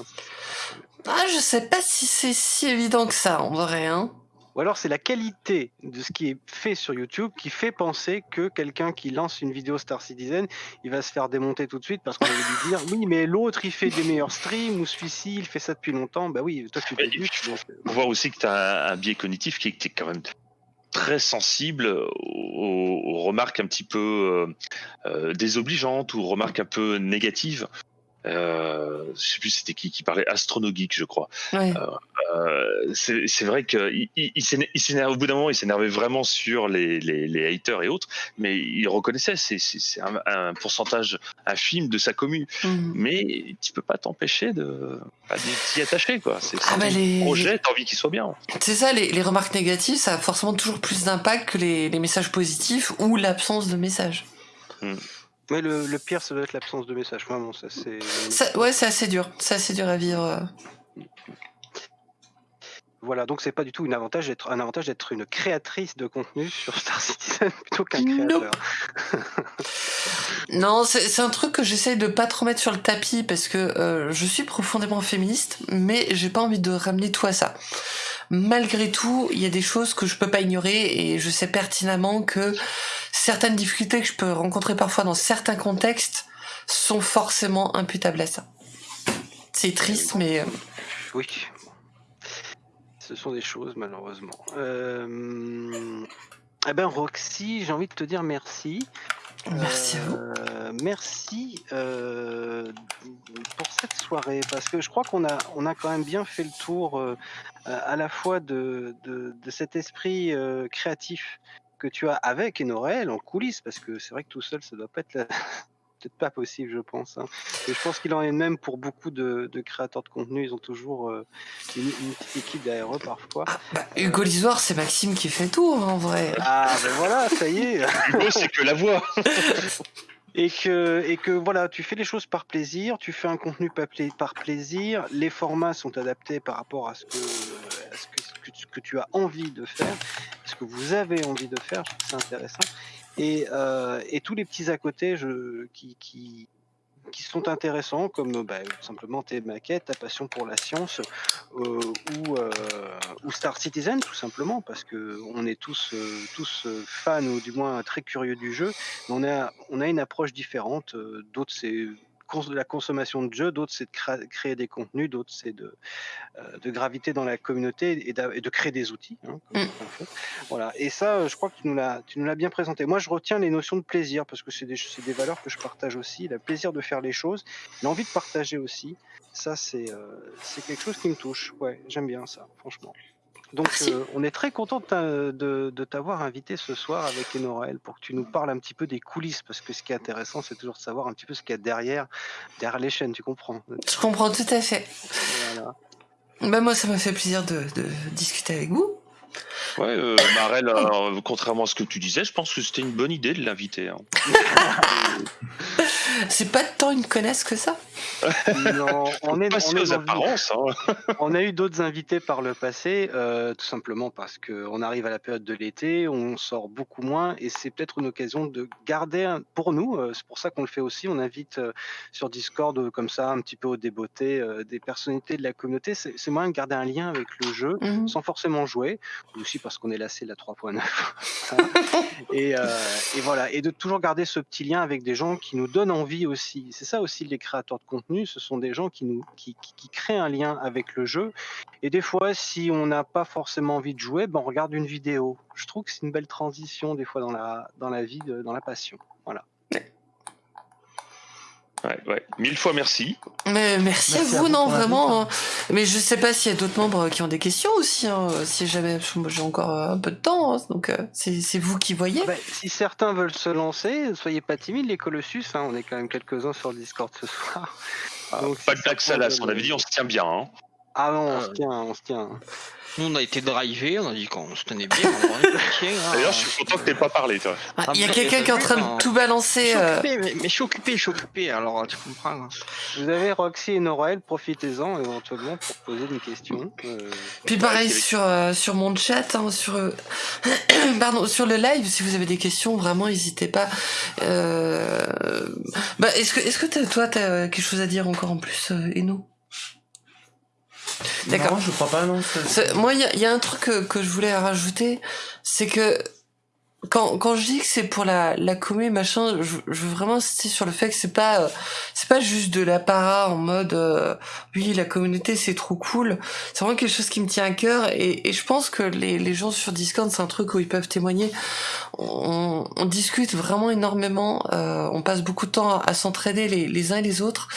Ah, je sais pas si c'est si évident que ça, en vrai, hein. Ou alors c'est la qualité de ce qui est fait sur YouTube qui fait penser que quelqu'un qui lance une vidéo Star Citizen, il va se faire démonter tout de suite parce qu'on va lui dire oui mais l'autre il fait des meilleurs streams ou celui-ci il fait ça depuis longtemps. Bah oui, toi tu puis, donc, faut voir aussi que tu as un, biais cognitif qui est quand même très sensible aux, remarques un petit peu euh, euh, désobligeantes ou remarques un peu négatives. Euh, je sais plus c'était qui qui parlait astronogeek je crois. Ouais. Euh, c'est vrai que il, il, il s'éner- il s'énerve au bout d'un moment, il s'énervait vraiment sur les, les, les haters et autres, mais il reconnaissait c'est un, un pourcentage infime de sa commune, Mhm. mais tu peux pas t'empêcher de bah, t'y attacher quoi. C'est Ah bah les- projet, t'as envie qu'il soit bien. C'est ça, les, les remarques négatives, ça a forcément toujours plus d'impact que les, les messages positifs ou l'absence de messages. Mais le, pire ça doit être l'absence de message. Vraiment ça c'est. Ouais, c'est assez dur. C'est assez dur à vivre. Euh. Voilà donc c'est pas du tout une avantage d'être un avantage d'être une créatrice de contenu sur Star Citizen plutôt qu'un créateur. Non, c'est c'est un truc que j'essaye de pas trop mettre sur le tapis parce que euh, je suis profondément féministe, mais j'ai pas envie de ramener tout à ça. Malgré tout, il y a des choses que je peux pas ignorer et je sais pertinemment que certaines difficultés que je peux rencontrer parfois dans certains contextes sont forcément imputables à ça. C'est triste, mais euh, Oui. Ce sont des choses, malheureusement. Euh... Eh ben, Roxy, j'ai envie de te dire merci. merci à vous. Euh, merci euh, pour cette soirée, parce que je crois qu'on a, on a quand même bien fait le tour euh, à la fois de, de, de cet esprit créatif que tu as avec Enorel en coulisses, parce que c'est vrai que tout seul, ça doit pas être la- peut-être pas possible, je pense. hein. Et je pense qu'il en est de même pour beaucoup de, de créateurs de contenu. Ils ont toujours euh, une, une petite équipe derrière eux parfois. Ah, bah, Hugo Lisoire, c'est Maxime qui fait tout hein, en vrai. Ah ben voilà, ça y est. Hugo, c'est que la voix. Et que, et que voilà, tu fais les choses par plaisir, tu fais un contenu par, pla- par plaisir, les formats sont adaptés par rapport à ce que, à ce que, ce que tu- que tu as envie de faire, ce que vous avez envie de faire, je trouve ça intéressant. Et, euh, et tous les petits à côté qui, qui, sont intéressants, comme bah, tout simplement tes maquettes, ta passion pour la science, euh, ou, euh, Star Citizen, tout simplement, parce que on est tous, euh, tous euh, fans, ou du moins très curieux du jeu, mais on a, on a une approche différente. euh, D'autres, c'est cons- de la consommation de jeux, d'autres, c'est de créer des contenus, d'autres, c'est de, euh, de graviter dans la communauté et, de créer des outils. hein, comme Mm. on fait. Voilà. Et ça, je crois que tu nous l'as, bien présenté. Moi, je retiens les notions de plaisir parce que c'est des, des valeurs que je partage aussi. Le plaisir de faire les choses, l'envie de partager aussi. Ça, c'est, euh, c'est quelque chose qui me touche. Ouais, j'aime bien ça, franchement. Donc, euh, on est très content de, t'a- de- de t'avoir invité ce soir avec Enoraël pour que tu nous parles un petit peu des coulisses, parce que ce qui est intéressant, c'est toujours de savoir un petit peu ce qu'il y a derrière, derrière les chaînes, tu comprends? Je comprends tout à fait. Voilà. Bah moi, ça m'a fait plaisir de, de discuter avec vous. Ouais, euh, Marel, euh, contrairement à ce que tu disais, je pense que c'était une bonne idée de l'inviter. hein. C'est pas tant une connaisse que ça. Non, on est, Pas on est aux dans une- apparences. hein. On a eu d'autres invités par le passé, euh, tout simplement parce qu'on arrive à la période de l'été, on sort beaucoup moins et c'est peut-être une occasion de garder, un- pour nous, euh, c'est pour ça qu'on le fait aussi, on invite euh, sur Discord euh, comme ça un petit peu au débeauté euh, des personnalités de la communauté, c'est moyen de garder un lien avec le jeu Mhm. sans forcément jouer, ou aussi parce qu'on est lassé de la 3.9. Voilà. et, euh, et voilà, et de toujours garder ce petit lien avec des gens qui nous donnent envie aussi. C'est ça aussi les créateurs de contenu, ce sont des gens qui nous qui, qui- qui créent un lien avec le jeu. Et des fois, si on n'a pas forcément envie de jouer, ben on regarde une vidéo. Je trouve que c'est une belle transition des fois dans la dans la vie, de- dans la passion. Voilà. Ouais, ouais. Mille fois merci. Mais merci, Merci à à vous, non, vraiment. hein. Mais je sais pas s'il y a d'autres membres qui ont des questions aussi. Hein, si jamais, j'ai encore euh, un peu de temps, hein, donc euh, c'est vous qui voyez. Ben, si certains veulent se lancer, soyez pas timides, les Colossus. hein, on est quand même quelques-uns sur le Discord ce soir. Ah, Donc, pas si de certains salace, on avait dit on se tient bien. Ah non, on Ah, se tient, on se tient. Nous, on a été drivé, on a dit qu'on se tenait bien. Hein. D'ailleurs, je suis content que t'aies pas parlé, toi. Ah, Ah, Il y a quelqu'un qui est en train de tout Je balancer. suis euh, occupé, mais, mais je suis occupé, je suis occupé, alors tu comprends. hein. Vous avez Roxy et Noraël, profitez-en éventuellement pour poser une question. Euh, Puis pareil sur euh, sur mon chat, hein, sur euh, pardon sur le live, si vous avez des questions, vraiment n'hésitez pas. Euh, Bah est-ce que est-ce que t'as- toi t'as quelque chose à dire encore en plus, euh, Eno? D'accord. Non, je crois pas, non. Moi, il y y a un truc que, que je voulais rajouter, c'est que quand, quand je dis que c'est pour la, la commu machin, je, je veux vraiment insister sur le fait que c'est pas euh, c'est pas juste de la para en mode euh, oui la communauté c'est trop cool. C'est vraiment quelque chose qui me tient à cœur et, et je pense que les, les gens sur Discord c'est un truc où ils peuvent témoigner. On, on discute vraiment énormément, euh, on passe beaucoup de temps à, à s'entraider les, les uns et les autres.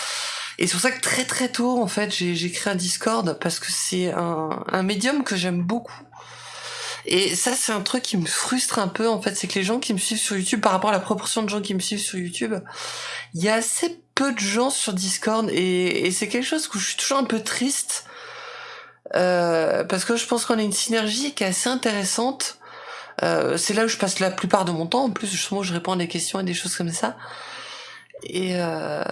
Et c'est pour ça que très très tôt, en fait, j'ai créé un Discord parce que c'est un, un médium que j'aime beaucoup. Et ça, c'est un truc qui me frustre un peu, en fait, c'est que les gens qui me suivent sur YouTube, par rapport à la proportion de gens qui me suivent sur YouTube, il y a assez peu de gens sur Discord et, et c'est quelque chose où je suis toujours un peu triste. Euh, parce que je pense qu'on a une synergie qui est assez intéressante. Euh, c'est là où je passe la plupart de mon temps. En plus, justement, je réponds à des questions et des choses comme ça. Et euh...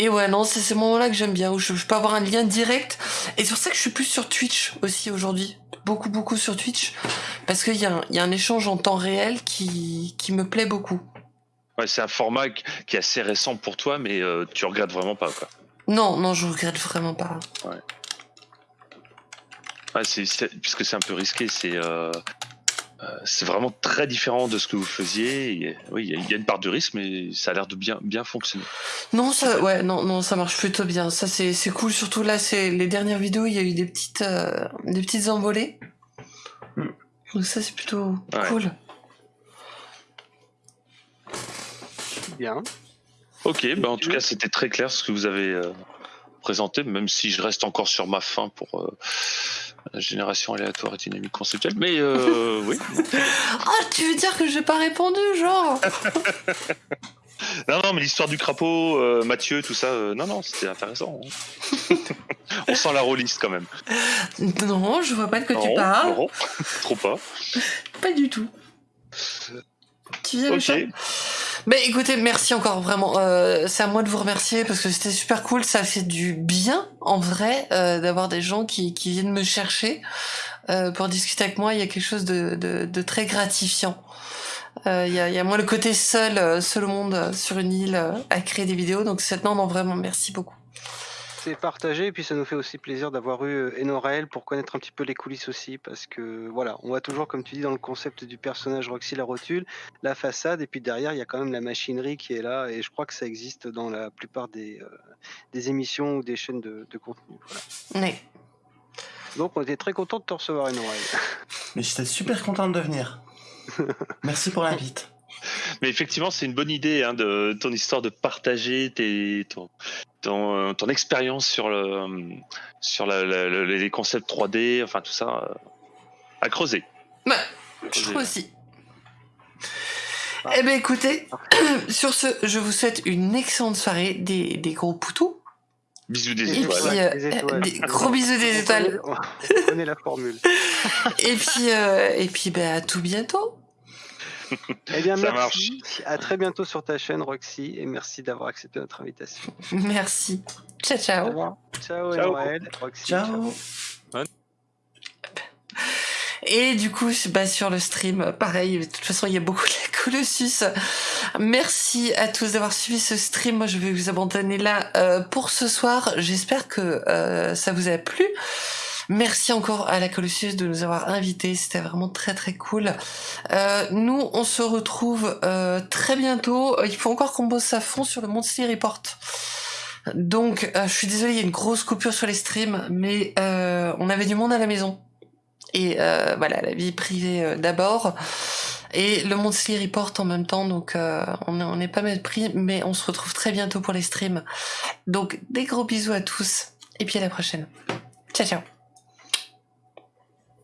Et ouais, non, c'est ces moments-là que j'aime bien, où je, je peux avoir un lien direct. Et c'est pour ça que je suis plus sur Twitch aussi aujourd'hui. Beaucoup, beaucoup sur Twitch. Parce qu'il y, a un- il y a un échange en temps réel qui, qui me plaît beaucoup. Ouais, c'est un format qui est assez récent pour toi, mais euh, tu regrettes vraiment pas, quoi. Non, non, je regrette vraiment pas. Ouais, c'est- puisque c'est un peu risqué, c'est, euh, c'est vraiment très différent de ce que vous faisiez. Et, oui, il y a- il y, a une part de risque, mais ça a l'air de bien, bien fonctionner. Non, ça, ouais, non, non, ça marche plutôt bien. Ça, c'est, c'est cool. Surtout là, c'est les dernières vidéos, il y a eu des petites, euh, des petites envolées. Mm. Donc ça, c'est plutôt Ouais. cool. bien. Ok, bah en tout cas, c'était très clair ce que vous avez euh, présenté, même si je reste encore sur ma fin pour euh, la génération aléatoire et dynamique conceptuelle. Mais euh, oui. Ah, tu veux dire que j'ai pas répondu, genre Non, non, mais l'histoire du crapaud, euh, Mathieu, tout ça, euh, non, non, c'était intéressant. hein. On sent la rôliste quand même. Non, je vois pas de quoi tu Non, parles. non, trop pas. Pas du tout. Tu viens, Ok. Michel Mais écoutez, merci encore vraiment. Euh, c'est à moi de vous remercier parce que c'était super cool. Ça fait du bien en vrai euh, d'avoir des gens qui, viennent me chercher euh, pour discuter avec moi. Il y a quelque chose de, très gratifiant. Euh, Il y, a, il y a moins le côté seul, seul au monde sur une île à créer des vidéos. Donc c'est non, non vraiment merci beaucoup. C'est partagé et puis ça nous fait aussi plaisir d'avoir eu euh, Enoraël pour connaître un petit peu les coulisses aussi parce que voilà, on va toujours comme tu dis dans le concept du personnage Roxy la rotule, la façade et puis derrière il y a quand même la machinerie qui est là et je crois que ça existe dans la plupart des, euh, des émissions ou des chaînes de, de contenu. Voilà. Donc on était très content de te recevoir Enoraël. Mais j'étais super contente de venir. Merci pour l'invite. Mais effectivement, c'est une bonne idée hein, de ton histoire de partager tes, ton- ton, ton expérience sur le sur la- la- la- les concepts 3D, enfin tout ça, euh, à creuser. Ouais, je trouve aussi. Eh ben écoutez, sur ce, je vous souhaite une excellente soirée, des, des gros poutous. Bisous des Et étoiles. puis, euh, Des étoiles. des gros bisous des étoiles. connaît la formule. Et puis, euh, et puis, ben, à tout bientôt. Eh bien, Ça merci. À très bientôt sur ta chaîne, Roxy, et merci d'avoir accepté notre invitation. Merci. Ciao, Au ciao. revoir. Ciao, Ciao. Noël. Roxy. Ciao. Et du coup, bah, sur le stream, pareil, de toute façon, il y a beaucoup de la Colossus. Merci à tous d'avoir suivi ce stream. Moi, je vais vous abandonner là euh, pour ce soir. J'espère que euh, ça vous a plu. Merci encore à la Colossus de nous avoir invités. C'était vraiment très très cool. Euh, nous, on se retrouve euh, très bientôt. Il faut encore qu'on bosse à fond sur le Monthly Report. Donc, euh, je suis désolée, il y a une grosse coupure sur les streams, mais euh, on avait du monde à la maison. Et euh, voilà, la vie privée euh, d'abord. Et le Monthly Report en même temps, donc on est- on n'est pas mal pris, mais on se retrouve très bientôt pour les streams. Donc des gros bisous à tous, et puis à la prochaine. Ciao ciao